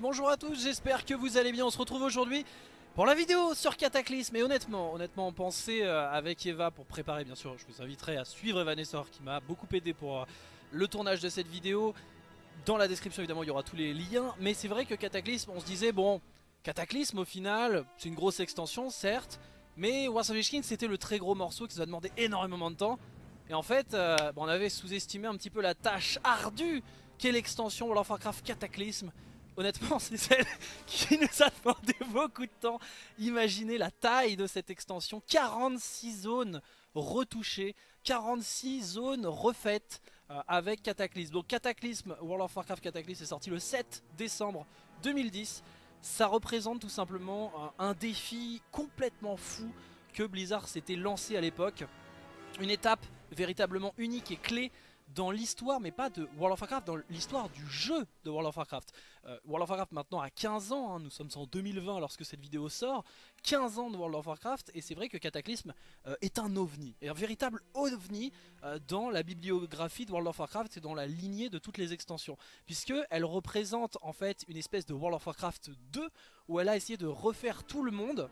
bonjour à tous, j'espère que vous allez bien, on se retrouve aujourd'hui pour la vidéo sur Cataclysme. Et honnêtement, honnêtement pensez euh, avec Eva pour préparer bien sûr, je vous inviterai à suivre Evanessor qui m'a beaucoup aidé pour euh, le tournage de cette vidéo. Dans la description évidemment il y aura tous les liens, mais c'est vrai que Cataclysme on se disait bon, Cataclysme au final c'est une grosse extension certes, mais War of c'était le très gros morceau qui nous a demandé énormément de temps. Et en fait euh, on avait sous-estimé un petit peu la tâche ardue qu'est l'extension World of Warcraft Cataclysme honnêtement c'est celle qui nous a demandé beaucoup de temps. Imaginez la taille de cette extension, 46 zones retouchées, 46 zones refaites euh, avec Cataclysme. Donc Cataclysme, World of Warcraft Cataclysme est sorti le 7 décembre 2010. Ça représente tout simplement un défi complètement fou que Blizzard s'était lancé à l'époque. Une étape véritablement unique et clé dans l'histoire, mais pas de World of Warcraft, dans l'histoire du jeu de World of Warcraft. Euh, World of Warcraft maintenant a 15 ans, hein, nous sommes en 2020 lorsque cette vidéo sort, 15 ans de World of Warcraft, et c'est vrai que Cataclysme euh, est un ovni, un véritable ovni euh, dans la bibliographie de World of Warcraft et dans la lignée de toutes les extensions, puisque elle représente en fait une espèce de World of Warcraft 2, où elle a essayé de refaire tout le monde,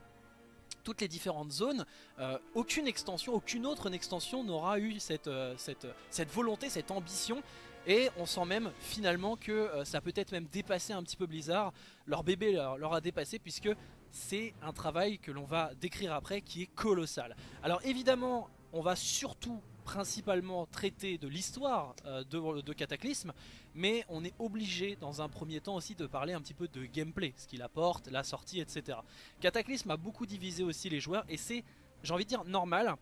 toutes les différentes zones, euh, aucune extension, aucune autre extension n'aura eu cette, euh, cette, cette, volonté, cette ambition. Et on sent même finalement que euh, ça peut être même dépassé un petit peu Blizzard. Leur bébé leur a dépassé puisque c'est un travail que l'on va décrire après qui est colossal. Alors évidemment, on va surtout principalement traiter de l'histoire euh, de, Cataclysme, mais on est obligé dans un premier temps aussi de parler un petit peu de gameplay, ce qu'il apporte, la sortie, etc. Cataclysme a beaucoup divisé aussi les joueurs et c'est, j'ai envie de dire, normal.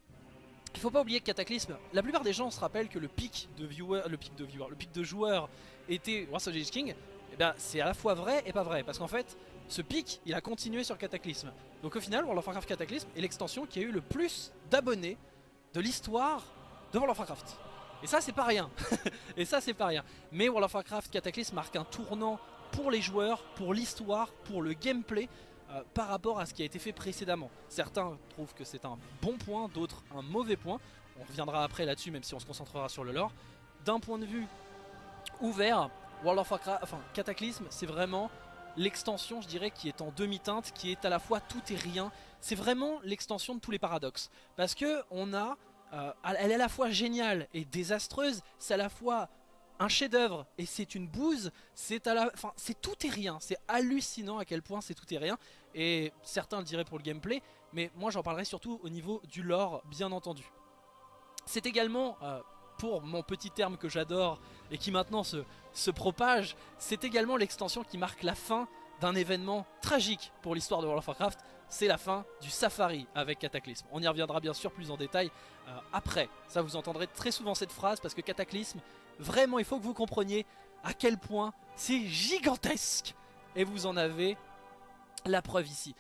Il faut pas oublier que Cataclysme, la plupart des gens se rappellent que le pic de viewers, le pic de le pic de joueurs était War of King. Et eh bien c'est à la fois vrai et pas vrai, parce qu'en fait, ce pic, il a continué sur Cataclysme. Donc au final, World of Warcraft Cataclysme est l'extension qui a eu le plus d'abonnés de l'histoire de World of Warcraft. Et ça c'est pas rien. et ça c'est pas rien. Mais World of Warcraft Cataclysm marque un tournant pour les joueurs, pour l'histoire, pour le gameplay euh, par rapport à ce qui a été fait précédemment. Certains trouvent que c'est un bon point, d'autres un mauvais point. On reviendra après là-dessus même si on se concentrera sur le lore. D'un point de vue ouvert, World of Warcraft, enfin Cataclysm c'est vraiment l'extension je dirais qui est en demi-teinte, qui est à la fois tout et rien. C'est vraiment l'extension de tous les paradoxes. Parce que on a euh, elle est à la fois géniale et désastreuse, c'est à la fois un chef d'œuvre et c'est une bouse, c'est à la, c'est tout et rien, c'est hallucinant à quel point c'est tout et rien et certains le diraient pour le gameplay, mais moi j'en parlerai surtout au niveau du lore bien entendu. C'est également, euh, pour mon petit terme que j'adore et qui maintenant se, se propage, c'est également l'extension qui marque la fin d'un événement tragique pour l'histoire de World of Warcraft, c'est la fin du Safari avec Cataclysme. On y reviendra bien sûr plus en détail euh, après. Ça vous entendrez très souvent cette phrase parce que Cataclysme, vraiment il faut que vous compreniez à quel point c'est gigantesque. Et vous en avez la preuve ici.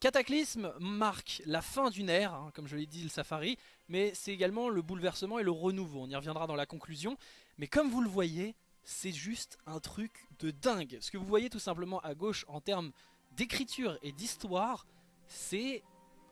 Cataclysme marque la fin d'une ère, hein, comme je l'ai dit le Safari, mais c'est également le bouleversement et le renouveau. On y reviendra dans la conclusion. Mais comme vous le voyez, c'est juste un truc de dingue. Ce que vous voyez tout simplement à gauche en termes d'écriture et d'histoire, c'est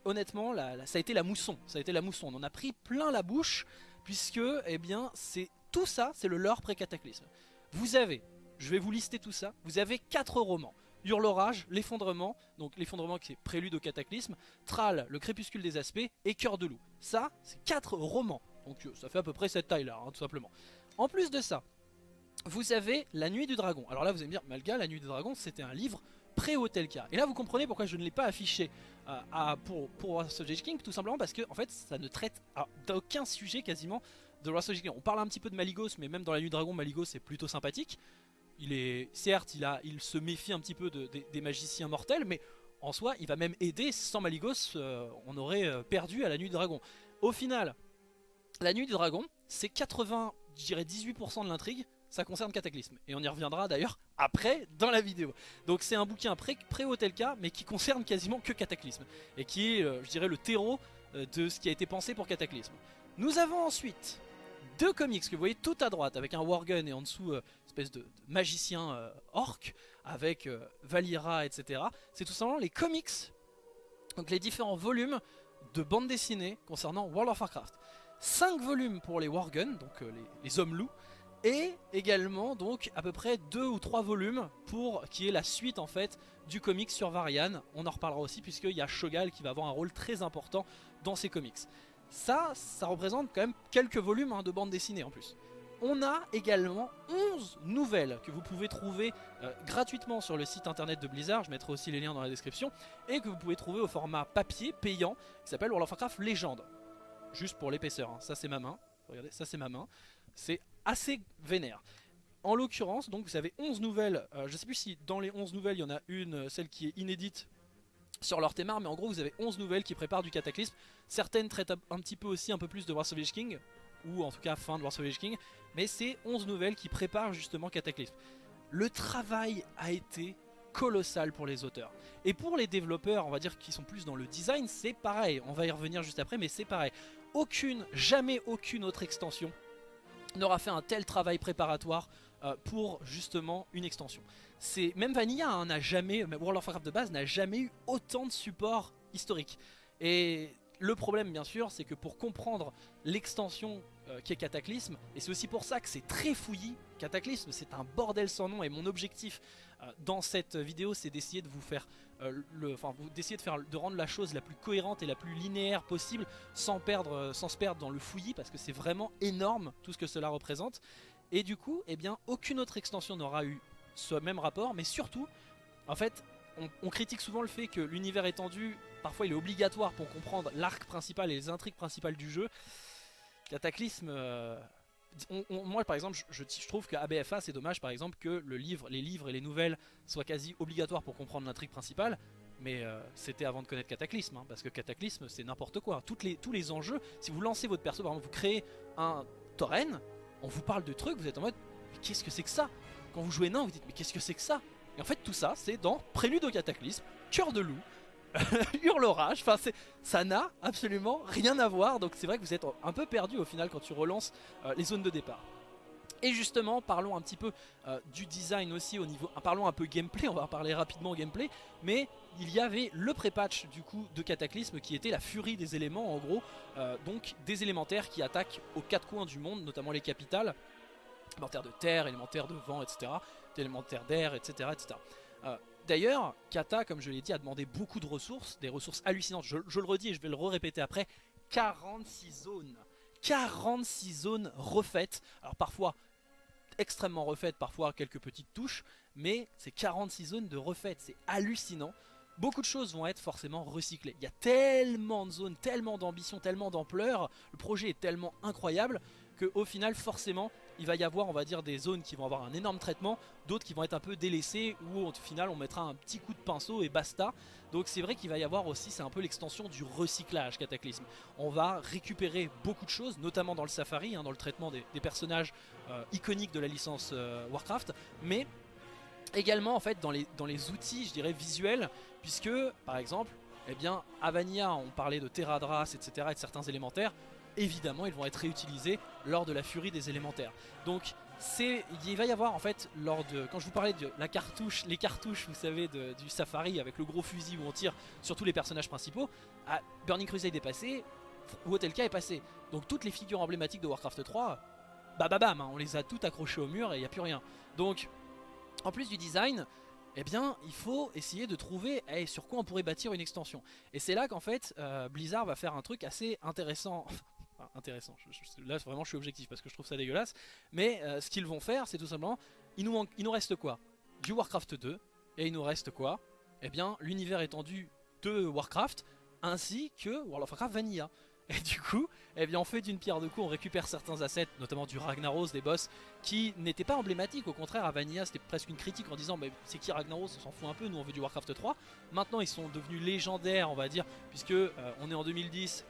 honnêtement, ça a été la mousson. Ça a été la mousson. On en a pris plein la bouche, puisque, eh bien, c'est tout ça, c'est le lore pré-cataclysme. Vous avez, je vais vous lister tout ça, vous avez quatre romans. Hurlorage, l'effondrement, donc l'effondrement qui est prélude au cataclysme, Tral, le crépuscule des aspects et Cœur de loup. Ça, c'est quatre romans. Donc euh, ça fait à peu près cette taille là, hein, tout simplement. En plus de ça, vous avez La Nuit du Dragon. Alors là, vous allez me dire, Malga, La Nuit du Dragon, c'était un livre pré-Hotelka. Et là, vous comprenez pourquoi je ne l'ai pas affiché euh, pour, pour King, tout simplement parce que, en fait, ça ne traite d'aucun sujet quasiment de Russell King. On parle un petit peu de Maligos, mais même dans La Nuit Dragon, Maligos est plutôt sympathique. Il est, certes, il se méfie un petit peu des magiciens mortels, mais en soi, il va même aider. Sans Maligos, euh, on aurait euh, perdu à La Nuit du Dragon. Au final, La Nuit du Dragon, c'est 80, je dirais 18% de l'intrigue, ça concerne Cataclysme. Et on y reviendra d'ailleurs après dans la vidéo. Donc c'est un bouquin pré-Hotelka mais qui concerne quasiment que Cataclysme. Et qui est, euh, je dirais, le terreau euh, de ce qui a été pensé pour Cataclysme. Nous avons ensuite deux comics que vous voyez tout à droite avec un Wargun et en dessous euh, espèce de, magicien orc avec Valira etc. C'est tout simplement les comics, donc les différents volumes de bande dessinée concernant World of Warcraft. 5 volumes pour les Wargun, donc les hommes loups, Et également donc à peu près deux ou trois volumes pour qui est la suite en fait du comics sur Varian. On en reparlera aussi puisqu'il y a Shogal qui va avoir un rôle très important dans ces comics. Ça, ça représente quand même quelques volumes hein, de bande dessinée en plus. On a également 11 nouvelles que vous pouvez trouver euh, gratuitement sur le site internet de Blizzard, je mettrai aussi les liens dans la description, et que vous pouvez trouver au format papier payant, qui s'appelle World of Warcraft Légende. Juste pour l'épaisseur, hein. ça c'est ma main, regardez, ça c'est ma main, c'est assez vénère. En l'occurrence, donc vous avez 11 nouvelles, euh, je ne sais plus si dans les 11 nouvelles il y en a une, euh, celle qui est inédite sur leur thémar, mais en gros vous avez 11 nouvelles qui préparent du cataclysme. Certaines traitent un petit peu aussi un peu plus de War of King, ou en tout cas fin de War of King, mais c'est 11 nouvelles qui préparent justement Cataclysme. Le travail a été colossal pour les auteurs. Et pour les développeurs, on va dire qui sont plus dans le design, c'est pareil. On va y revenir juste après, mais c'est pareil. Aucune, jamais aucune autre extension n'aura fait un tel travail préparatoire euh, pour justement une extension. Même Vanilla hein, n'a jamais, World of Warcraft de base n'a jamais eu autant de support historique. Et le problème bien sûr c'est que pour comprendre l'extension euh, qui est Cataclysme, et c'est aussi pour ça que c'est très fouillis, Cataclysme c'est un bordel sans nom et mon objectif euh, dans cette vidéo c'est d'essayer de vous faire euh, d'essayer de faire de rendre la chose la plus cohérente et la plus linéaire possible sans perdre sans se perdre dans le fouillis parce que c'est vraiment énorme tout ce que cela représente et du coup eh bien aucune autre extension n'aura eu ce même rapport mais surtout en fait on, critique souvent le fait que l'univers étendu, parfois il est obligatoire pour comprendre l'arc principal et les intrigues principales du jeu. Cataclysme... Euh, moi par exemple je, trouve qu'à BFA c'est dommage par exemple que le livre, les livres et les nouvelles soient quasi obligatoires pour comprendre l'intrigue principale mais euh, c'était avant de connaître Cataclysme, hein, parce que Cataclysme c'est n'importe quoi. Les, tous les enjeux, si vous lancez votre perso, par exemple vous créez un tauren, on vous parle de trucs, vous êtes en mode mais qu'est-ce que c'est que ça? Quand vous jouez nain vous dites mais qu'est-ce que c'est que ça? Et en fait tout ça c'est dans Prélude au Cataclysme, Cœur de loup, Hurlorage, enfin ça n'a absolument rien à voir donc c'est vrai que vous êtes un peu perdu au final quand tu relances euh, les zones de départ. Et justement, parlons un petit peu euh, du design aussi au niveau... parlons un peu gameplay, on va parler rapidement gameplay, mais il y avait le pré-patch du coup de Cataclysme qui était la furie des éléments en gros, euh, donc des élémentaires qui attaquent aux quatre coins du monde, notamment les capitales, élémentaires de terre, élémentaires de vent, etc élémentaires d'air, etc. etc. d'ailleurs, Kata, comme je l'ai dit, a demandé beaucoup de ressources, des ressources hallucinantes. Je, le redis et je vais le répéter après. 46 zones. 46 zones refaites. Alors parfois extrêmement refaites, parfois quelques petites touches, mais c'est 46 zones de refaites, c'est hallucinant. Beaucoup de choses vont être forcément recyclées. Il y a tellement de zones, tellement d'ambition, tellement d'ampleur, le projet est tellement incroyable qu'au final forcément il va y avoir on va dire des zones qui vont avoir un énorme traitement, d'autres qui vont être un peu délaissées où au final on mettra un petit coup de pinceau et basta. Donc c'est vrai qu'il va y avoir aussi, c'est un peu l'extension du recyclage Cataclysme. On va récupérer beaucoup de choses, notamment dans le Safari, hein, dans le traitement des, personnages euh, iconiques de la licence euh, Warcraft, mais également en fait dans les, dans les outils je dirais visuels, puisque par exemple, eh bien, à Vanilla on parlait de Terradras, etc. et de certains élémentaires, évidemment ils vont être réutilisés lors de la furie des élémentaires. Donc il va y avoir en fait lors de, quand je vous parlais de la cartouche, les cartouches vous savez du Safari avec le gros fusil où on tire sur tous les personnages principaux, à Burning Crusade est passé, Wotelka est passé. Donc toutes les figures emblématiques de Warcraft 3, bah bam, bam hein, on les a toutes accrochées au mur et il n'y a plus rien. Donc en plus du design, eh bien il faut essayer de trouver sur quoi on pourrait bâtir une extension. Et c'est là qu'en fait euh, Blizzard va faire un truc assez intéressant, intéressant. là, vraiment, je suis objectif parce que je trouve ça dégueulasse. Mais euh, ce qu'ils vont faire, c'est tout simplement, il nous, nous reste quoi? Du Warcraft 2, et il nous reste quoi? Eh bien, l'univers étendu de Warcraft, ainsi que World of Warcraft Vanilla. Et du coup, eh bien, on fait d'une pierre deux coups, on récupère certains assets, notamment du Ragnaros, des boss, qui n'étaient pas emblématiques. Au contraire, à Vanilla, c'était presque une critique en disant mais c'est qui Ragnaros? On s'en fout un peu, nous on veut du Warcraft 3. Maintenant, ils sont devenus légendaires, on va dire, puisque euh, on est en 2010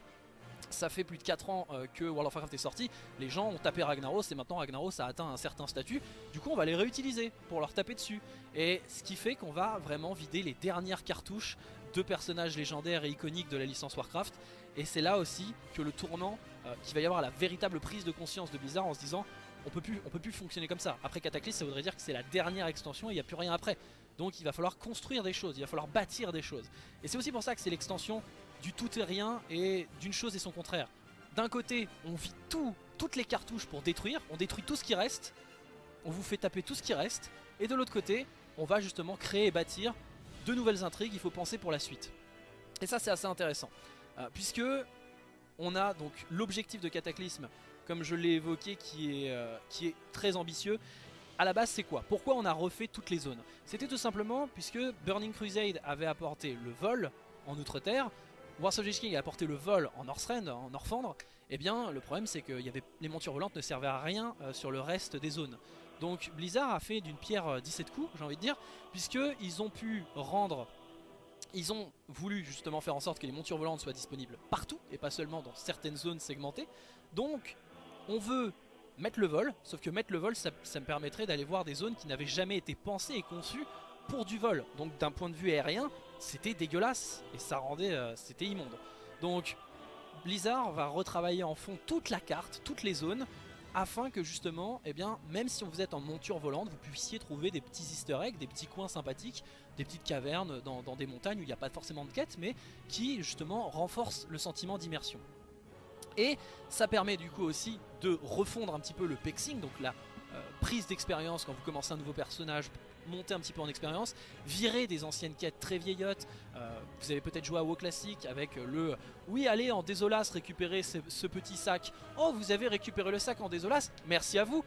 ça fait plus de 4 ans euh, que World of Warcraft est sorti, les gens ont tapé Ragnaros et maintenant Ragnaros a atteint un certain statut, du coup on va les réutiliser pour leur taper dessus. Et ce qui fait qu'on va vraiment vider les dernières cartouches de personnages légendaires et iconiques de la licence Warcraft. Et c'est là aussi que le tournant, euh, qui va y avoir la véritable prise de conscience de Blizzard en se disant on peut plus, on peut plus fonctionner comme ça. Après Cataclysm ça voudrait dire que c'est la dernière extension et il n'y a plus rien après. Donc il va falloir construire des choses, il va falloir bâtir des choses. Et c'est aussi pour ça que c'est l'extension du tout et rien et d'une chose et son contraire. D'un côté, on vit tout, toutes les cartouches pour détruire, on détruit tout ce qui reste, on vous fait taper tout ce qui reste, et de l'autre côté, on va justement créer et bâtir de nouvelles intrigues, il faut penser pour la suite. Et ça c'est assez intéressant, euh, puisque on a donc l'objectif de Cataclysme, comme je l'ai évoqué, qui est, euh, qui est très ambitieux. À la base c'est quoi? Pourquoi on a refait toutes les zones? C'était tout simplement puisque Burning Crusade avait apporté le vol en Outre-Terre, Warsaw King a apporté le vol en Northrend, en Norfandre, et eh bien le problème c'est que les montures volantes ne servaient à rien euh, sur le reste des zones. Donc Blizzard a fait d'une pierre 17 coups, j'ai envie de dire, puisqu'ils ont pu rendre ils ont voulu justement faire en sorte que les montures volantes soient disponibles partout et pas seulement dans certaines zones segmentées. Donc on veut mettre le vol, sauf que mettre le vol ça, me permettrait d'aller voir des zones qui n'avaient jamais été pensées et conçues pour du vol. Donc d'un point de vue aérien, c'était dégueulasse et ça rendait, euh, c'était immonde. Donc Blizzard va retravailler en fond toute la carte, toutes les zones, afin que justement, eh bien, même si vous êtes en monture volante, vous puissiez trouver des petits easter eggs, des petits coins sympathiques, des petites cavernes dans, des montagnes où il n'y a pas forcément de quête, mais qui justement renforcent le sentiment d'immersion. Et ça permet du coup aussi de refondre un petit peu le pexing, donc la euh, prise d'expérience quand vous commencez un nouveau personnage, monter un petit peu en expérience, virer des anciennes quêtes très vieillottes. Euh, vous avez peut-être joué à WoW classique avec le oui allez en désolas récupérer ce, petit sac. Oh vous avez récupéré le sac en désolas, merci à vous.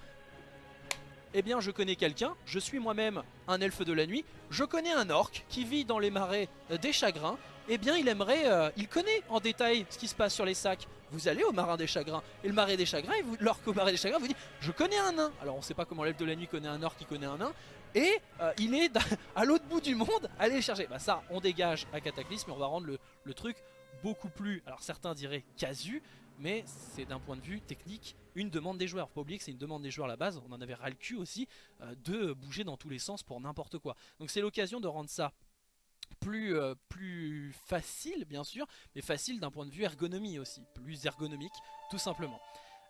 Eh bien je connais quelqu'un, je suis moi-même un elfe de la nuit, je connais un orc qui vit dans les marais des chagrins, eh bien il aimerait, euh, il connaît en détail ce qui se passe sur les sacs. Vous allez au marin des chagrins, et le marais des chagrins, l'orc au marais des chagrins vous dit je connais un nain. Alors on sait pas comment l'elfe de la nuit connaît un orc qui connaît un nain, et euh, il est à l'autre bout du monde, allez le chercher. Bah ça, on dégage à Cataclysme et on va rendre le, truc beaucoup plus, alors certains diraient casu, mais c'est d'un point de vue technique une demande des joueurs. Faut pas oublier que c'est une demande des joueurs à la base, on en avait ras le cul aussi euh, de bouger dans tous les sens pour n'importe quoi. Donc c'est l'occasion de rendre ça euh, plus facile bien sûr, mais facile d'un point de vue ergonomie aussi, plus ergonomique tout simplement.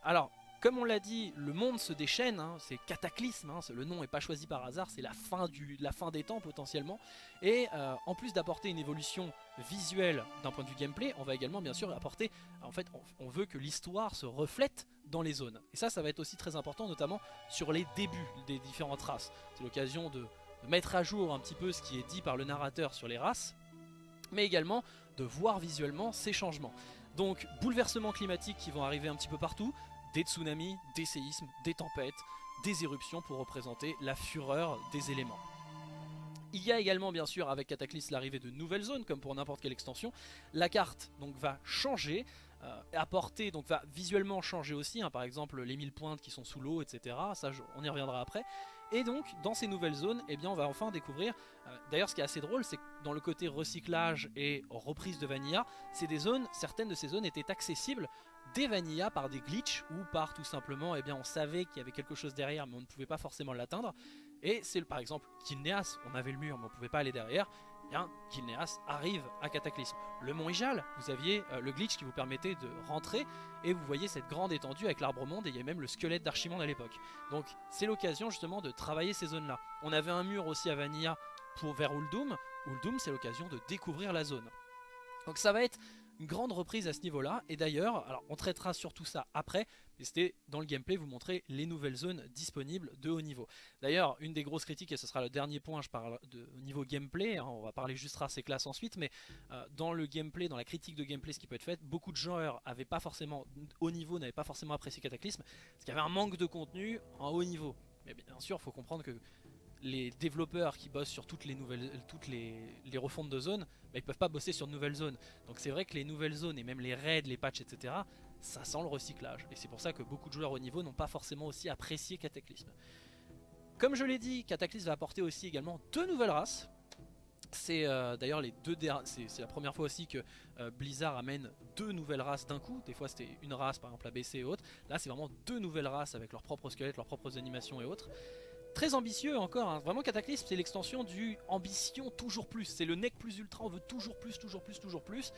Alors comme on l'a dit, le monde se déchaîne, hein, c'est cataclysme, hein, le nom n'est pas choisi par hasard, c'est la, fin la fin des temps potentiellement. Et euh, en plus d'apporter une évolution visuelle d'un point de vue gameplay, on va également bien sûr apporter, en fait on, veut que l'histoire se reflète dans les zones. Et ça, ça va être aussi très important, notamment sur les débuts des différentes races. C'est l'occasion de, de mettre à jour un petit peu ce qui est dit par le narrateur sur les races, mais également de voir visuellement ces changements. Donc bouleversements climatiques qui vont arriver un petit peu partout, des tsunamis, des séismes, des tempêtes, des éruptions pour représenter la fureur des éléments. Il y a également bien sûr avec Cataclysme l'arrivée de nouvelles zones comme pour n'importe quelle extension. La carte donc va changer, euh, apporter, donc va visuellement changer aussi, hein. par exemple les mille pointes qui sont sous l'eau, etc. Ça on y reviendra après. Et donc dans ces nouvelles zones, eh bien, on va enfin découvrir, euh, d'ailleurs ce qui est assez drôle c'est que dans le côté recyclage et reprise de Vanilla, zones, certaines de ces zones étaient accessibles des vanilla par des glitches ou par tout simplement, eh bien, on savait qu'il y avait quelque chose derrière mais on ne pouvait pas forcément l'atteindre. Et c'est par exemple Kilneas, on avait le mur mais on ne pouvait pas aller derrière. Eh bien, Kilneas arrive à Cataclysme. Le mont Ijal, vous aviez euh, le glitch qui vous permettait de rentrer et vous voyez cette grande étendue avec l'arbre monde et il y a même le squelette d'Archimonde à l'époque. Donc c'est l'occasion justement de travailler ces zones là. On avait un mur aussi à Vanilla pour vers Uldum. Uldum c'est l'occasion de découvrir la zone. Donc ça va être une grande reprise à ce niveau-là. Et d'ailleurs, alors on traitera sur tout ça après, mais c'était dans le gameplay vous montrer les nouvelles zones disponibles de haut niveau. D'ailleurs, une des grosses critiques, et ce sera le dernier point, je parle de niveau gameplay, hein, on va parler juste race et classe ensuite, mais euh, dans le gameplay, dans la critique de gameplay, ce qui peut être fait, beaucoup de joueurs avaient pas forcément, haut niveau, n'avaient pas forcément apprécié Cataclysme, parce qu'il y avait un manque de contenu en haut niveau. Mais bien sûr, il faut comprendre que les développeurs qui bossent sur toutes les nouvelles, toutes les, refontes de zones, bah, ils peuvent pas bosser sur de nouvelles zones. Donc c'est vrai que les nouvelles zones et même les raids, les patchs, etc., ça sent le recyclage. Et c'est pour ça que beaucoup de joueurs au niveau n'ont pas forcément aussi apprécié Cataclysme. Comme je l'ai dit, Cataclysme va apporter aussi également deux nouvelles races. C'est euh, d'ailleurs les deux c'est la première fois aussi que euh, Blizzard amène deux nouvelles races d'un coup. Des fois c'était une race par exemple ABC et autres. Là c'est vraiment deux nouvelles races avec leurs propres squelettes, leurs propres animations et autres. Très ambitieux encore, hein. vraiment Cataclysme c'est l'extension du ambition toujours plus, c'est le nec plus ultra, on veut toujours plus, toujours plus, toujours plus,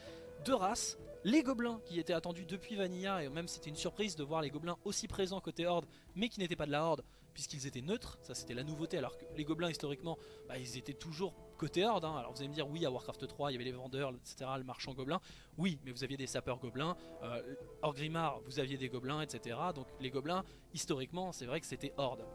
de races, les gobelins qui étaient attendus depuis Vanilla et même c'était une surprise de voir les gobelins aussi présents côté Horde mais qui n'étaient pas de la Horde puisqu'ils étaient neutres, ça c'était la nouveauté alors que les gobelins historiquement bah, ils étaient toujours côté Horde, hein. alors vous allez me dire oui à Warcraft 3 il y avait les vendeurs etc, le marchand gobelin, oui mais vous aviez des sapeurs gobelins, euh, Orgrimmar vous aviez des gobelins etc, donc les gobelins historiquement c'est vrai que c'était Horde.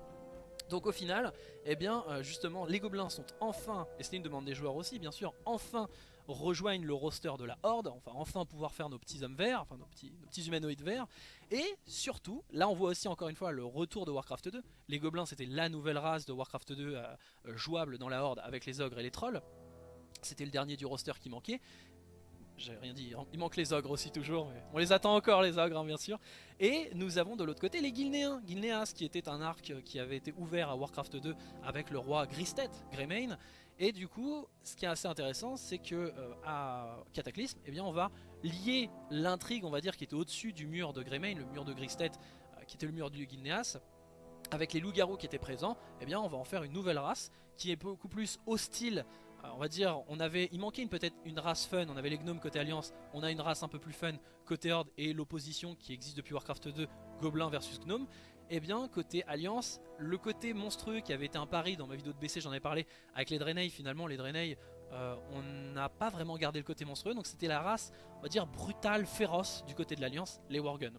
Donc au final, eh bien euh, justement les gobelins sont enfin, et c'était une demande des joueurs aussi bien sûr, enfin rejoignent le roster de la Horde, enfin enfin pouvoir faire nos petits hommes verts, enfin nos petits, nos petits humanoïdes verts, et surtout, là on voit aussi encore une fois le retour de Warcraft 2, les gobelins c'était la nouvelle race de Warcraft 2 euh, euh, jouable dans la Horde avec les ogres et les trolls, c'était le dernier du roster qui manquait, j'ai rien dit, il manque les ogres aussi toujours, mais on les attend encore les ogres hein, bien sûr. Et nous avons de l'autre côté les Gilnéens, Gilneas qui était un arc qui avait été ouvert à Warcraft 2 avec le roi Gristet, Greymane. Et du coup, ce qui est assez intéressant, c'est que euh, à Cataclysme, eh bien, on va lier l'intrigue, on va dire, qui était au-dessus du mur de Greymane, le mur de Gristet, euh, qui était le mur du Gilneas, avec les loups-garous qui étaient présents, eh bien, on va en faire une nouvelle race qui est beaucoup plus hostile euh, on va dire, on avait, il manquait peut-être une race fun, on avait les gnomes côté Alliance, on a une race un peu plus fun côté Horde et l'opposition qui existe depuis Warcraft 2, Gobelin versus Gnome. Et eh bien côté Alliance, le côté monstrueux qui avait été un pari dans ma vidéo de BC, j'en ai parlé, avec les Draenei finalement, les Draenei, euh, on n'a pas vraiment gardé le côté monstrueux, donc c'était la race, on va dire, brutale, féroce du côté de l'Alliance, les Worgen.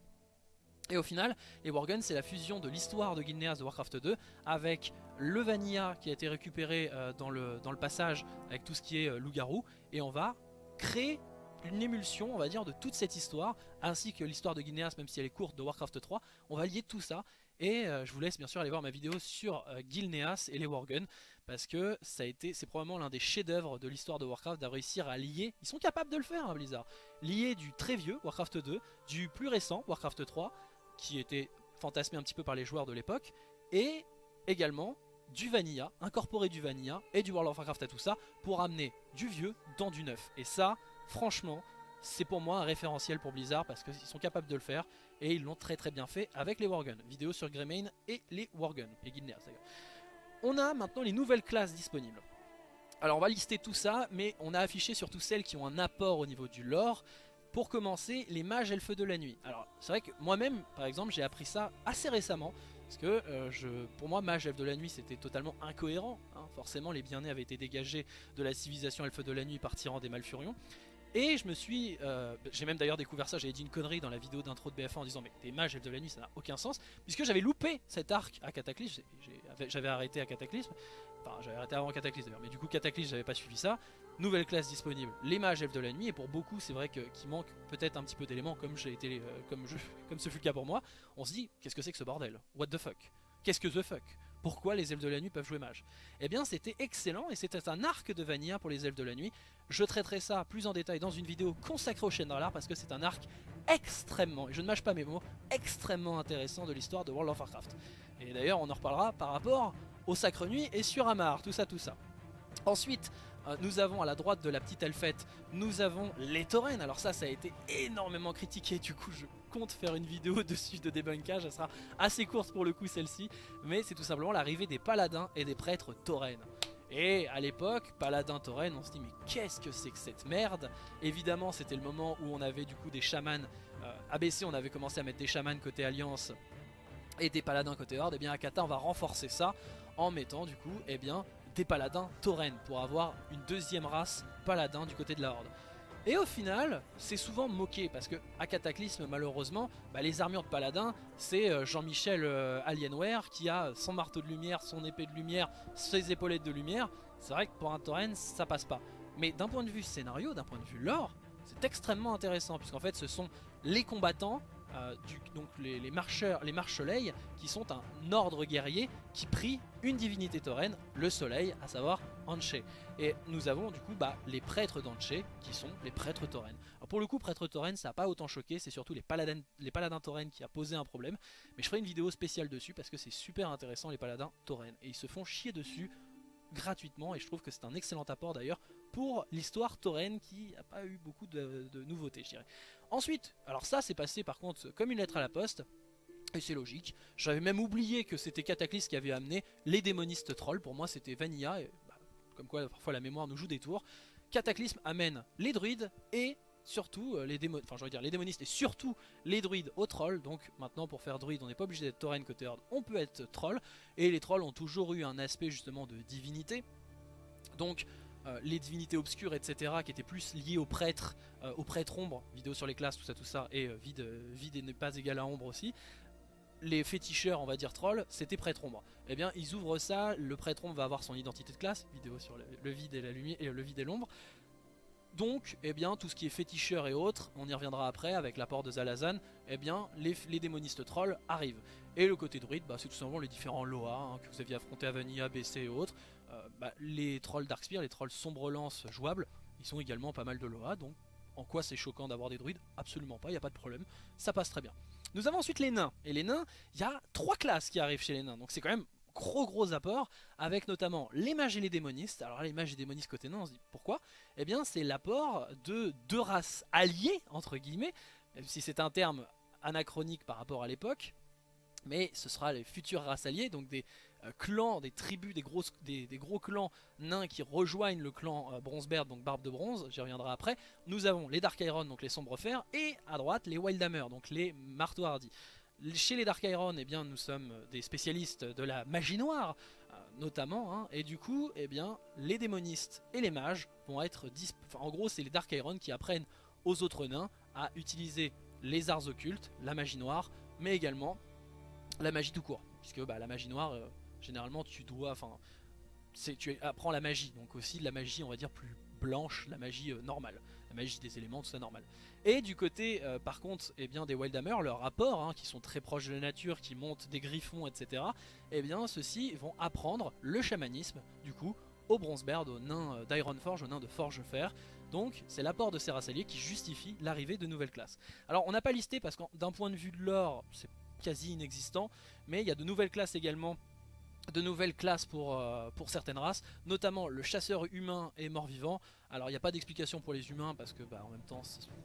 Et au final, les Worgen c'est la fusion de l'histoire de Guilneas de Warcraft 2 avec le Vanilla qui a été récupéré euh, dans, le, dans le passage avec tout ce qui est euh, loup-garou. Et on va créer une émulsion on va dire de toute cette histoire ainsi que l'histoire de Guilneas même si elle est courte de Warcraft 3 on va lier tout ça. Et euh, je vous laisse bien sûr aller voir ma vidéo sur Gilneas et les Worgen parce que ça a été c'est probablement l'un des chefs d'œuvre de l'histoire de Warcraft d'avoir réussir à lier. Ils sont capables de le faire hein, Blizzard. Lier du très vieux Warcraft 2 du plus récent Warcraft 3 qui était fantasmé un petit peu par les joueurs de l'époque et également du vanilla, incorporer du vanilla et du World of Warcraft à tout ça pour amener du vieux dans du neuf. Et ça, franchement, c'est pour moi un référentiel pour Blizzard parce qu'ils sont capables de le faire et ils l'ont très très bien fait avec les Worgen. Vidéo sur Greymane et les Worgen, et Guildneas d'ailleurs. On a maintenant les nouvelles classes disponibles. Alors on va lister tout ça, mais on a affiché surtout celles qui ont un apport au niveau du lore. Pour commencer, les mages elfes de la nuit. Alors c'est vrai que moi-même, par exemple, j'ai appris ça assez récemment. Parce que euh, je, pour moi, mage elfe de la nuit, c'était totalement incohérent. Hein. Forcément, les bien-nés avaient été dégagés de la civilisation elfe de la nuit par tyran des Malfurions. Et je me suis... Euh, j'ai même d'ailleurs découvert ça, j'avais dit une connerie dans la vidéo d'intro de BF1 en disant mais des mages elfes de la nuit ça n'a aucun sens. Puisque j'avais loupé cet arc à Cataclysme, j'avais arrêté à Cataclysme. Enfin j'avais arrêté avant Cataclysme d'ailleurs, mais du coup Cataclysme j'avais pas suivi ça. Nouvelle classe disponible, les mages elfes de la nuit. Et pour beaucoup c'est vrai qu'il manque peut-être un petit peu d'éléments comme, j'ai été, euh, comme, je, comme ce fut le cas pour moi. On se dit qu'est-ce que c'est que ce bordel? What the fuck? Qu'est-ce que the fuck? Pourquoi les elfes de la nuit peuvent jouer mage? Eh bien c'était excellent et c'était un arc de Vanilla pour les elfes de la nuit. Je traiterai ça plus en détail dans une vidéo consacrée au l'art parce que c'est un arc extrêmement, et je ne mâche pas mes mots, extrêmement intéressant de l'histoire de World of Warcraft. Et d'ailleurs on en reparlera par rapport au Sacre Nuit et sur Amar, tout ça tout ça. Ensuite, nous avons à la droite de la petite elfette, nous avons les taurennes. Alors ça, ça a été énormément critiqué. Du coup, je compte faire une vidéo dessus de débunkage. Elle sera assez courte pour le coup celle-ci. Mais c'est tout simplement l'arrivée des paladins et des prêtres taurennes. Et à l'époque, paladin tauren, on se dit mais qu'est-ce que c'est que cette merde? Évidemment, c'était le moment où on avait du coup des chamans. Euh, ABC, on avait commencé à mettre des chamans côté Alliance et des paladins côté Horde. Et eh bien à on va renforcer ça en mettant du coup, eh bien, des paladins tauren pour avoir une deuxième race paladin du côté de la Horde. Et au final, c'est souvent moqué parce que à Cataclysme, malheureusement, bah, les armures de paladin, c'est euh, Jean-Michel euh, Alienware qui a son marteau de lumière, son épée de lumière, ses épaulettes de lumière. C'est vrai que pour un tauren, ça passe pas. Mais d'un point de vue scénario, d'un point de vue lore, c'est extrêmement intéressant puisqu'en fait, ce sont les combattants euh, donc les, marcheurs, les marche-soleil, qui sont un ordre guerrier qui prie une divinité tauren, le soleil, à savoir Anche. Et nous avons du coup bah, les prêtres d'Anche, qui sont les prêtres tauren. pour le coup, prêtres tauren, ça n'a pas autant choqué, c'est surtout les paladins, les paladins tauren qui a posé un problème. Mais je ferai une vidéo spéciale dessus parce que c'est super intéressant les paladins tauren. Et ils se font chier dessus gratuitement et je trouve que c'est un excellent apport d'ailleurs pour l'histoire tauren qui n'a pas eu beaucoup de, de nouveautés je dirais. Ensuite, alors ça c'est passé par contre comme une lettre à la poste, et c'est logique. J'avais même oublié que c'était Cataclysme qui avait amené les démonistes trolls. Pour moi c'était Vanilla, et, bah, comme quoi parfois la mémoire nous joue des tours. Cataclysme amène les druides et surtout euh, les démonistes, enfin dire les démonistes et surtout les druides aux trolls. Donc maintenant pour faire druide on n'est pas obligé d'être tauren côté horde, on peut être troll. Et les trolls ont toujours eu un aspect justement de divinité. Donc euh, les divinités obscures, etc., qui étaient plus liées aux prêtres, euh, aux prêtres ombres, vidéo sur les classes, tout ça, tout ça, et euh, vide, vide n'est pas égal à ombre aussi. les féticheurs, on va dire trolls, c'était prêtre ombre. Eh bien, ils ouvrent ça, le prêtre ombre va avoir son identité de classe, vidéo sur le, vide et la lumière, et le vide et l'ombre. Donc, eh bien, tout ce qui est féticheur et autres, on y reviendra après avec l'apport de Zalazan, eh bien, les, démonistes trolls arrivent. Et le côté druide, bah, c'est tout simplement les différents Loa hein, que vous aviez affrontés à Vanilla, BC et autres. Euh, bah, les trolls Darkspear, les trolls sombre lance jouables, ils sont également pas mal de Loa, donc en quoi c'est choquant d'avoir des druides? Absolument pas, il n'y a pas de problème, ça passe très bien. Nous avons ensuite les nains, et les nains, il y a trois classes qui arrivent chez les nains, donc c'est quand même gros gros apport, avec notamment les mages et les démonistes. Alors les mages et démonistes côté nains, on se dit pourquoi? Eh bien c'est l'apport de deux races alliées, entre guillemets, même si c'est un terme anachronique par rapport à l'époque, mais ce sera les futurs races alliées, donc des clans, des tribus, des gros, des, gros clans nains qui rejoignent le clan euh, Bronzebeard, donc Barbe de Bronze, j'y reviendrai après. Nous avons les Dark Iron, donc les Sombres Fers, et à droite les Wildhammer, donc les Marteaux Hardis. Chez les Dark Iron, eh bien, nous sommes des spécialistes de la magie noire, euh, notamment, hein, et du coup, eh bien, les démonistes et les mages vont être... Enfin, en gros, c'est les Dark Iron qui apprennent aux autres nains à utiliser les arts occultes, la magie noire, mais également la magie tout court. Puisque bah, la magie noire, euh, généralement, tu dois... Enfin, tu apprends la magie, donc aussi la magie, on va dire, plus blanche, la magie euh, normale. La magie des éléments, tout ça normal. Et du côté, euh, par contre, eh bien, des Wildhammer, leurs rapports, hein, qui sont très proches de la nature, qui montent des griffons, etc., eh bien, ceux-ci vont apprendre le chamanisme, du coup, aux Bronzebeard, aux nains d'Ironforge, aux nains de Forge-Fer. Donc, c'est l'apport de ces races alliées qui justifie l'arrivée de nouvelles classes. Alors, on n'a pas listé parce que d'un point de vue de l'or, c'est quasi inexistant, mais il y a de nouvelles classes également de nouvelles classes pour, euh, pour certaines races, notamment le chasseur humain et mort-vivant. Alors il n'y a pas d'explication pour les humains parce que bah, en même temps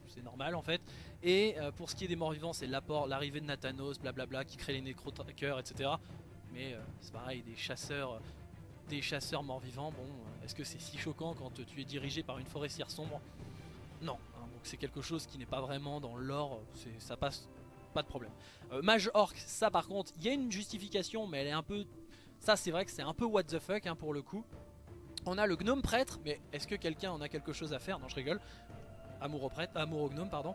c'est normal en fait. Et euh, pour ce qui est des morts-vivants, c'est l'apport, l'arrivée de Nathanos, blablabla, qui crée les nécro-trackers, etc. Mais euh, c'est pareil, des chasseurs, des chasseurs morts-vivants, bon, est-ce que c'est si choquant quand tu es dirigé par une forestière sombre? Non, hein, donc c'est quelque chose qui n'est pas vraiment dans l'or, ça passe pas de problème. Mage Orc, ça par contre, il y a une justification, mais elle est un peu ça c'est vrai que c'est un peu what the fuck hein, pour le coup. On a le gnome prêtre, mais est-ce que quelqu'un en a quelque chose à faire? Non je rigole. Amour au prêtre, gnome pardon.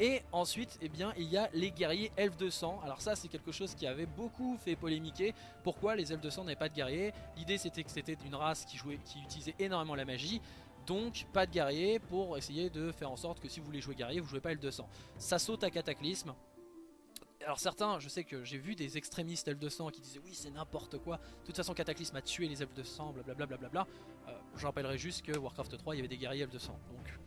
Et ensuite, eh bien, il y a les guerriers elfes de sang. Alors ça, c'est quelque chose qui avait beaucoup fait polémiquer. Pourquoi les elfes de sang n'avaient pas de guerriers? L'idée, c'était que c'était une race qui, jouait, qui utilisait énormément la magie. Donc, pas de guerriers pour essayer de faire en sorte que si vous voulez jouer guerrier, vous jouez pas elfes de sang. Ça saute à Cataclysme alors certains, je sais que j'ai vu des extrémistes elfes de sang qui disaient oui c'est n'importe quoi, de toute façon Cataclysme a tué les elfes de sang, blablabla. Bla, bla, bla, euh, je rappellerai juste que Warcraft 3 il y avait des guerriers elfes de sang, donc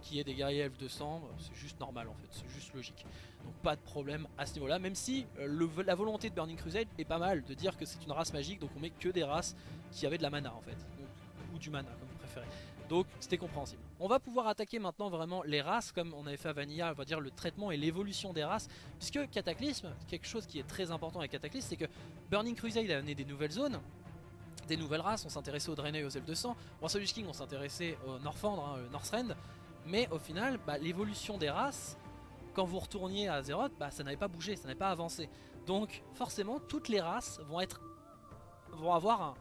qui est des guerriers elfes de sang, euh, c'est juste normal en fait, c'est juste logique. Donc pas de problème à ce niveau là, même si euh, la volonté de Burning Crusade est pas mal de dire que c'est une race magique, donc on met que des races qui avaient de la mana en fait, ou du mana comme vous préférez. Donc c'était compréhensible. On va pouvoir attaquer maintenant vraiment les races comme on avait fait à Vanilla, on va dire le traitement et l'évolution des races. Puisque Cataclysme, quelque chose qui est très important avec Cataclysme, c'est que Burning Crusade a amené des nouvelles zones, des nouvelles races, on s'intéressait aux Draenei et aux Elfes de Sang. Warsaw King on s'intéressait au Northrend, hein, Northrend. Mais au final, bah, l'évolution des races, quand vous retourniez à Azeroth, bah, ça n'avait pas bougé, ça n'avait pas avancé. Donc forcément, toutes les races vont être vont avoir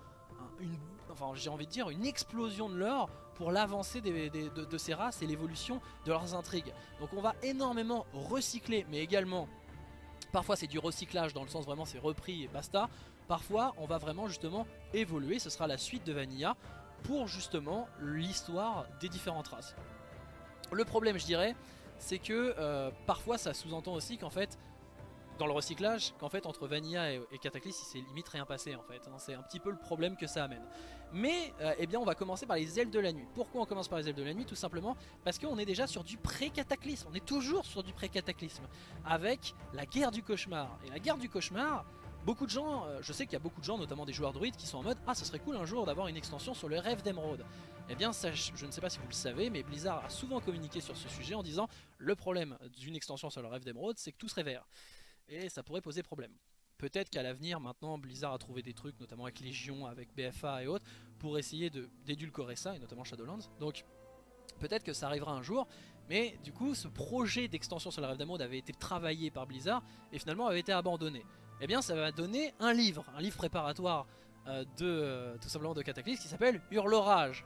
une, enfin j'ai envie de dire une explosion de l'or pour l'avancée de, ces races et l'évolution de leurs intrigues. Donc on va énormément recycler, mais également, parfois c'est du recyclage dans le sens vraiment c'est repris et basta. Parfois on va vraiment justement évoluer, ce sera la suite de Vanilla pour justement l'histoire des différentes races. Le problème je dirais, c'est que euh, parfois ça sous-entend aussi qu'en fait dans le recyclage qu'en fait entre Vanilla et, Cataclysme il s'est limite rien passé en fait. Hein. c'est un petit peu le problème que ça amène. Mais euh, eh bien on va commencer par les ailes de la nuit. Pourquoi on commence par les ailes de la nuit? Tout simplement parce qu'on est déjà sur du pré-cataclysme. On est toujours sur du pré-cataclysme. Avec la guerre du cauchemar. Et la guerre du cauchemar, beaucoup de gens, euh, je sais qu'il y a beaucoup de gens, notamment des joueurs druides, qui sont en mode Ah, ce serait cool un jour d'avoir une extension sur le rêve d'émeraude. Eh bien, ça, je ne sais pas si vous le savez, mais Blizzard a souvent communiqué sur ce sujet en disant Le problème d'une extension sur le rêve d'émeraude, c'est que tout serait vert et ça pourrait poser problème. Peut-être qu'à l'avenir, maintenant, Blizzard a trouvé des trucs, notamment avec Légion, avec BFA et autres, pour essayer d'édulcorer ça, et notamment Shadowlands. Donc, peut-être que ça arrivera un jour, mais du coup, ce projet d'extension sur la rêve d'Amode avait été travaillé par Blizzard, et finalement avait été abandonné. Eh bien, ça va donner un livre, un livre préparatoire euh, de, euh, tout simplement de Cataclysme, qui s'appelle Hurlorage.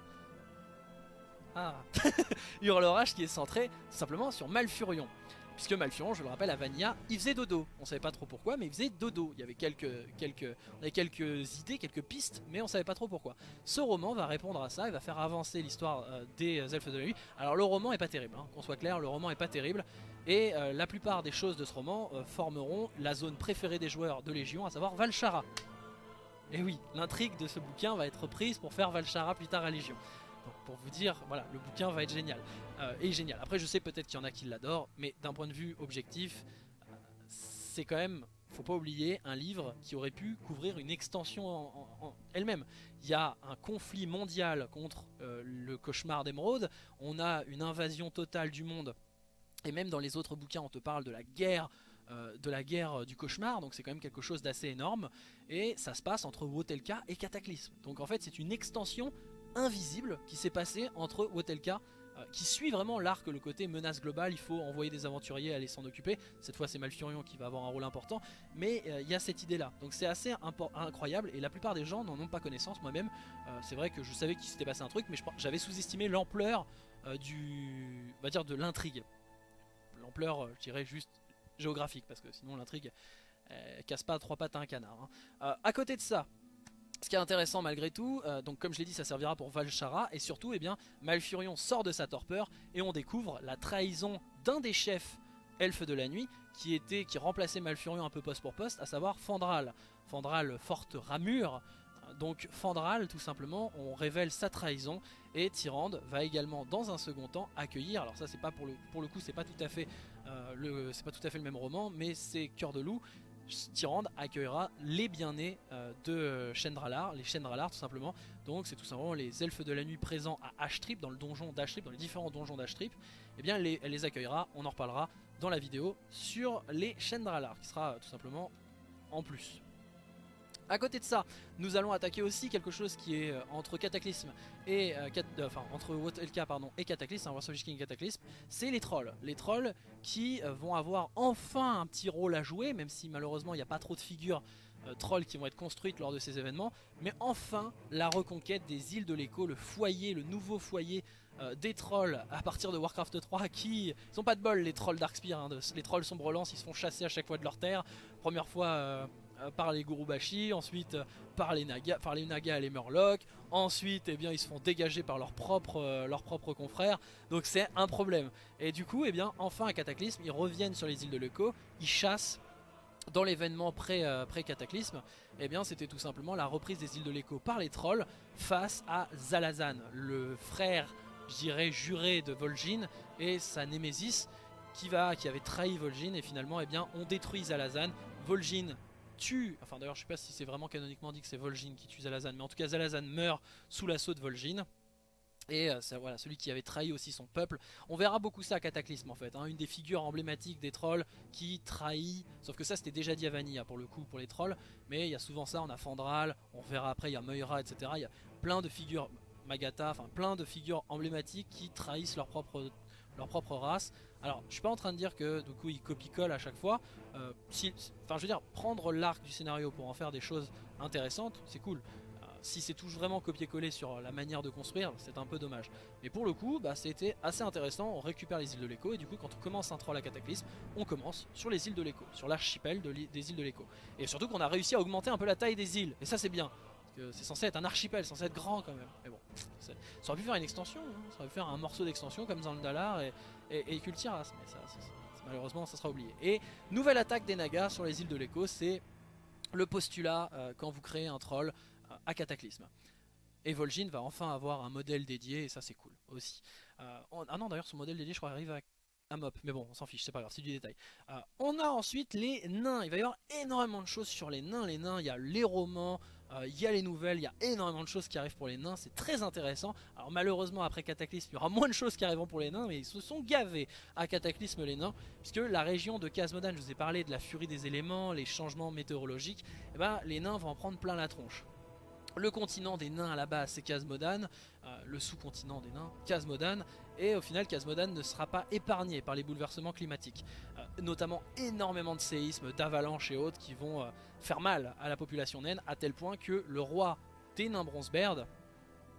Ah Hurlorage qui est centré simplement sur Malfurion puisque Malfurion, je le rappelle, à Vanilla, il faisait dodo. On savait pas trop pourquoi, mais il faisait dodo. Il y avait quelques, on avait quelques idées, quelques pistes, mais on savait pas trop pourquoi. Ce roman va répondre à ça, il va faire avancer l'histoire euh, des elfes de la nuit. Alors le roman est pas terrible, hein, qu'on soit clair, le roman est pas terrible. Et euh, la plupart des choses de ce roman euh, formeront la zone préférée des joueurs de Légion, à savoir Valchara. Et oui, l'intrigue de ce bouquin va être prise pour faire Valchara plus tard à Légion. Pour vous dire, voilà, le bouquin va être génial. Euh, et génial. Après, je sais peut-être qu'il y en a qui l'adorent, mais d'un point de vue objectif, euh, c'est quand même, faut pas oublier, un livre qui aurait pu couvrir une extension en, elle-même. Il y a un conflit mondial contre euh, le cauchemar d'émeraude, on a une invasion totale du monde, et même dans les autres bouquins, on te parle de la guerre de la guerre du cauchemar, donc c'est quand même quelque chose d'assez énorme, et ça se passe entre Wotelka et Cataclysme. Donc en fait c'est une extension invisible qui s'est passée entre Wotelka euh, qui suit vraiment l'arc, le côté menace globale, il faut envoyer des aventuriers aller s'en occuper. Cette fois c'est Malfurion qui va avoir un rôle important, mais euh, il y a cette idée là. Donc c'est assez incroyable et la plupart des gens n'en ont pas connaissance. Moi-même, euh, c'est vrai que je savais qu'il s'était passé un truc, mais j'avais sous-estimé l'ampleur du, va dire de l'intrigue. L'ampleur, je dirais juste géographique, parce que sinon l'intrigue casse pas trois pattes à un canard. Hein. à côté de ça, ce qui est intéressant malgré tout, euh, donc comme je l'ai dit ça servira pour Valchara et surtout eh bien, Malfurion sort de sa torpeur et on découvre la trahison d'un des chefs elfes de la nuit qui était qui remplaçait Malfurion un peu poste pour poste, à savoir Fandral. Fandral forte ramure, donc Fandral tout simplement on révèle sa trahison et Tyrande va également dans un second temps accueillir, alors ça c'est pas pour le, pour le coup c'est pas euh, c'est pas tout à fait le même roman mais c'est Cœur de Loup Tyrande accueillera les bien-nés euh, de Chendralar, les Chendralar tout simplement. Donc c'est tout simplement les elfes de la nuit présents à Ashtrip, dans le donjon d'Ashtrip, dans les différents donjons d'Ashtrip. Eh bien elle les accueillera, on en reparlera dans la vidéo sur les Chendralar, qui sera tout simplement en plus. A côté de ça, nous allons attaquer aussi quelque chose qui est euh, entre Cataclysme et euh, euh, entre et Cataclysme, hein, Cataclysme, c'est les trolls. Les trolls qui vont avoir enfin un petit rôle à jouer, même si malheureusement il n'y a pas trop de figures trolls qui vont être construites lors de ces événements, mais enfin la reconquête des îles de l'écho, le foyer, le nouveau foyer des trolls à partir de Warcraft 3 qui sont pas de bol les trolls Darkspire, hein, les trolls Sombrelance ils se font chasser à chaque fois de leur terre. Première fois par les Gurubashi, ensuite euh, par les Naga, par les Naga et les Murlocs, ensuite eh bien, ils se font dégager par leurs propres, euh, leurs propres confrères, donc c'est un problème. Et du coup, eh bien, enfin à Cataclysme, ils reviennent sur les îles de l'Echo, ils chassent dans l'événement pré-cataclysme, eh bien c'était tout simplement la reprise des îles de l'Echo par les trolls face à Zalazan, le frère, je juré de Vol'jin et sa némésis qui, va, qui avait trahi Vol'jin et finalement eh bien, on détruit Zalazan. Vol'jin enfin d'ailleurs je sais pas si c'est vraiment canoniquement dit que c'est Vol'jin qui tue Zalazan, mais en tout cas Zalazan meurt sous l'assaut de Vol'jin. Et euh, voilà, celui qui avait trahi aussi son peuple. On verra beaucoup ça à Cataclysme en fait. Hein. une des figures emblématiques des trolls qui trahit. Sauf que ça c'était déjà dit à Vanilla pour le coup pour les trolls. Mais il y a souvent ça, on a Fandral, on verra après, il y a Moira, etc. Il y a plein de figures, Magata, enfin plein de figures emblématiques qui trahissent leur propre, leur propre race. Alors, je suis pas en train de dire que du coup il copie-colle à chaque fois. Euh, enfin, je veux dire, prendre l'arc du scénario pour en faire des choses intéressantes, c'est cool. Euh, si c'est toujours vraiment copier-coller sur la manière de construire, c'est un peu dommage. Mais pour le coup, bah, c'était assez intéressant. On récupère les îles de l'écho et du coup, quand on commence un troll à cataclysme, on commence sur les îles de l'écho, sur l'archipel des îles de l'écho. Et surtout qu'on a réussi à augmenter un peu la taille des îles. Et ça, c'est bien c'est censé être un archipel, censé être grand quand même. Mais bon, ça aurait pu faire une extension, hein. ça aurait pu faire un morceau d'extension comme dans le Dalar et, et, Kultiras, mais ça, malheureusement ça sera oublié. Et nouvelle attaque des Nagas sur les îles de l'écho, c'est le postulat euh, quand vous créez un troll euh, à Cataclysme. Et Vol'jin va enfin avoir un modèle dédié et ça c'est cool aussi. Euh, ah non d'ailleurs son modèle dédié je crois arrive à mop, mais bon on s'en fiche, c'est pas grave, c'est du détail. on a ensuite les nains, il va y avoir énormément de choses sur les nains, les nains, il y a les romans, il euh, y a les nouvelles, il y a énormément de choses qui arrivent pour les nains, c'est très intéressant. Alors malheureusement après Cataclysme, il y aura moins de choses qui arriveront pour les nains, mais ils se sont gavés à Cataclysme les nains, puisque la région de Casmodan, je vous ai parlé de la furie des éléments, les changements météorologiques, eh ben, les nains vont en prendre plein la tronche. Le continent des nains à la base c'est Casmodan, euh, le sous-continent des nains, Casmodan, et au final Casmodan ne sera pas épargné par les bouleversements climatiques, euh, notamment énormément de séismes, d'avalanches et autres qui vont faire mal à la population naine, à tel point que le roi des nains Bronzebeard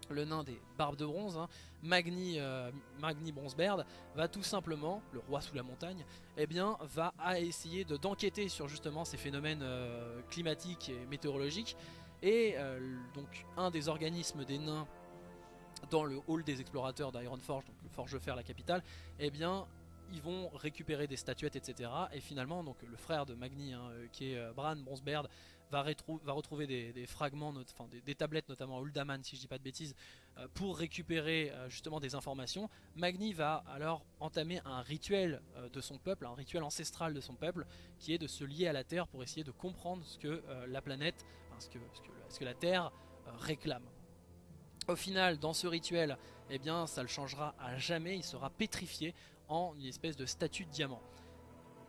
le nain des barbes de bronze, hein, Magni, euh, Magni Bronzebeard, va tout simplement, le roi sous la montagne, eh bien, va essayer d'enquêter sur justement ces phénomènes euh, climatiques et météorologiques. Et euh, donc un des organismes des nains dans le hall des explorateurs d'Ironforge, donc le Forge-Fer, la capitale, eh bien, ils vont récupérer des statuettes, etc. Et finalement, donc le frère de Magni, hein, qui est Bran Bronzebeard, va, retrouver des, fragments, enfin des, tablettes notamment Uldaman si je dis pas de bêtises, euh, pour récupérer euh, justement des informations. Magni va alors entamer un rituel euh, de son peuple, un rituel ancestral de son peuple, qui est de se lier à la Terre pour essayer de comprendre ce que la planète, que, ce, que, la Terre réclame. Au final, dans ce rituel, eh bien, ça le changera à jamais, il sera pétrifié en une espèce de statue de diamant.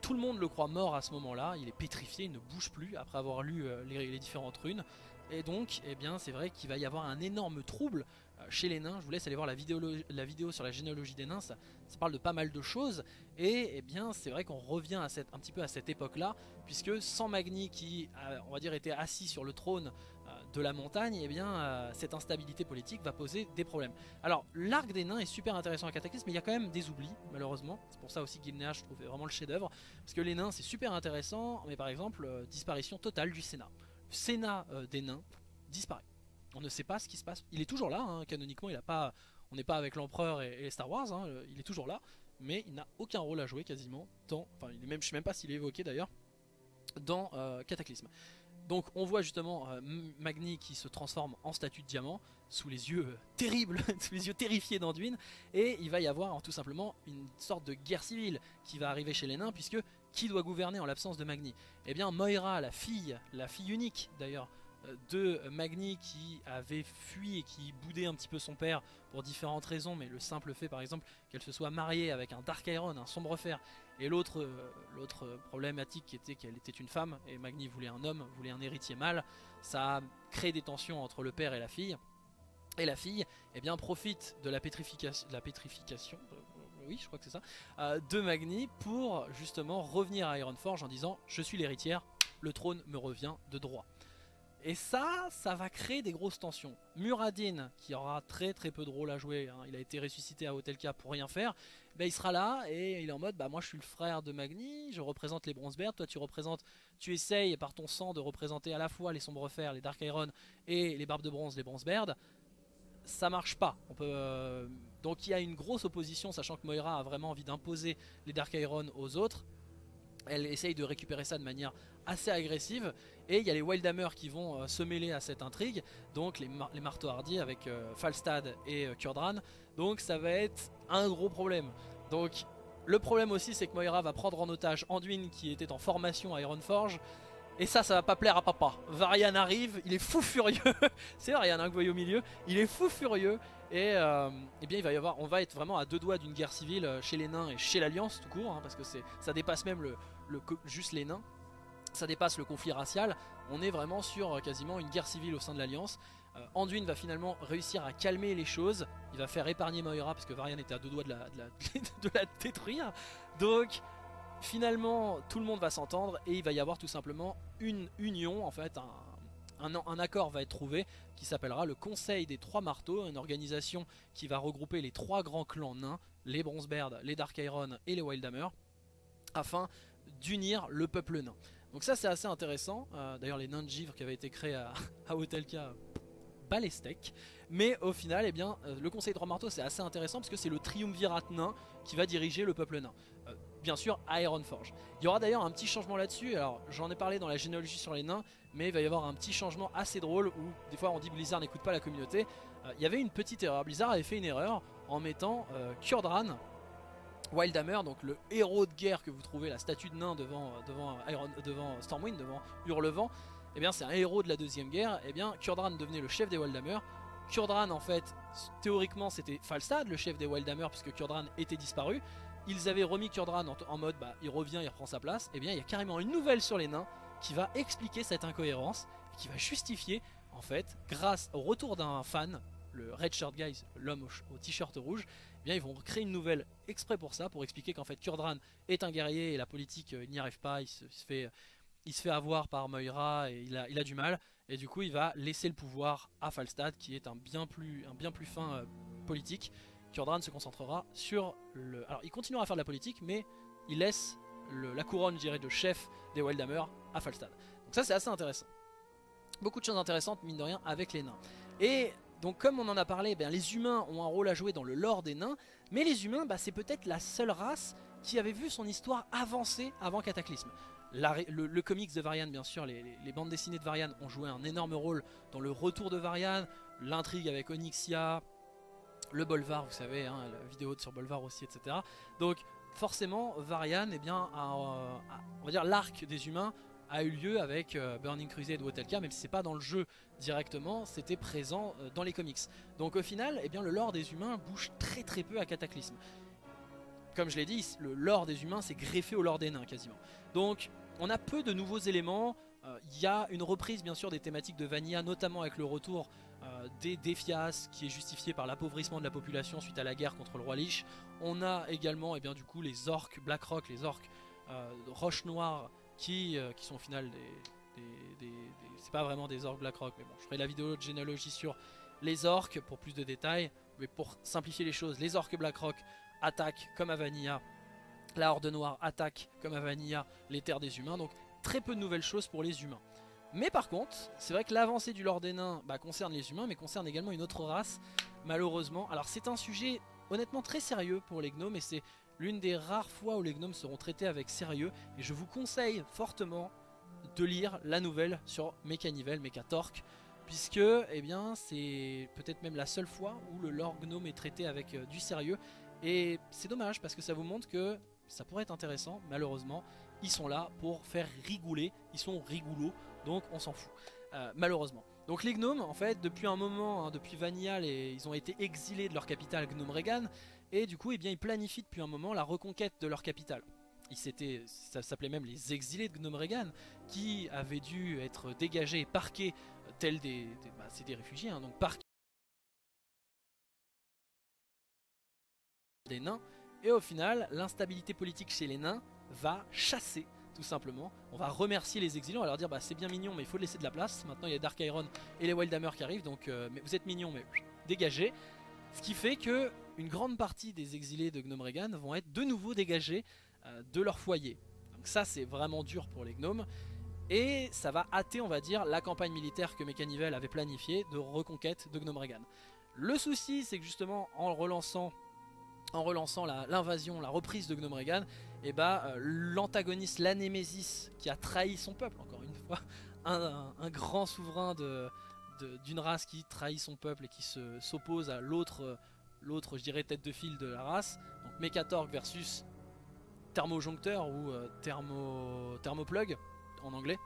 Tout le monde le croit mort à ce moment-là, il est pétrifié, il ne bouge plus après avoir lu euh, les, différentes runes. Et donc, eh bien, c'est vrai qu'il va y avoir un énorme trouble euh, chez les nains. Je vous laisse aller voir la vidéo, sur la généalogie des nains, ça, parle de pas mal de choses. Et eh bien, c'est vrai qu'on revient un petit peu à cette époque-là, puisque sans Magni qui, on était assis sur le trône de la montagne, et eh bien euh, cette instabilité politique va poser des problèmes. Alors l'arc des nains est super intéressant à Cataclysme, mais il y a quand même des oublis malheureusement. C'est pour ça aussi que je trouvais vraiment le chef d'œuvre, parce que les nains c'est super intéressant, mais par exemple euh, disparition totale du Sénat. Le Sénat euh, des nains disparaît. On ne sait pas ce qui se passe. Il est toujours là, hein, canoniquement, il a pas, on n'est pas avec l'empereur et, Star Wars, hein, il est toujours là, mais il n'a aucun rôle à jouer quasiment dans, enfin est même, je sais même pas s'il est évoqué d'ailleurs, dans Cataclysme. Donc on voit justement euh, Magni qui se transforme en statue de diamant sous les yeux euh, terribles, sous les yeux terrifiés d'Anduin. Et il va y avoir tout simplement une sorte de guerre civile qui va arriver chez les nains puisque qui doit gouverner en l'absence de Magni? Eh bien Moira, la fille, la fille unique d'ailleurs de Magni qui avait fui et qui boudait un petit peu son père pour différentes raisons, mais le simple fait par exemple qu'elle se soit mariée avec un Dark Iron, un sombre fer, et l'autre euh, l'autre problématique qui était qu'elle était une femme et Magni voulait un homme, voulait un héritier mâle, ça a créé des tensions entre le père et la fille. Et la fille eh bien, profite de la pétrification, la pétrification euh, oui je crois que c'est ça, euh, de Magni pour justement revenir à Ironforge en disant je suis l'héritière, le trône me revient de droit. Et ça, ça va créer des grosses tensions. Muradin, qui aura très très peu de rôle à jouer, hein, il a été ressuscité à Hotelka pour rien faire, ben, il sera là et il est en mode, bah moi je suis le frère de Magni, je représente les Bronzebeard, toi tu représentes, tu essayes par ton sang de représenter à la fois les Sombres Fers, les Dark Iron et les Barbes de Bronze, les Bronzebeard. Ça marche pas. Euh, Donc il y a une grosse opposition, sachant que Moira a vraiment envie d'imposer les Dark Iron aux autres. Elle essaye de récupérer ça de manière assez agressive et il y a les Wildhammer qui vont euh, se mêler à cette intrigue donc les, les marteaux hardis avec euh, Falstad et euh, Kurdran donc ça va être un gros problème donc le problème aussi c'est que Moira va prendre en otage Anduin qui était en formation à Ironforge et ça, ça va pas plaire à papa. Varian arrive, il est fou furieux. c'est Varian que vous voyez au milieu. Il est fou furieux. Et, eh bien, il va y avoir, on va être vraiment à deux doigts d'une guerre civile chez les nains et chez l'Alliance tout court, hein, parce que ça dépasse même le, juste les nains. Ça dépasse le conflit racial. On est vraiment sur euh, quasiment une guerre civile au sein de l'Alliance. Euh, Anduin va finalement réussir à calmer les choses. Il va faire épargner Moira parce que Varian était à deux doigts de la, détruire. Donc finalement tout le monde va s'entendre et il va y avoir tout simplement une union, en fait un accord va être trouvé qui s'appellera le Conseil des Trois Marteaux, une organisation qui va regrouper les trois grands clans nains, les Bronzebeard, les Dark Iron et les Wildhammer, afin d'unir le peuple nain. Donc ça c'est assez intéressant, euh, d'ailleurs les nains de givre qui avaient été créés à, à Hotelka, balestec. Mais au final, eh bien, euh, le conseil de Trois Marteaux c'est assez intéressant parce que c'est le triumvirat nain qui va diriger le peuple nain. Euh, bien sûr Ironforge. Il y aura d'ailleurs un petit changement là-dessus, alors j'en ai parlé dans la généalogie sur les nains, mais il va y avoir un petit changement assez drôle où des fois on dit Blizzard n'écoute pas la communauté. il y avait une petite erreur, Blizzard avait fait une erreur en mettant Kurdran Wildhammer, donc le héros de guerre que vous trouvez, la statue de nain devant, devant, Iron, devant Stormwind, devant Hurlevent, eh bien c'est un héros de la deuxième guerre, eh bien Kurdran devenait le chef des Wildhammer. Kurdran en fait, théoriquement c'était Falstad, le chef des Wildhammer, puisque Kurdran était disparu. Ils avaient remis Kurdran en, mode, bah il revient, il reprend sa place. Eh bien il y a carrément une nouvelle sur les nains qui va expliquer cette incohérence, et qui va justifier en fait, grâce au retour d'un fan, le Red Shirt Guys, l'homme au t-shirt rouge, bien ils vont créer une nouvelle exprès pour ça, pour expliquer qu'en fait Kurdran est un guerrier et la politique euh, il n'y arrive pas, il se, fait, il se fait avoir par Moira et il a, du mal. Et du coup il va laisser le pouvoir à Falstad qui est un bien plus, fin euh, politique. Kurdran se concentrera sur le... Alors il continuera à faire de la politique mais il laisse la couronne dirais, de chef des Wildhammer à Falstad. Donc ça c'est assez intéressant. Beaucoup de choses intéressantes mine de rien avec les nains. Et donc comme on en a parlé, ben, les humains ont un rôle à jouer dans le lore des nains. Mais les humains bah, c'est peut-être la seule race qui avait vu son histoire avancer avant Cataclysme le, comics de Varian, bien sûr, les, bandes dessinées de Varian ont joué un énorme rôle dans le retour de Varian, l'intrigue avec Onyxia, le Bolvar, vous savez, hein, la vidéo sur Bolvar aussi, etc. Donc forcément, Varian, eh bien, on va dire l'arc des humains a eu lieu avec euh, Burning Crusade ou Hotelka, même si c'est pas dans le jeu directement, c'était présent euh, dans les comics. Donc au final, eh bien, le lore des humains bouge très très peu à Cataclysme. Comme je l'ai dit, le lore des humains s'est greffé au lore des nains quasiment. Donc on a peu de nouveaux éléments. Euh, il y a une reprise bien sûr des thématiques de Vanilla, notamment avec le retour euh, des défias qui est justifié par l'appauvrissement de la population suite à la guerre contre le roi Lich. On a également eh bien, du coup les orques Blackrock, les orques euh, Roche Noire qui, qui sont au final des... c'est pas vraiment des orques Blackrock, mais bon, je ferai la vidéo de généalogie sur les orques pour plus de détails. Mais pour simplifier les choses, les orques Blackrock attaquent comme à Vanilla la Horde Noire attaque, comme à Vanilla, les terres des humains. Donc très peu de nouvelles choses pour les humains. Mais par contre, c'est vrai que l'avancée du Lord des Nains bah, concerne les humains, mais concerne également une autre race, malheureusement. Alors c'est un sujet honnêtement très sérieux pour les gnomes, et c'est l'une des rares fois où les gnomes seront traités avec sérieux. Et je vous conseille fortement de lire la nouvelle sur Mechanivel, Mechatorque, puisque eh bien c'est peut-être même la seule fois où le lore gnome est traité avec euh, du sérieux. Et c'est dommage parce que ça vous montre que ça pourrait être intéressant, malheureusement, ils sont là pour faire rigouler, ils sont rigoulots, donc on s'en fout, euh, malheureusement. Donc les gnomes, en fait, depuis un moment, hein, depuis Vanilla, ils ont été exilés de leur capitale Gnome Regan, et du coup, eh bien, ils planifient depuis un moment la reconquête de leur capitale. Ils ça s'appelait même les exilés de Gnome Regan, qui avaient dû être dégagés et parqués, euh, tels des... bah, c'est des réfugiés, hein, donc parqués des nains, et au final, l'instabilité politique chez les nains va chasser tout simplement. On va remercier les exilés, on va leur dire bah c'est bien mignon mais il faut laisser de la place. Maintenant il y a Dark Iron et les Wildhammer qui arrivent donc euh, mais vous êtes mignons mais dégagez. Ce qui fait que une grande partie des exilés de Gnome Regan vont être de nouveau dégagés euh, de leur foyer. Donc ça c'est vraiment dur pour les gnomes. Et ça va hâter on va dire la campagne militaire que Mechanivel avait planifiée de reconquête de Gnome Regan. Le souci c'est que justement en relançant en relançant l'invasion, la, reprise de Gnome Regan, et eh bah ben, euh, l'antagoniste, la Némésis, qui a trahi son peuple, encore une fois, un, grand souverain d'une race qui trahit son peuple et qui s'oppose à l'autre, l'autre, je dirais, tête de file de la race, donc Mechatorg versus Thermojoncteur ou euh, thermo, Thermoplug en anglais.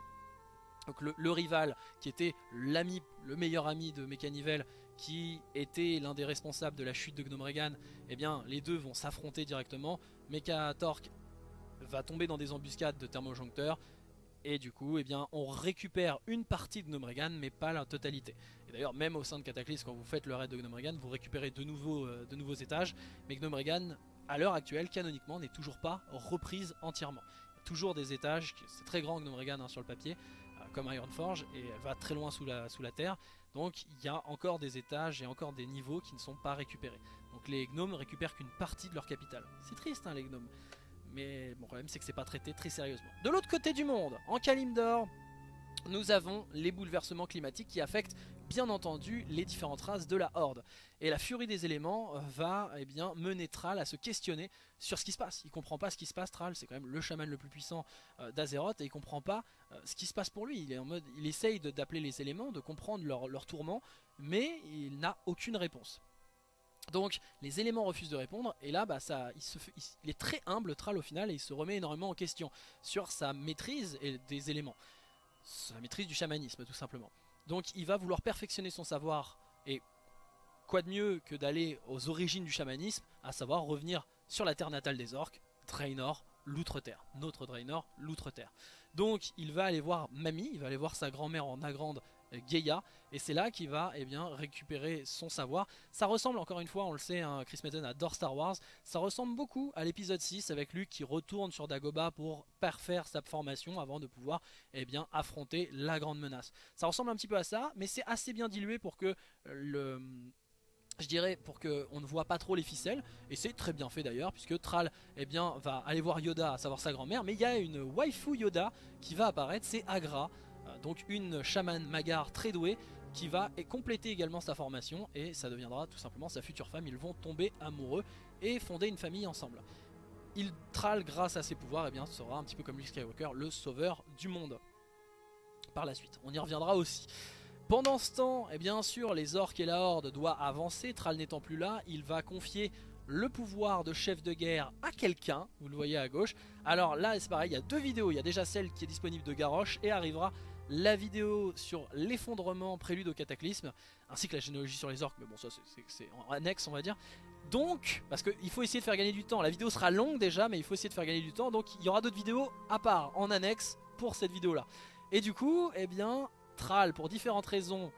Donc le, le rival qui était l'ami, le meilleur ami de Mechanivel qui était l'un des responsables de la chute de Gnome Regan, eh bien les deux vont s'affronter directement. Mecha Torque va tomber dans des embuscades de thermojoncteurs et du coup eh on récupère une partie de Gnome Regan mais pas la totalité. Et d'ailleurs même au sein de Cataclysme quand vous faites le raid de Gnome Regan vous récupérez de nouveaux, euh, de nouveaux étages mais Gnome Regan à l'heure actuelle canoniquement n'est toujours pas reprise entièrement. Toujours des étages, c'est très grand Gnome Regan hein, sur le papier euh, comme Ironforge et elle va très loin sous la terre donc il y a encore des étages et encore des niveaux qui ne sont pas récupérés. Donc les gnomes récupèrent qu'une partie de leur capital. C'est triste hein, les gnomes. Mais le problème c'est que c'est pas traité très sérieusement. De l'autre côté du monde, en Kalimdor, nous avons les bouleversements climatiques qui affectent bien entendu les différentes races de la Horde. Et la furie des éléments euh, va eh mener Thrall à se questionner sur ce qui se passe. Il comprend pas ce qui se passe, Thrall, c'est quand même le chaman le plus puissant euh, d'Azeroth, et il comprend pas euh, ce qui se passe pour lui. Il essaye d'appeler les éléments, de comprendre leur, leur tourment, mais il n'a aucune réponse. Donc les éléments refusent de répondre et là bah, ça, il, est très humble Thrall au final et il se remet énormément en question sur sa maîtrise des éléments, sa maîtrise du chamanisme tout simplement. Donc il va vouloir perfectionner son savoir et quoi de mieux que d'aller aux origines du chamanisme, à savoir revenir sur la terre natale des orques, Draenor, l'Outre-Terre, notre Draenor, l'Outre-Terre. Donc il va aller voir Mamie, il va aller voir sa grand-mère en Agrande Gaia, et c'est là qu'il va eh bien, récupérer son savoir. Ça ressemble encore une fois, on le sait, hein, Chris Metten adore Star Wars, ça ressemble beaucoup à l'épisode 6 avec Luke qui retourne sur Dagobah pour parfaire sa formation avant de pouvoir eh bien, affronter la grande menace. Ça ressemble un petit peu à ça, mais c'est assez bien dilué pour que le je dirais pour qu'on ne voit pas trop les ficelles. Et c'est très bien fait d'ailleurs puisque Tral eh bien, va aller voir Yoda à savoir sa grand-mère. Mais il y a une waifu Yoda qui va apparaître c'est Agra. euh, donc une chamane magar très douée qui va compléter également sa formation et ça deviendra tout simplement sa future femme. Ils vont tomber amoureux et fonder une famille ensemble. Il Tral grâce à ses pouvoirs et eh bien sera un petit peu comme Luke Skywalker le sauveur du monde. Par la suite, on y reviendra aussi. Pendant ce temps, et eh bien sûr, les orques et la horde doivent avancer. Tral n'étant plus là, il va confier le pouvoir de chef de guerre à quelqu'un, vous le voyez à gauche. Alors là c'est pareil, il y a deux vidéos, il y a déjà celle qui est disponible de Garrosh et arrivera la vidéo sur l'effondrement prélude au cataclysme, ainsi que la généalogie sur les orques, mais bon ça c'est en annexe on va dire. Donc, parce qu'il faut essayer de faire gagner du temps, la vidéo sera longue déjà, mais il faut essayer de faire gagner du temps, donc il y aura d'autres vidéos à part, en annexe, pour cette vidéo là. Et du coup, eh bien, Tral, pour différentes raisons,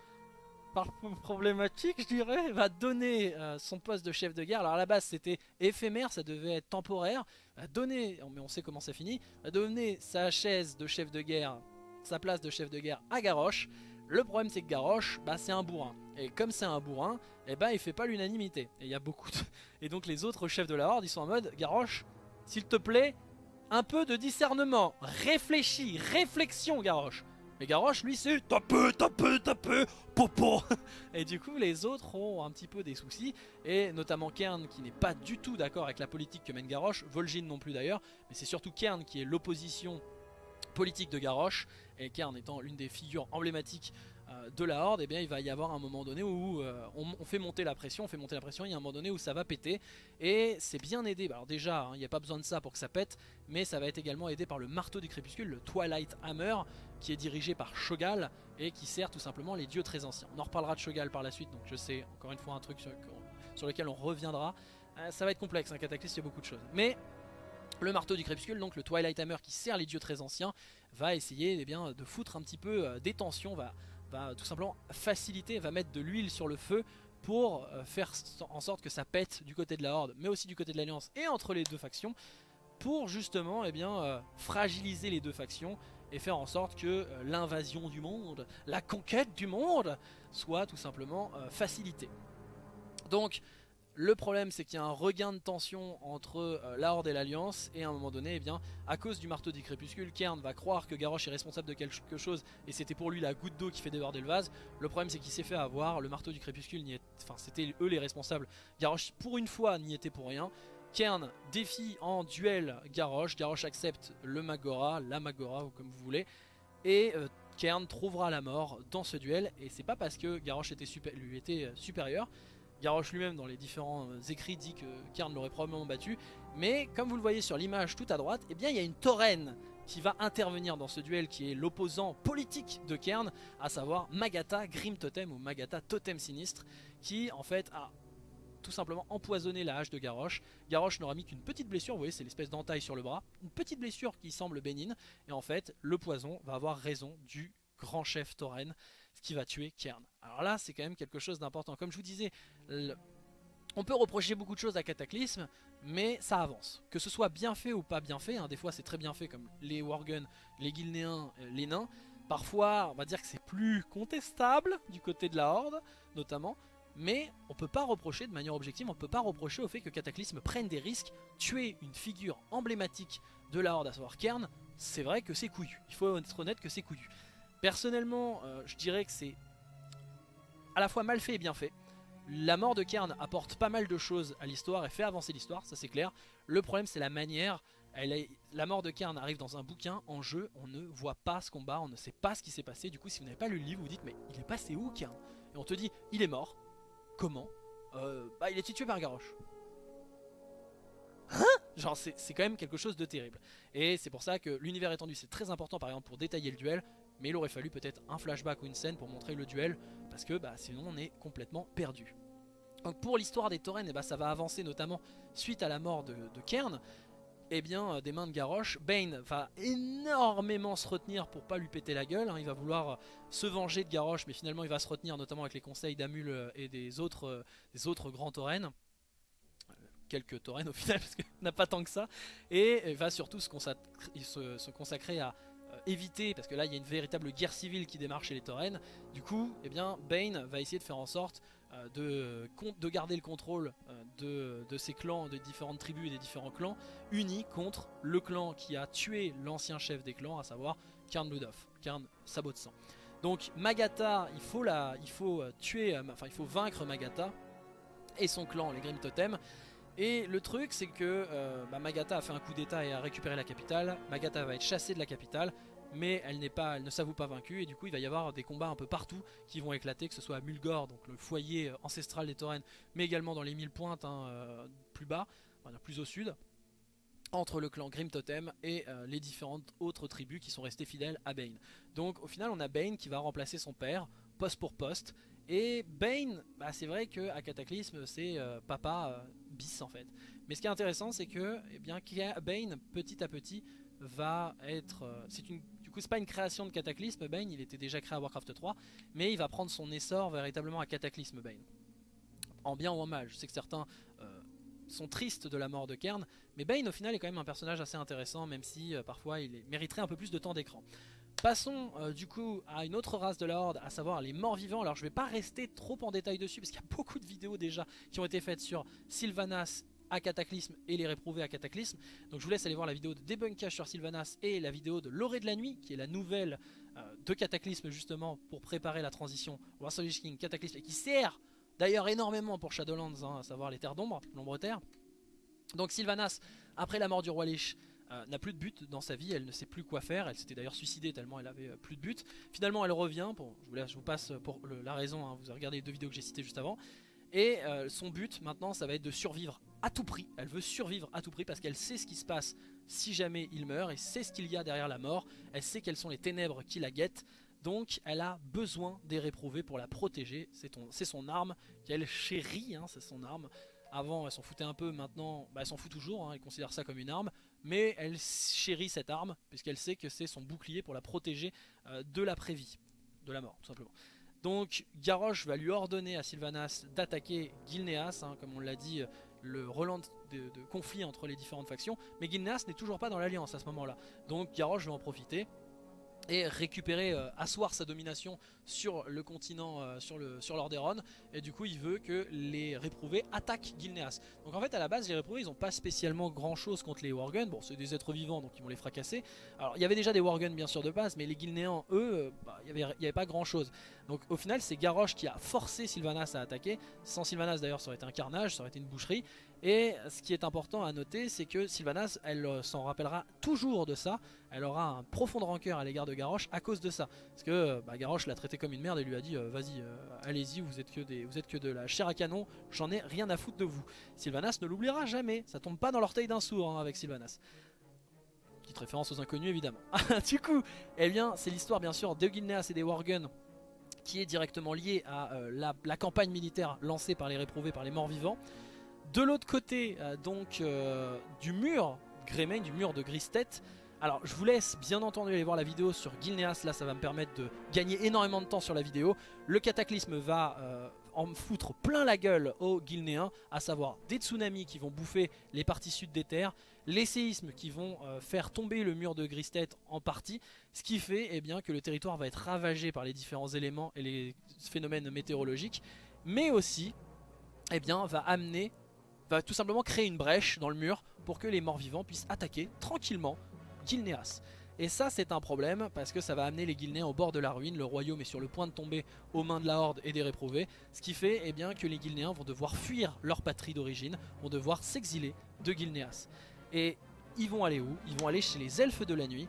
par problématique je dirais, va donner euh, son poste de chef de guerre. Alors à la base c'était éphémère, ça devait être temporaire. Va donner, mais on sait comment ça finit, va donner sa chaise de chef de guerre sa place de chef de guerre à Garrosh. Le problème c'est que Garrosh, bah, c'est un bourrin. Et comme c'est un bourrin, et eh ben, il fait pas l'unanimité. Et il y a beaucoup. Et donc les autres chefs de la Horde, ils sont en mode, Garrosh, s'il te plaît, un peu de discernement. Réfléchis, réflexion Garrosh. Mais Garrosh, lui, c'est tape, tape, tape, popo. Et du coup, les autres ont un petit peu des soucis. Et notamment Kern, qui n'est pas du tout d'accord avec la politique que mène Garrosh. Vol'jin non plus d'ailleurs. Mais c'est surtout Kern qui est l'opposition politique de Garrosh et Kern étant l'une des figures emblématiques euh, de la Horde, eh bien il va y avoir un moment donné où euh, on, fait monter la pression, on fait monter la pression, il y a un moment donné où ça va péter et c'est bien aidé, alors déjà hein, il n'y a pas besoin de ça pour que ça pète, mais ça va être également aidé par le marteau du crépuscule, le Twilight Hammer, qui est dirigé par Shogal et qui sert tout simplement les dieux très anciens. On en reparlera de Shogal par la suite, donc je sais encore une fois un truc sur, lequel on reviendra. Euh, ça va être complexe, un cataclysme, il y a beaucoup de choses. Mais le marteau du crépuscule, donc le Twilight Hammer qui sert les dieux très anciens, va essayer eh bien, de foutre un petit peu euh, des tensions, va, va tout simplement faciliter, va mettre de l'huile sur le feu pour euh, faire en sorte que ça pète du côté de la Horde, mais aussi du côté de l'Alliance et entre les deux factions, pour justement eh bien, euh, fragiliser les deux factions et faire en sorte que l'invasion du monde, la conquête du monde, soit tout simplement facilitée. Donc le problème c'est qu'il y a un regain de tension entre euh, la Horde et l'Alliance et à un moment donné, eh à cause du marteau du crépuscule, Kern va croire que Garrosh est responsable de quelque chose et c'était pour lui la goutte d'eau qui fait déborder le vase. Le problème c'est qu'il s'est fait avoir, le marteau du crépuscule, enfin c'était eux les responsables, Garrosh pour une fois n'y était pour rien. Kern défie en duel Garrosh, Garrosh accepte le Magora, la Magora ou comme vous voulez, et euh, trouvera la mort dans ce duel et c'est pas parce que Garrosh était lui était euh, supérieur, Garrosh lui-même dans les différents euh, écrits dit que Kern l'aurait probablement battu. Mais comme vous le voyez sur l'image tout à droite, eh bien il y a une tauren qui va intervenir dans ce duel qui est l'opposant politique de Kern, à savoir Magata Grim Totem ou Magata Totem Sinistre, qui en fait a tout simplement empoisonné la hache de Garrosh. Garrosh n'aura mis qu'une petite blessure, vous voyez c'est l'espèce d'entaille sur le bras, une petite blessure qui semble bénigne, et en fait le poison va avoir raison du grand chef tauren ce qui va tuer Kern. Alors là, c'est quand même quelque chose d'important. Comme je vous disais, on peut reprocher beaucoup de choses à Cataclysme, mais ça avance. Que ce soit bien fait ou pas bien fait, hein, des fois c'est très bien fait comme les Worgen, les Guilnéens, euh, les nains. Parfois, on va dire que c'est plus contestable du côté de la Horde, notamment. Mais on peut pas reprocher de manière objective, on peut pas reprocher au fait que Cataclysme prenne des risques, tuer une figure emblématique de la Horde, à savoir Kern, c'est vrai que c'est couillu. Il faut être honnête que c'est couillu. Personnellement, euh, je dirais que c'est à la fois mal fait et bien fait. La mort de Kern apporte pas mal de choses à l'histoire et fait avancer l'histoire, ça c'est clair. Le problème c'est la manière. la mort de Kern arrive dans un bouquin, en jeu, on ne voit pas ce combat, on ne sait pas ce qui s'est passé. Du coup si vous n'avez pas lu le livre, vous dites mais il est passé où Kern Et on te dit il est mort. Comment? Euh, Bah il est tué par Garrosh. Hein? Genre c'est quand même quelque chose de terrible. Et c'est pour ça que l'univers étendu c'est très important par exemple pour détailler le duel mais il aurait fallu peut-être un flashback ou une scène pour montrer le duel, parce que bah, sinon on est complètement perdu. Donc pour l'histoire des taurennes, eh bah, ça va avancer notamment suite à la mort de, Kern. eh bien, des mains de Garrosh, Bane va énormément se retenir pour pas lui péter la gueule. hein. Il va vouloir se venger de Garrosh, mais finalement il va se retenir, notamment avec les conseils d'Amul et des autres, grands taurennes quelques taurennes au final parce qu'il n'a pas tant que ça et va surtout se, consacrer, à euh, éviter parce que là il y a une véritable guerre civile qui démarre chez les taurennes du coup eh bien Bane va essayer de faire en sorte euh, de, de, garder le contrôle euh, de, de, ces clans, de différentes tribus et des différents clans unis contre le clan qui a tué l'ancien chef des clans à savoir Karn Bloodhoff, Karn Sabot de sang donc Magata il faut, la, il faut tuer, enfin il faut vaincre Magata et son clan les Grim Totem et le truc c'est que euh, bah, Magata a fait un coup d'état et a récupéré la capitale. Magata va être chassée de la capitale mais elle, pas, elle ne s'avoue pas vaincue et du coup il va y avoir des combats un peu partout qui vont éclater, que ce soit à Mulgore, donc le foyer euh, ancestral des taurennes, mais également dans les mille pointes hein, euh, plus bas, plus au sud, entre le clan Grim Totem et euh, les différentes autres tribus qui sont restées fidèles à Bane. Donc au final on a Bane qui va remplacer son père, poste pour poste, et Bane, bah, c'est vrai qu'à Cataclysme c'est papa Mais ce qui est intéressant c'est que eh bien, Bane petit à petit va être... Euh, une du coup c'est pas une création de Cataclysme Bane, il était déjà créé à Warcraft 3, mais il va prendre son essor véritablement à Cataclysme Bane. En bien ou en mal, je sais que certains euh, sont tristes de la mort de Kern, mais Bane au final est quand même un personnage assez intéressant, même si euh, parfois il mériterait un peu plus de temps d'écran. Passons euh, du coup à une autre race de la Horde, à savoir les morts vivants. Alors je vais pas rester trop en détail dessus, parce qu'il y a beaucoup de vidéos déjà qui ont été faites sur Sylvanas à Cataclysme et les réprouvés à Cataclysme. Donc je vous laisse aller voir la vidéo de débunkage sur Sylvanas et la vidéo de l'orée de la nuit, qui est la nouvelle euh, de Cataclysme justement pour préparer la transition War King Cataclysme et qui sert d'ailleurs énormément pour Shadowlands, hein, à savoir les terres d'ombre, l'ombre terre. Donc Sylvanas, après la mort du roi Lich, euh, n'a plus de but dans sa vie, elle ne sait plus quoi faire, elle s'était d'ailleurs suicidée tellement elle avait euh, plus de but. Finalement elle revient, je, vous laisse, je, vous passe pour la raison, hein, vous avez regardé les deux vidéos que j'ai citées juste avant. Et euh, son but maintenant ça va être de survivre à tout prix. Elle veut survivre à tout prix parce qu'elle sait ce qui se passe si jamais il meurt et sait ce qu'il y a derrière la mort. Elle sait quelles sont les ténèbres qui la guettent. Donc elle a besoin des réprouvés pour la protéger. C'est son arme qu'elle chérit, hein, c'est son arme. Avant elle s'en foutait un peu, maintenant bah, elle s'en fout toujours, hein, elle considère ça comme une arme. Mais elle chérit cette arme puisqu'elle sait que c'est son bouclier pour la protéger euh, de la prévie, de la mort tout simplement. Donc Garrosh va lui ordonner à Sylvanas d'attaquer Gilneas, hein, comme on l'a dit, le relan de, de, conflit entre les différentes factions. Mais Gilneas n'est toujours pas dans l'alliance à ce moment-là. Donc Garrosh va en profiter et récupérer, euh, asseoir sa domination sur le continent, euh, sur le sur l'Orderon et du coup il veut que les réprouvés attaquent Gilneas. Donc en fait à la base les réprouvés ils n'ont pas spécialement grand chose contre les Worgen, bon c'est des êtres vivants donc ils vont les fracasser. Alors il y avait déjà des Worgen bien sûr de base mais les Gilnéans eux, euh, bah, il n'y avait, avait, pas grand chose. Donc au final c'est Garrosh qui a forcé Sylvanas à attaquer, sans Sylvanas d'ailleurs ça aurait été un carnage, ça aurait été une boucherie. Et ce qui est important à noter, c'est que Sylvanas, elle euh, s'en rappellera toujours de ça. Elle aura un profond rancœur à l'égard de Garrosh à cause de ça. Parce que euh, bah, Garrosh l'a traité comme une merde et lui a dit euh, Vas-y, allez-y, vous, êtes que vous êtes que de la chair à canon, j'en ai rien à foutre de vous. Sylvanas ne l'oubliera jamais. Ça tombe pas dans l'orteil d'un sourd hein, avec Sylvanas. Petite référence aux inconnus évidemment. du coup, eh bien, c'est l'histoire bien sûr de Gilneas et des Worgen qui est directement liée à la, la campagne militaire lancée par les réprouvés, par les morts vivants. De l'autre côté, euh, donc, euh, du mur Greymane, du mur de Gristet. Alors, je vous laisse bien entendu aller voir la vidéo sur Gilneas. Là, ça va me permettre de gagner énormément de temps sur la vidéo. Le cataclysme va euh, en foutre plein la gueule aux Guilnéens, à savoir des tsunamis qui vont bouffer les parties sud des terres, les séismes qui vont faire tomber le mur de Gristet en partie, ce qui fait eh bien, que le territoire va être ravagé par les différents éléments et les phénomènes météorologiques, mais aussi eh bien, va amener va tout simplement créer une brèche dans le mur pour que les morts vivants puissent attaquer tranquillement Gilneas. Et ça c'est un problème parce que ça va amener les Guilnéens au bord de la ruine, le royaume est sur le point de tomber aux mains de la Horde et des réprouvés, ce qui fait eh bien, que les Guilnéens vont devoir fuir leur patrie d'origine, vont devoir s'exiler de Gilneas. Et ils vont aller où? Ils vont aller chez les elfes de la nuit.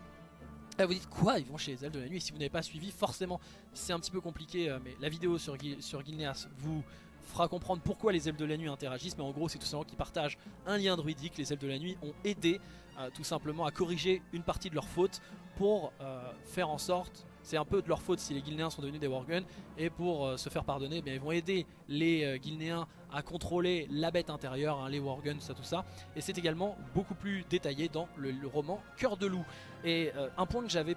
Et vous dites quoi? Ils vont chez les elfes de la nuit? Si vous n'avez pas suivi, forcément c'est un petit peu compliqué, euh, mais la vidéo sur, sur Gilneas vous fera comprendre pourquoi les elfes de la nuit interagissent, mais en gros c'est tout simplement qu'ils partagent un lien druidique. Les elfes de la nuit ont aidé euh, tout simplement à corriger une partie de leurs fautes pour euh, faire en sorte c'est un peu de leur faute si les Guilnéens sont devenus des Worgen et pour euh, se faire pardonner, eh ils vont aider les Guilnéens à contrôler la bête intérieure, hein, les Worgen, tout ça, tout ça. Et c'est également beaucoup plus détaillé dans le, roman Cœur de loup. Et un point que j'avais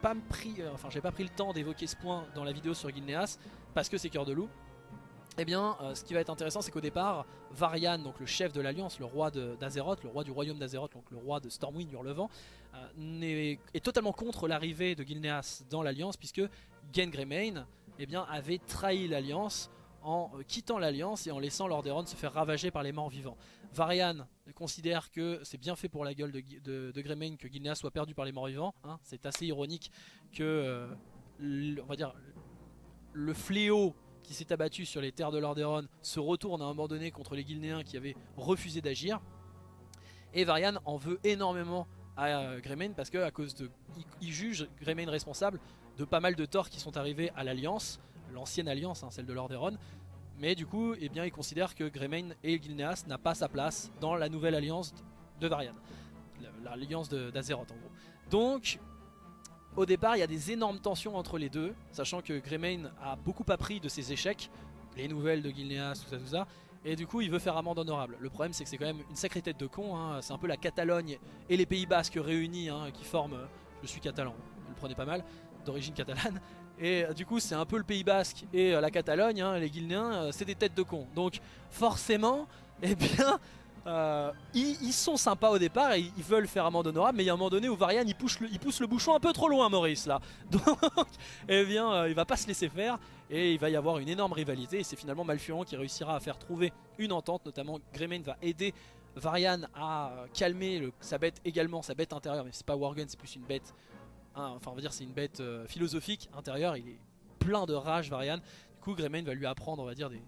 pas pris, enfin j'ai pas pris le temps d'évoquer ce point dans la vidéo sur Guilnéas parce que c'est Cœur de loup. Eh bien, euh, ce qui va être intéressant, c'est qu'au départ, Varian, donc le chef de l'Alliance, le roi d'Azeroth, le roi du royaume d'Azeroth, donc le roi de Stormwind, Hurlevent, euh, est, totalement contre l'arrivée de Gilneas dans l'Alliance, puisque Gen Greymane eh avait trahi l'Alliance en euh, quittant l'Alliance et en laissant Lordaeron se faire ravager par les morts vivants. Varian considère que c'est bien fait pour la gueule de, Greymane que Gilneas soit perdu par les morts vivants. Hein. C'est assez ironique que, on va dire, le fléau qui s'est abattu sur les terres de Lordaeron se retourne à un moment donné contre les Guilnéens qui avaient refusé d'agir. Et Varian en veut énormément à euh, Greymane parce que à cause de, il, juge Greymane responsable de pas mal de torts qui sont arrivés à l'Alliance, l'ancienne Alliance, hein, celle de Lordaeron. Mais du coup, eh bien, il considère que Greymane et Gilneas n'a pas sa place dans la nouvelle alliance de Varian, l'alliance d'Azeroth en gros. Donc, au départ, il y a des énormes tensions entre les deux, sachant que Greymane a beaucoup appris de ses échecs, les nouvelles de Gilneas, tout ça, tout ça, et du coup il veut faire amende honorable. Le problème c'est que c'est quand même une sacrée tête de con, hein. c'est un peu la Catalogne et les Pays Basques réunis hein, qui forment, je suis catalan, vous le prenez pas mal, d'origine catalane, et euh, du coup c'est un peu le Pays Basque et euh, la Catalogne, hein, les Guilnéens, euh, c'est des têtes de con. Donc forcément, eh bien, euh, ils, sont sympas au départ et ils veulent faire amende honorable mais il y a un moment donné où Varian il pousse, le, bouchon un peu trop loin Maurice là. Donc eh bien euh, il va pas se laisser faire et il va y avoir une énorme rivalité et c'est finalement Malfurion qui réussira à faire trouver une entente. Notamment Greymane va aider Varian à calmer sa bête également sa bête intérieure mais c'est pas Worgen c'est plus une bête hein, enfin on va dire c'est une bête euh, philosophique intérieure. Il est plein de rage Varian. Du coup Greymane va lui apprendre on va dire des,